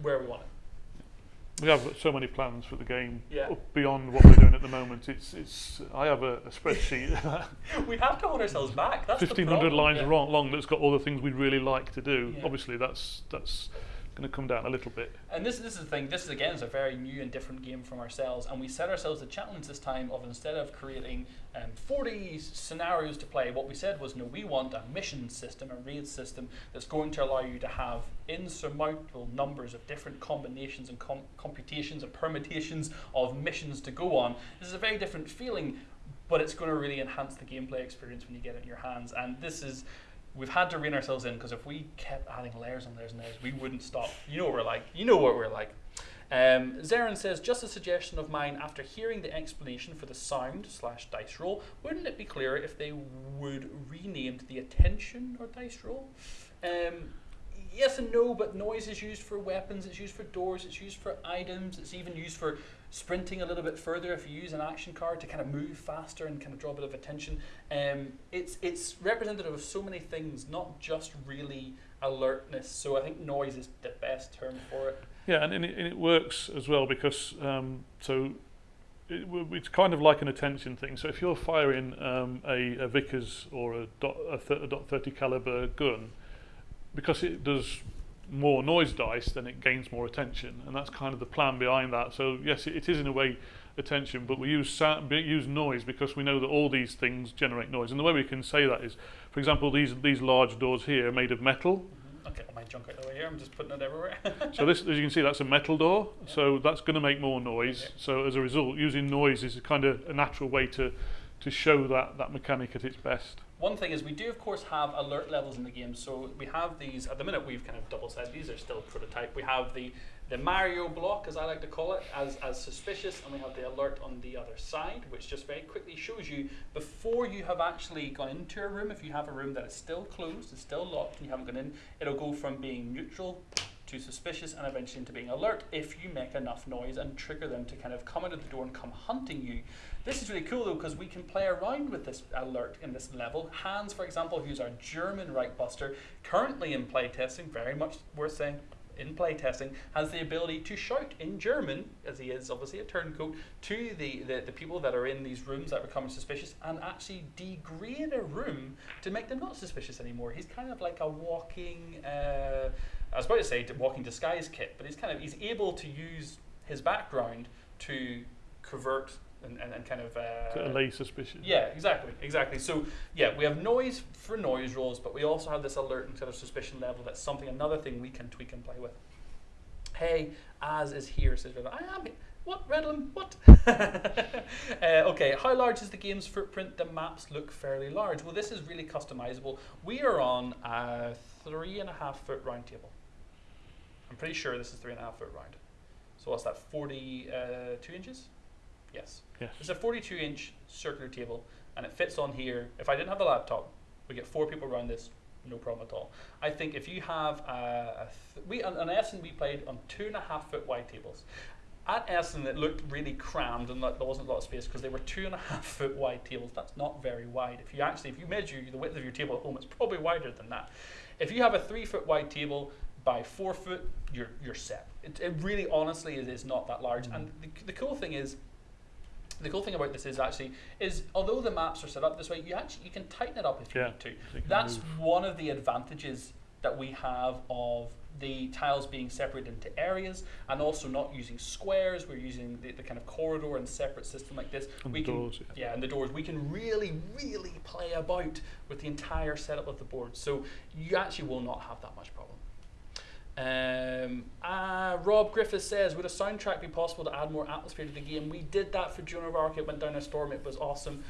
where we want it. we have so many plans for the game yeah. beyond what we're doing at the moment. It's it's I have a, a spreadsheet. we have to hold ourselves back. That's 1500 lines yeah. long, long that's got all the things we'd really like to do. Yeah. Obviously that's that's going to come down a little bit. And this, this is the thing, this is again is a very new and different game from ourselves, and we set ourselves the challenge this time of instead of creating um, 40 scenarios to play, what we said was no, we want a mission system, a raid system that's going to allow you to have insurmountable numbers of different combinations and com- computations and permutations of missions to go on. This is a very different feeling, but it's going to really enhance the gameplay experience when you get it in your hands, and this is we've had to rein ourselves in because if we kept adding layers and layers and layers, we wouldn't stop. You know what we're like. You know what we're like. Um, Zarin says, just a suggestion of mine. After hearing the explanation for the sound slash dice roll, wouldn't it be clearer if they would renamed the attention or dice roll? Um, yes and no, but noise is used for weapons. It's used for doors. It's used for items. It's even used for sprinting a little bit further if you use an action card to kind of move faster and kind of draw a bit of attention. Um, it's it's representative of so many things, not just really alertness. So I think noise is the best term for it. Yeah, and, and, it, and it works as well because um, so it, it's kind of like an attention thing. So if you're firing um, a, a Vickers or a dot, a, th- a dot thirty caliber gun, because it does more noise dice, then it gains more attention, and that's kind of the plan behind that. So yes, it, it is in a way attention, but we use sound, use noise because we know that all these things generate noise. And the way we can say that is, for example, these these large doors here are made of metal. Mm-hmm. Okay, my junk out of the way here. I'm just putting it everywhere. So this, as you can see, that's a metal door. Yeah. So that's going to make more noise. Okay. So as a result, using noise is a kind of a natural way to to show that that mechanic at its best. One thing is we do of course have alert levels in the game. So we have these at the minute we've kind of double said these are still prototype. We have the the Mario block, as I like to call it, as, as suspicious, and we have the alert on the other side, which just very quickly shows you before you have actually gone into a room, if you have a room that is still closed, is still locked, and you haven't gone in, it'll go from being neutral to suspicious and eventually into being alert if you make enough noise and trigger them to kind of come out of the door and come hunting you. This is really cool though because we can play around with this alert in this level. Hans, for example, who's our German Reichbuster, currently in playtesting, very much worth saying, in playtesting, has the ability to shout in German, as he is obviously a turncoat, to the, the, the people that are in these rooms that become suspicious and actually degrade a room to make them not suspicious anymore. He's kind of like a walking, uh, I was about to say walking disguise kit, but he's kind of he's able to use his background to convert and, and, and kind of. To Uh, allay suspicion. yeah, exactly, exactly. So yeah, we have noise for noise rolls, but we also have this alert and sort of suspicion level. That's something, another thing we can tweak and play with. Hey, as is here, says Redlam. I am. What Redlam? What? uh, okay, how large is the game's footprint? The maps look fairly large. Well, this is really customizable. We are on a three and a half foot round table. I'm pretty sure this is three and a half foot round. So what's that? Forty-two inches? Yes. Yes. It's a 42 inch circular table and it fits on here. If I didn't have the laptop, we get four people around this, no problem at all. I think if you have a, a th- we on, on Essen we played on two and a half foot wide tables. At Essen it looked really crammed and like, there wasn't a lot of space because they were two and a half foot wide tables. That's not very wide. If you actually if you measure the width of your table at home, it's probably wider than that. If you have a three foot wide table by four foot, you're you're set. It, it really honestly it is not that large. Mm-hmm. And the, the cool thing is the cool thing about this is actually is although the maps are set up this way, you actually you can tighten it up if you Yeah. need to. So you can That's move. one of the advantages that we have of the tiles being separated into areas and also not using squares. We're using the, the kind of corridor and separate system like this. And we the can, doors, yeah. yeah, and the doors. We can really, really play about with the entire setup of the board. So you actually will not have that much problem. Um, uh, Rob Griffiths says, would a soundtrack be possible to add more atmosphere to the game? We did that for Joan of Arc. It went down a storm. It was awesome.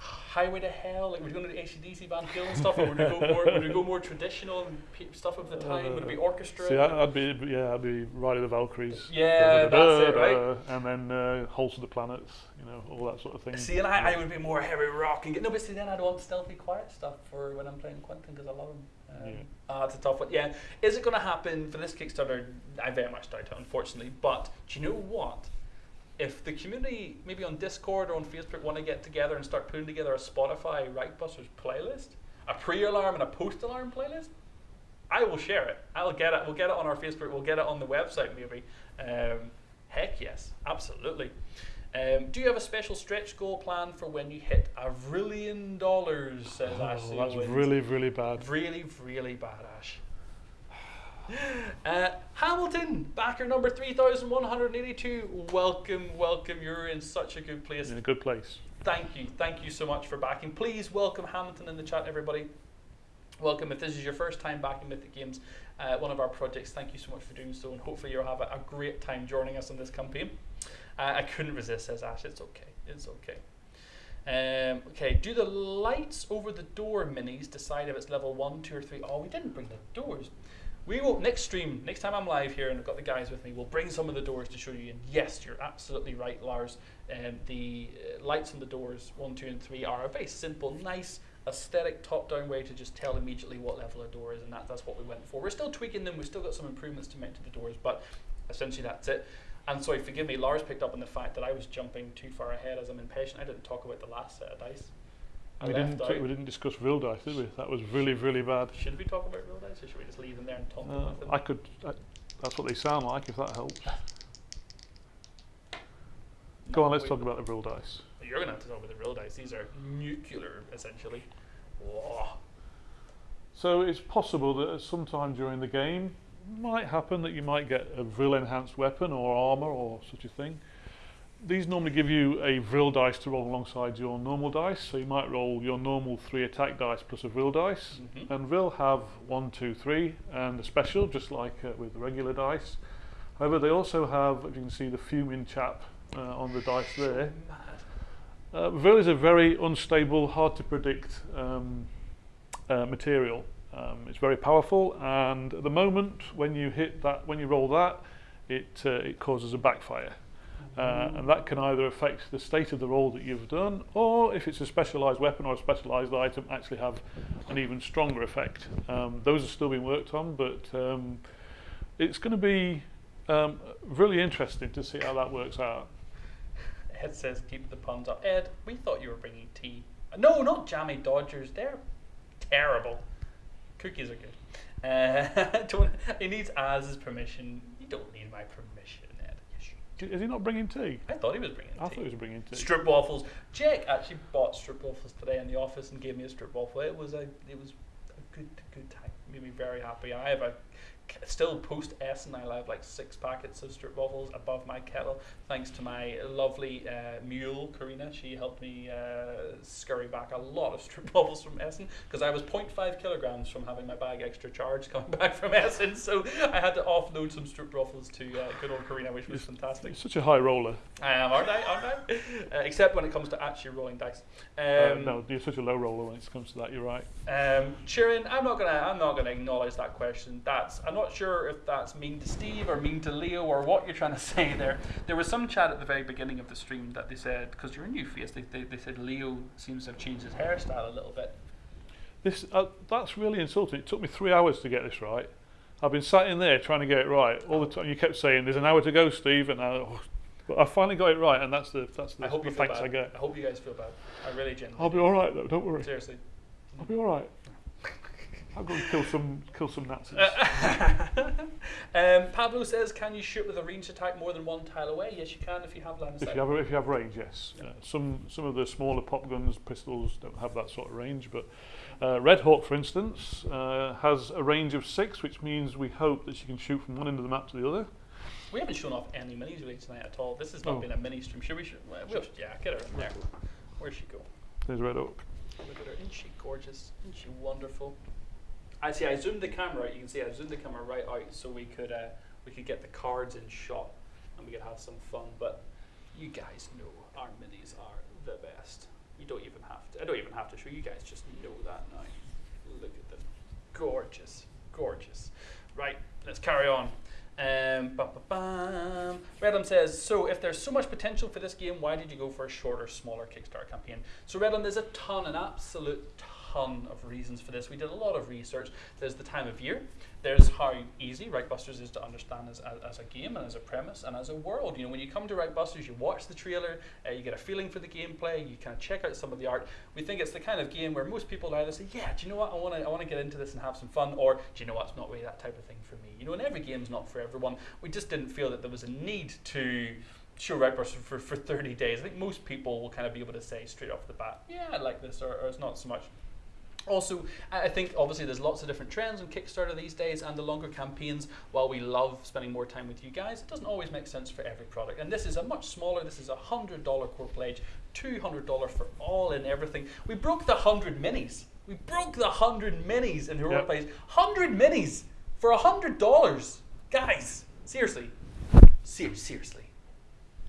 Highway to Hell, like we're going to do ACDC Van Halen stuff, or would we go more, would we go more traditional stuff of the time? would it be orchestra? See, I'd be yeah, I'd be Ride of the Valkyries. Yeah, that's it, right? And then uh, Halls of the Planets, you know, all that sort of thing. See, and I, I would be more heavy rock and get, no, but see, then I'd want stealthy, quiet stuff for when I'm playing Quentin because I love him. Um, Yeah. ah, it's a tough one. Yeah, is it going to happen for this Kickstarter? I very much doubt it, unfortunately. But do you know what? If the community, maybe on Discord or on Facebook, want to get together and start putting together a Spotify Reichbusters playlist, a pre-alarm and a post-alarm playlist, I will share it. I'll get it. We'll get it on our Facebook. We'll get it on the website, maybe. Um, heck yes, absolutely. Um, do you have a special stretch goal plan for when you hit a trillion dollars? Says Oh, Ashley. that's Owens. really, really bad. Really, really bad, Ash. Uh, Hamilton, backer number 3182. Welcome, welcome. You're in such a good place. In a good place. Thank you. Thank you so much for backing. Please welcome Hamilton in the chat, everybody. Welcome. If this is your first time backing Mythic Games, uh, one of our projects, thank you so much for doing so, and hopefully you'll have a, a great time joining us in this campaign. Uh, I couldn't resist, says Ash. It's okay. It's okay. Um, okay, do the lights over the door minis decide if it's level one, two, or three? Oh, we didn't bring the doors. We will next stream, next time I'm live here and I've got the guys with me, we'll bring some of the doors to show you. And yes, you're absolutely right, Lars. Um, the uh, lights on the doors one, two, and three are a very simple, nice, aesthetic top-down way to just tell immediately what level a door is, and that, that's what we went for. We're still tweaking them. We've still got some improvements to make to the doors, but essentially that's it. And sorry, forgive me, Lars picked up on the fact that I was jumping too far ahead as I'm impatient. I didn't talk about the last set of dice. I we didn't we didn't discuss real dice, did we? That was really, really bad. Should we talk about real dice, or should we just leave them there and talk Uh, about them? I could. I, that's what they sound like. If that helps. Go on, let's talk about the real dice. You're gonna have to talk about the real dice. These are nuclear, essentially. Whoa. So it's possible that at some time during the game, might happen that you might get a Vril enhanced weapon or armor or such a thing. These normally give you a Vril dice to roll alongside your normal dice. So you might roll your normal three attack dice plus a Vril dice. Mhm. And Vril have one, two, three, and a special, just like uh, with regular dice. However, they also have, as you can see the fuming chap uh, on the dice there. Uh, Vril is a very unstable, hard to predict um, uh, material. Um, it's very powerful, and at the moment, when you hit that, when you roll that, it uh, it causes a backfire, uh, and that can either affect the state of the roll that you've done, or if it's a specialised weapon or a specialised item, actually have an even stronger effect. Um, those are still being worked on, but um, it's going to be um, really interesting to see how that works out. Ed says, keep the puns up. Ed, we thought you were bringing tea. No, not Jammie Dodgers. They're terrible. Cookies are good. Uh, don't, he needs Az's permission. You don't need my permission, Ed. Yes, you Is he not bringing tea? I thought he was bringing tea. I thought he was bringing tea. Strip waffles. Jake actually bought strip waffles today in the office and gave me a strip waffle. It was a it was a good good time. Made me very happy. I have a still post Essen, I have like six packets of strip waffles above my kettle, thanks to my lovely uh, mule, Karina. She helped me uh, scurry back a lot of strip waffles from Essen because I was 0.5 kilograms from having my bag extra charged coming back from Essen. So I had to offload some strip waffles to uh, good old Karina, which was fantastic. You're such a high roller. I am, aren't I? Aren't I? Uh, except when it comes to actually rolling dice. Um, uh, no, you're such a low roller when it comes to that. You're right. Um, Sharon, I'm not gonna, I'm not gonna acknowledge that question. That's, not sure if that's mean to Steve or mean to Leo or what you're trying to say there. There was some chat at the very beginning of the stream that they said because you're a new face, they, they, they said Leo seems to have changed his hairstyle a little bit. This, uh, that's really insulting. It took me three hours to get this right. I've been sat in there trying to get it right all the time. You kept saying, "There's an hour to go, Steve," and I, oh, but I finally got it right, and that's the that's the, I hope the you thanks bad. I get. I hope you guys feel bad. I really genuinely. I'll be all right though. Don't worry. Seriously. I'll be all right. I'll go and kill some kill some Nazis. um, Pablo says, "Can you shoot with a ranged attack more than one tile away?" Yes, you can if you have line of If you have if you have range, yes. Yeah. Uh, some some of the smaller pop guns, pistols don't have that sort of range, but uh, Red Hawk, for instance, uh, has a range of six, which means we hope that she can shoot from one end of the map to the other. We haven't shown off any minis really tonight at all. This has not Oh. been a mini stream. Should we? Should, well, we'll, yeah, get her in there. Where'd she go? There's Red Hawk. Look at her. Isn't she gorgeous? Isn't she wonderful? I see. I zoomed the camera out. You can see I zoomed the camera right out so we could uh, we could get the cards in shot and we could have some fun. But you guys know our minis are the best. You don't even have to. I don't even have to show you guys. Just know that now. Look at them. Gorgeous, gorgeous. Right. Let's carry on. Um, ba ba bam. Redlam says, so if there's so much potential for this game, why did you go for a shorter, smaller Kickstarter campaign? So Redlam, there's a ton, an absolute ton of reasons for this. We did a lot of research. There's the time of year. There's how easy Reichbusters is to understand as, as, as a game and as a premise and as a world. You know, when you come to Reichbusters, you watch the trailer, uh, you get a feeling for the gameplay, you kind of check out some of the art. We think it's the kind of game where most people either say, yeah, do you know what, I want to I wanna get into this and have some fun, or do you know what, it's not really that type of thing for me. You know, and every game's not for everyone. We just didn't feel that there was a need to show Reichbusters for, for 30 days. I think most people will kind of be able to say straight off the bat, yeah, I like this, or, or it's not so much. Also, I think obviously there's lots of different trends on Kickstarter these days, and the longer campaigns, while we love spending more time with you guys, it doesn't always make sense for every product. And this is a much smaller, this is a $100 core pledge, $200 for all and everything. We broke the 100 minis. We broke the 100 minis in Heroic Yep. Plays. 100 minis for $100. Guys, seriously. Ser- seriously.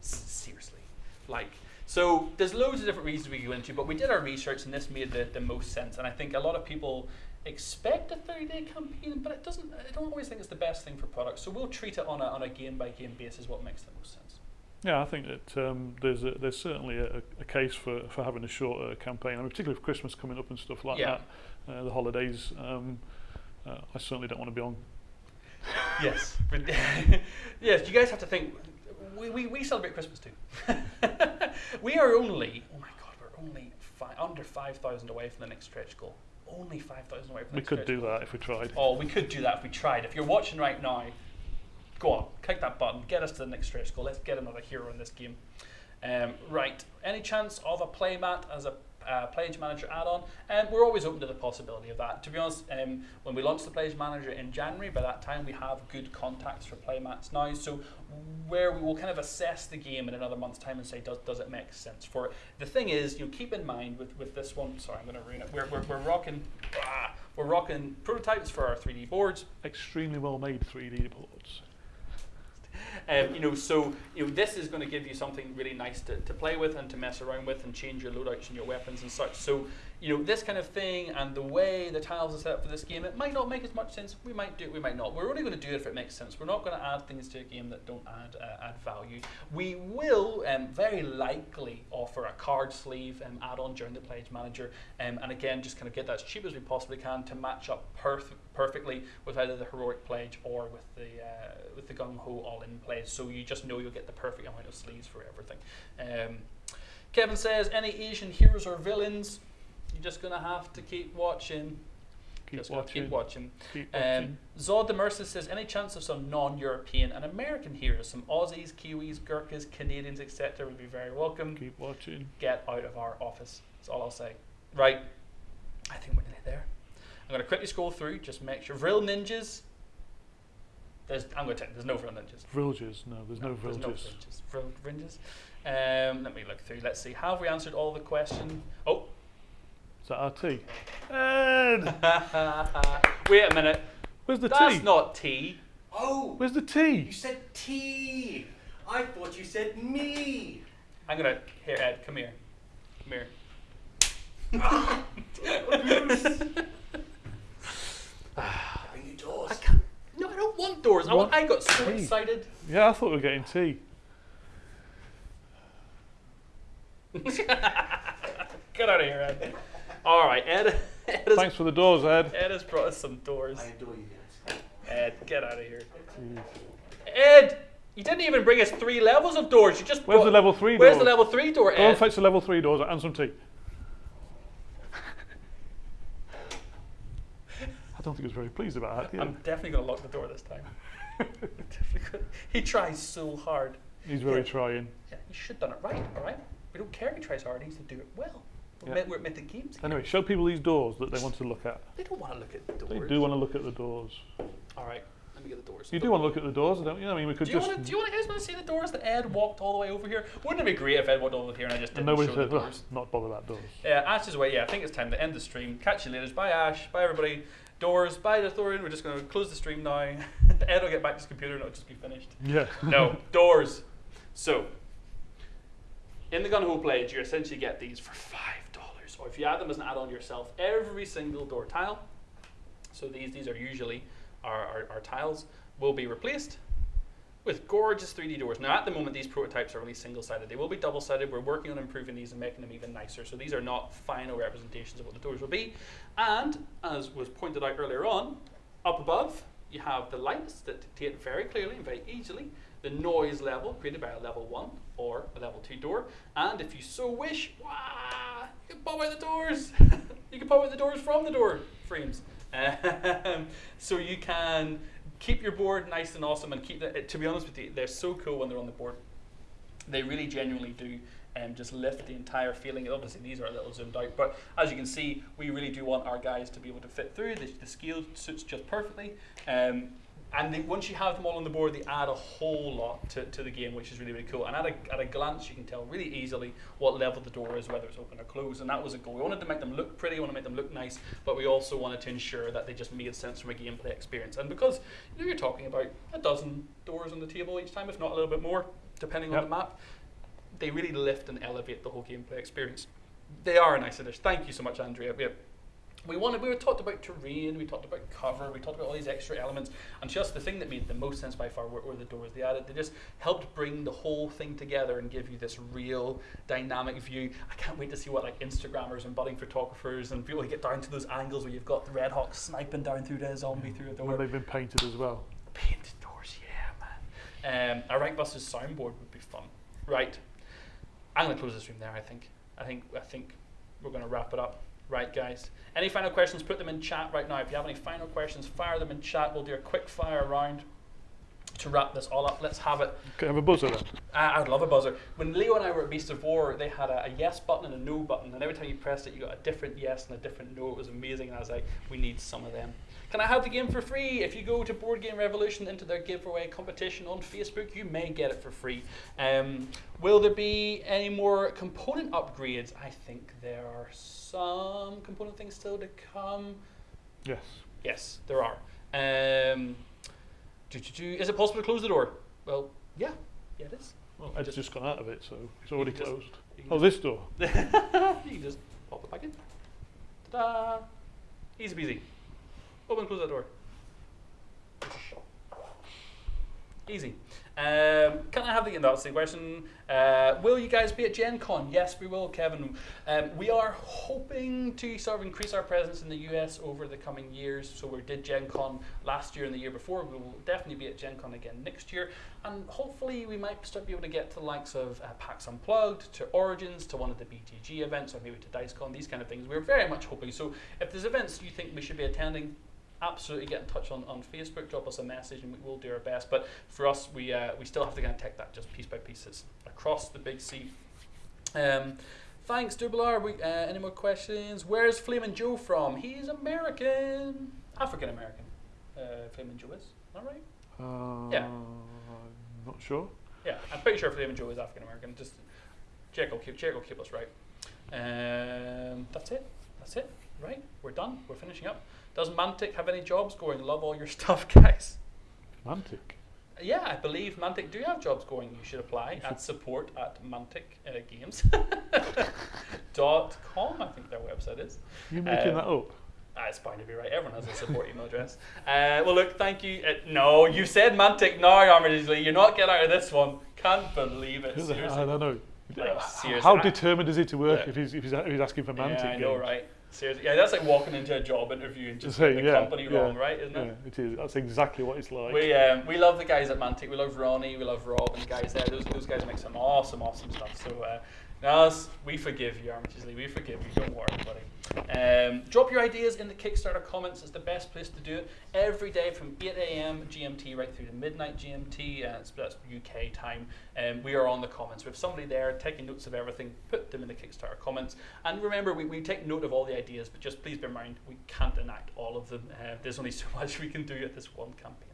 S- seriously. Like, so there's loads of different reasons we could go into, but we did our research and this made the, the most sense. And I think a lot of people expect a 30 day campaign, but it doesn't, I don't always think it's the best thing for products. So we'll treat it on a, on a game by game basis, what makes the most sense. Yeah, I think that um, there's a, there's certainly a, a case for, for having a shorter campaign. I mean, particularly for Christmas coming up and stuff like Yeah. that, uh, the holidays. Um, uh, I certainly don't want to be on. Yes. Yes, you guys have to think. We, we, we celebrate Christmas too. we are only, oh my God, we're only fi- under 5,000 away from the next stretch goal. Only 5,000 away from the We next could do goal. that if we tried. Oh, we could do that if we tried. If you're watching right now, go on, click that button, get us to the next stretch goal. Let's get another hero in this game. Um, right, any chance of a playmat as a uh, Pledge Manager add-on? Um, we're always open to the possibility of that. To be honest, um, when we launched the Pledge Manager in January, by that time we have good contacts for playmats now. So where we will kind of assess the game in another month's time and say, does, does it make sense for it? The thing is, you know, keep in mind with, with this one, sorry, I'm going to ruin it. We're, we're, we're rocking, ah, we're rocking prototypes for our 3D boards. Extremely well made 3D boards. Um, you know, so you know, this is going to give you something really nice to, to play with and to mess around with and change your loadouts and your weapons and such. So, you know, this kind of thing and the way the tiles are set up for this game, it might not make as much sense. We might do it, we might not. We're only going to do it if it makes sense. We're not going to add things to a game that don't add uh, add value. We will um, very likely offer a card sleeve um, add-on during the Pledge Manager, um, and again, just kind of get that as cheap as we possibly can to match up perf- perfectly with either the heroic pledge or with the uh, with the gung ho all in pledge. So you just know you'll get the perfect amount of sleeves for everything. Um, Kevin says, any Asian heroes or villains? You're just gonna have to keep watching. Keep just watching. keep watching. Keep Um, watching. Zod the Mercer says, any chance of some non-European and American heroes, some Aussies, Kiwis, Gurkhas, Canadians, etc., would be very welcome. Keep watching. Get out of our office. That's all I'll say. Right. I think we're nearly there. I'm going to quickly scroll through, just make sure. Real ninjas. There's, I'm going to check. There's no vril ninjas. Vrilges? No, there's no, there's vrilges. no fringes. Vril fringes. Um, let me look through. Let's see. Have we answered all the questions? Oh, our T? Ed! wait a minute. Where's the That's T? not tea. Oh, Where's the tea? you said tea. I thought you said me. I'm gonna here, Ed. Come here. Come here. Bring you doors. I can't. No, I don't want doors. I, want, I got so Tea. excited. Yeah, I thought we were getting tea. Get out of here, Ed. All right, Ed. Ed has, Thanks for the doors, Ed. Ed has brought us some doors. I adore you guys. Ed, get out of here. Jeez. Ed, you didn't even bring us three levels of doors. You just Where's brought, the level three Where's door? the level three door, Ed? Go and fetch the level three doors and some tea. I don't think he was very pleased about that. did I'm definitely gonna lock the door this time. He tries so hard. He's very Yeah. trying. Yeah, he should have done it right. All right. We don't care if he tries hard. He needs to do it well. We're, Yeah. we're games. here. Anyway, show people these doors that they want to look at. They don't want to look at the doors. They do want to look at the doors. All right. Let me get the doors. You do want to look at the doors, don't you? I mean, we could Do you just. want to? Do you want to guys want to see the doors that Ed walked all the way over here? Wouldn't it be great if Ed walked all over here and I just didn't nobody show the said, well, doors? not bother about doors. Yeah, Ash is away. Yeah, I think it's time to end the stream. Catch you later. Bye, Ash. Bye, everybody. Doors. Bye, Dithorian. We're just going to close the stream now. Ed will get back to his computer and it'll just be finished. Yeah. No, doors. So, in the gung ho pledge, you essentially get these for five or if you add them as an add-on yourself, every single door tile. So these these are usually our, our, our tiles will be replaced with gorgeous 3D doors. Now, at the moment, these prototypes are only single-sided. They will be double-sided. We're working on improving these and making them even nicer. So these are not final representations of what the doors will be. And as was pointed out earlier on, up above you have the lights that dictate very clearly and very easily the noise level created by a level one or a level two door. And if you so wish, wah, you can pop out the doors. you can pop out the doors from the door frames. Um, so you can keep your board nice and awesome and keep it. To be honest with you, they're so cool when they're on the board. They really genuinely do um, just lift the entire feeling. Obviously, these are a little zoomed out, but as you can see, we really do want our guys to be able to fit through. The, the scale suits just perfectly. Um, and they, once you have them all on the board, they add a whole lot to, to the game, which is really, really cool. And at a, at a glance, you can tell really easily what level the door is, whether it's open or closed. And that was a goal. We wanted to make them look pretty, we wanted to make them look nice, but we also wanted to ensure that they just made sense from a gameplay experience. And because you know, you're talking about a dozen doors on the table each time, if not a little bit more, depending on the map, they really lift and elevate the whole gameplay experience. They are a nice addition. Thank you so much, Andrea. We, we wanted, we were talked about terrain, we talked about cover, we talked about all these extra elements, and just the thing that made the most sense by far were, were the doors they added. They just helped bring the whole thing together and give you this real dynamic view. I can't wait to see what like Instagrammers and budding photographers and people who get down to those angles where you've got the Red Hawk sniping down through the zombie through a door. When they've been painted as well. Painted doors, yeah, man. Um, a Reichbusters soundboard would be fun. Right. I'm gonna close this room there. I think. I think. I think we're gonna wrap it up. Right, guys. Any final questions? Put them in chat right now. If you have any final questions, fire them in chat. We'll do a quick fire round to wrap this all up. Let's have it. Can I have a buzzer then? I, I would love a buzzer. When Leo and I were at Beast of War, they had a, a yes button and a no button, and every time you pressed it, you got a different yes and a different no. It was amazing, and I was like, we need some of them. Can I have the game for free? If you go to Board Game Revolution into their giveaway competition on Facebook, you may get it for free. Um, will there be any more component upgrades? I think there are some component things still to come. Yes. Yes, there are. Um, do, do, do, is it possible to close the door? Well, yeah, yeah, it is. Well, Ed's just- just gone out of it, so it's already closed. You can Oh, this door. you can just pop it back in. Ta-da! Easy peasy. Open close that door. Easy. Um, can I have the the question? Uh, will you guys be at Gen Con? Yes, we will, Kevin. Um, we are hoping to sort of increase our presence in the US over the coming years. So we did Gen Con last year and the year before. We will definitely be at Gen Con again next year. And hopefully we might start be able to get to the likes of uh, PAX Unplugged, to Origins, to one of the BTG events, or maybe to DiceCon, these kind of things. We're very much hoping. So if there's events you think we should be attending, absolutely get in touch on, on Facebook, drop us a message, and we will do our best. But for us, we uh, we still have to kind of take that just piece by piece. It's across the big sea. Um, thanks, Dubelar. We, uh, any more questions? Where's Flamin' Joe from? He's American, African American. Uh, Flamin' Joe is. Is that right? Uh, Yeah. Not sure. Yeah, I'm pretty sure Flamin' Joe is African American. Just check will keep check will keep us right. Um, that's it. That's it. Right, we're done. We're finishing up. Does Mantic have any jobs going? Love all your stuff, guys. Mantic. Yeah, I believe Mantic do have jobs going. You should apply at support at Mantic uh, Games dot com. I think their website is. You're making Um, that up? Ah, it's bound to be right. Everyone has a support email address. Uh, well, look, thank you. Uh, no, you said Mantic now, Armitage You're not getting out of this one. Can't believe it. Seriously. I don't know. Like, seriously, How determined is he to work Yeah. if, he's, if, he's, if he's asking for Mantic Yeah, I know, games? right? Seriously, yeah, that's like walking into a job interview and just getting the yeah, company yeah, wrong, right? Isn't Yeah, it? it is. That's exactly what it's like. We um, we love the guys at Mantic. We love Ronnie. We love Rob and the guys there. Those those guys make some awesome, awesome stuff. So, uh, Nas, we forgive you, Armitage. We forgive you. Don't worry, buddy. Um, drop your ideas in the Kickstarter comments. It's the best place to do it. Every day from 8 a.m. GMT right through to midnight GMT. Uh, that's UK time. Um, we are on the comments. We have somebody there taking notes of everything. Put them in the Kickstarter comments. And remember, we, we take note of all the ideas, but just please bear in mind we can't enact all of them. Uh, there's only so much we can do at this one campaign.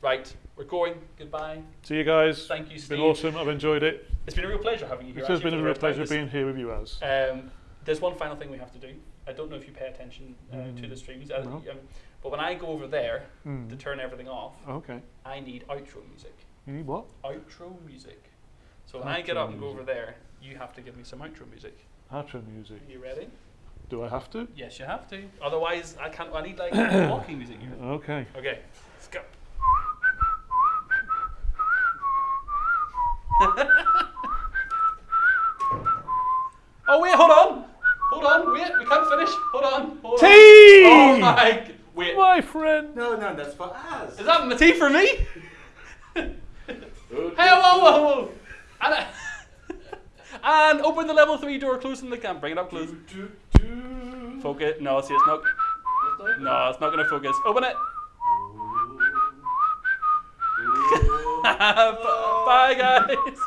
Right, we're going. Goodbye. See you guys. Thank you, It's Steve. been awesome. I've enjoyed it. It's been a real pleasure having you here. It has been a real the first time. pleasure This- being here with you, as. Um, there's one final thing we have to do. I don't know if you pay attention uh, to Mm, the streams, uh, no. um, but when I go over there to Mm. turn everything off, Okay. I need outro music. You need what? Outro music. So when I get Outro up and go over there, you have to give me some outro music. Outro music. Are you ready? Do I have to? Yes, you have to. Otherwise, I can't. I need like walking music here. Okay. Okay, let's go. oh wait, hold on, hold on, wait, we can't finish. Hold on, hold on. Tea! Oh my, wait, My friend. No, no, that's for us. is that my tea for me? hey, whoa, whoa, whoa! And, uh, and open the level three door, closing the camp. Bring it up close. Focus. No, see, it's not. No, it's not gonna focus. Open it. Bye, guys.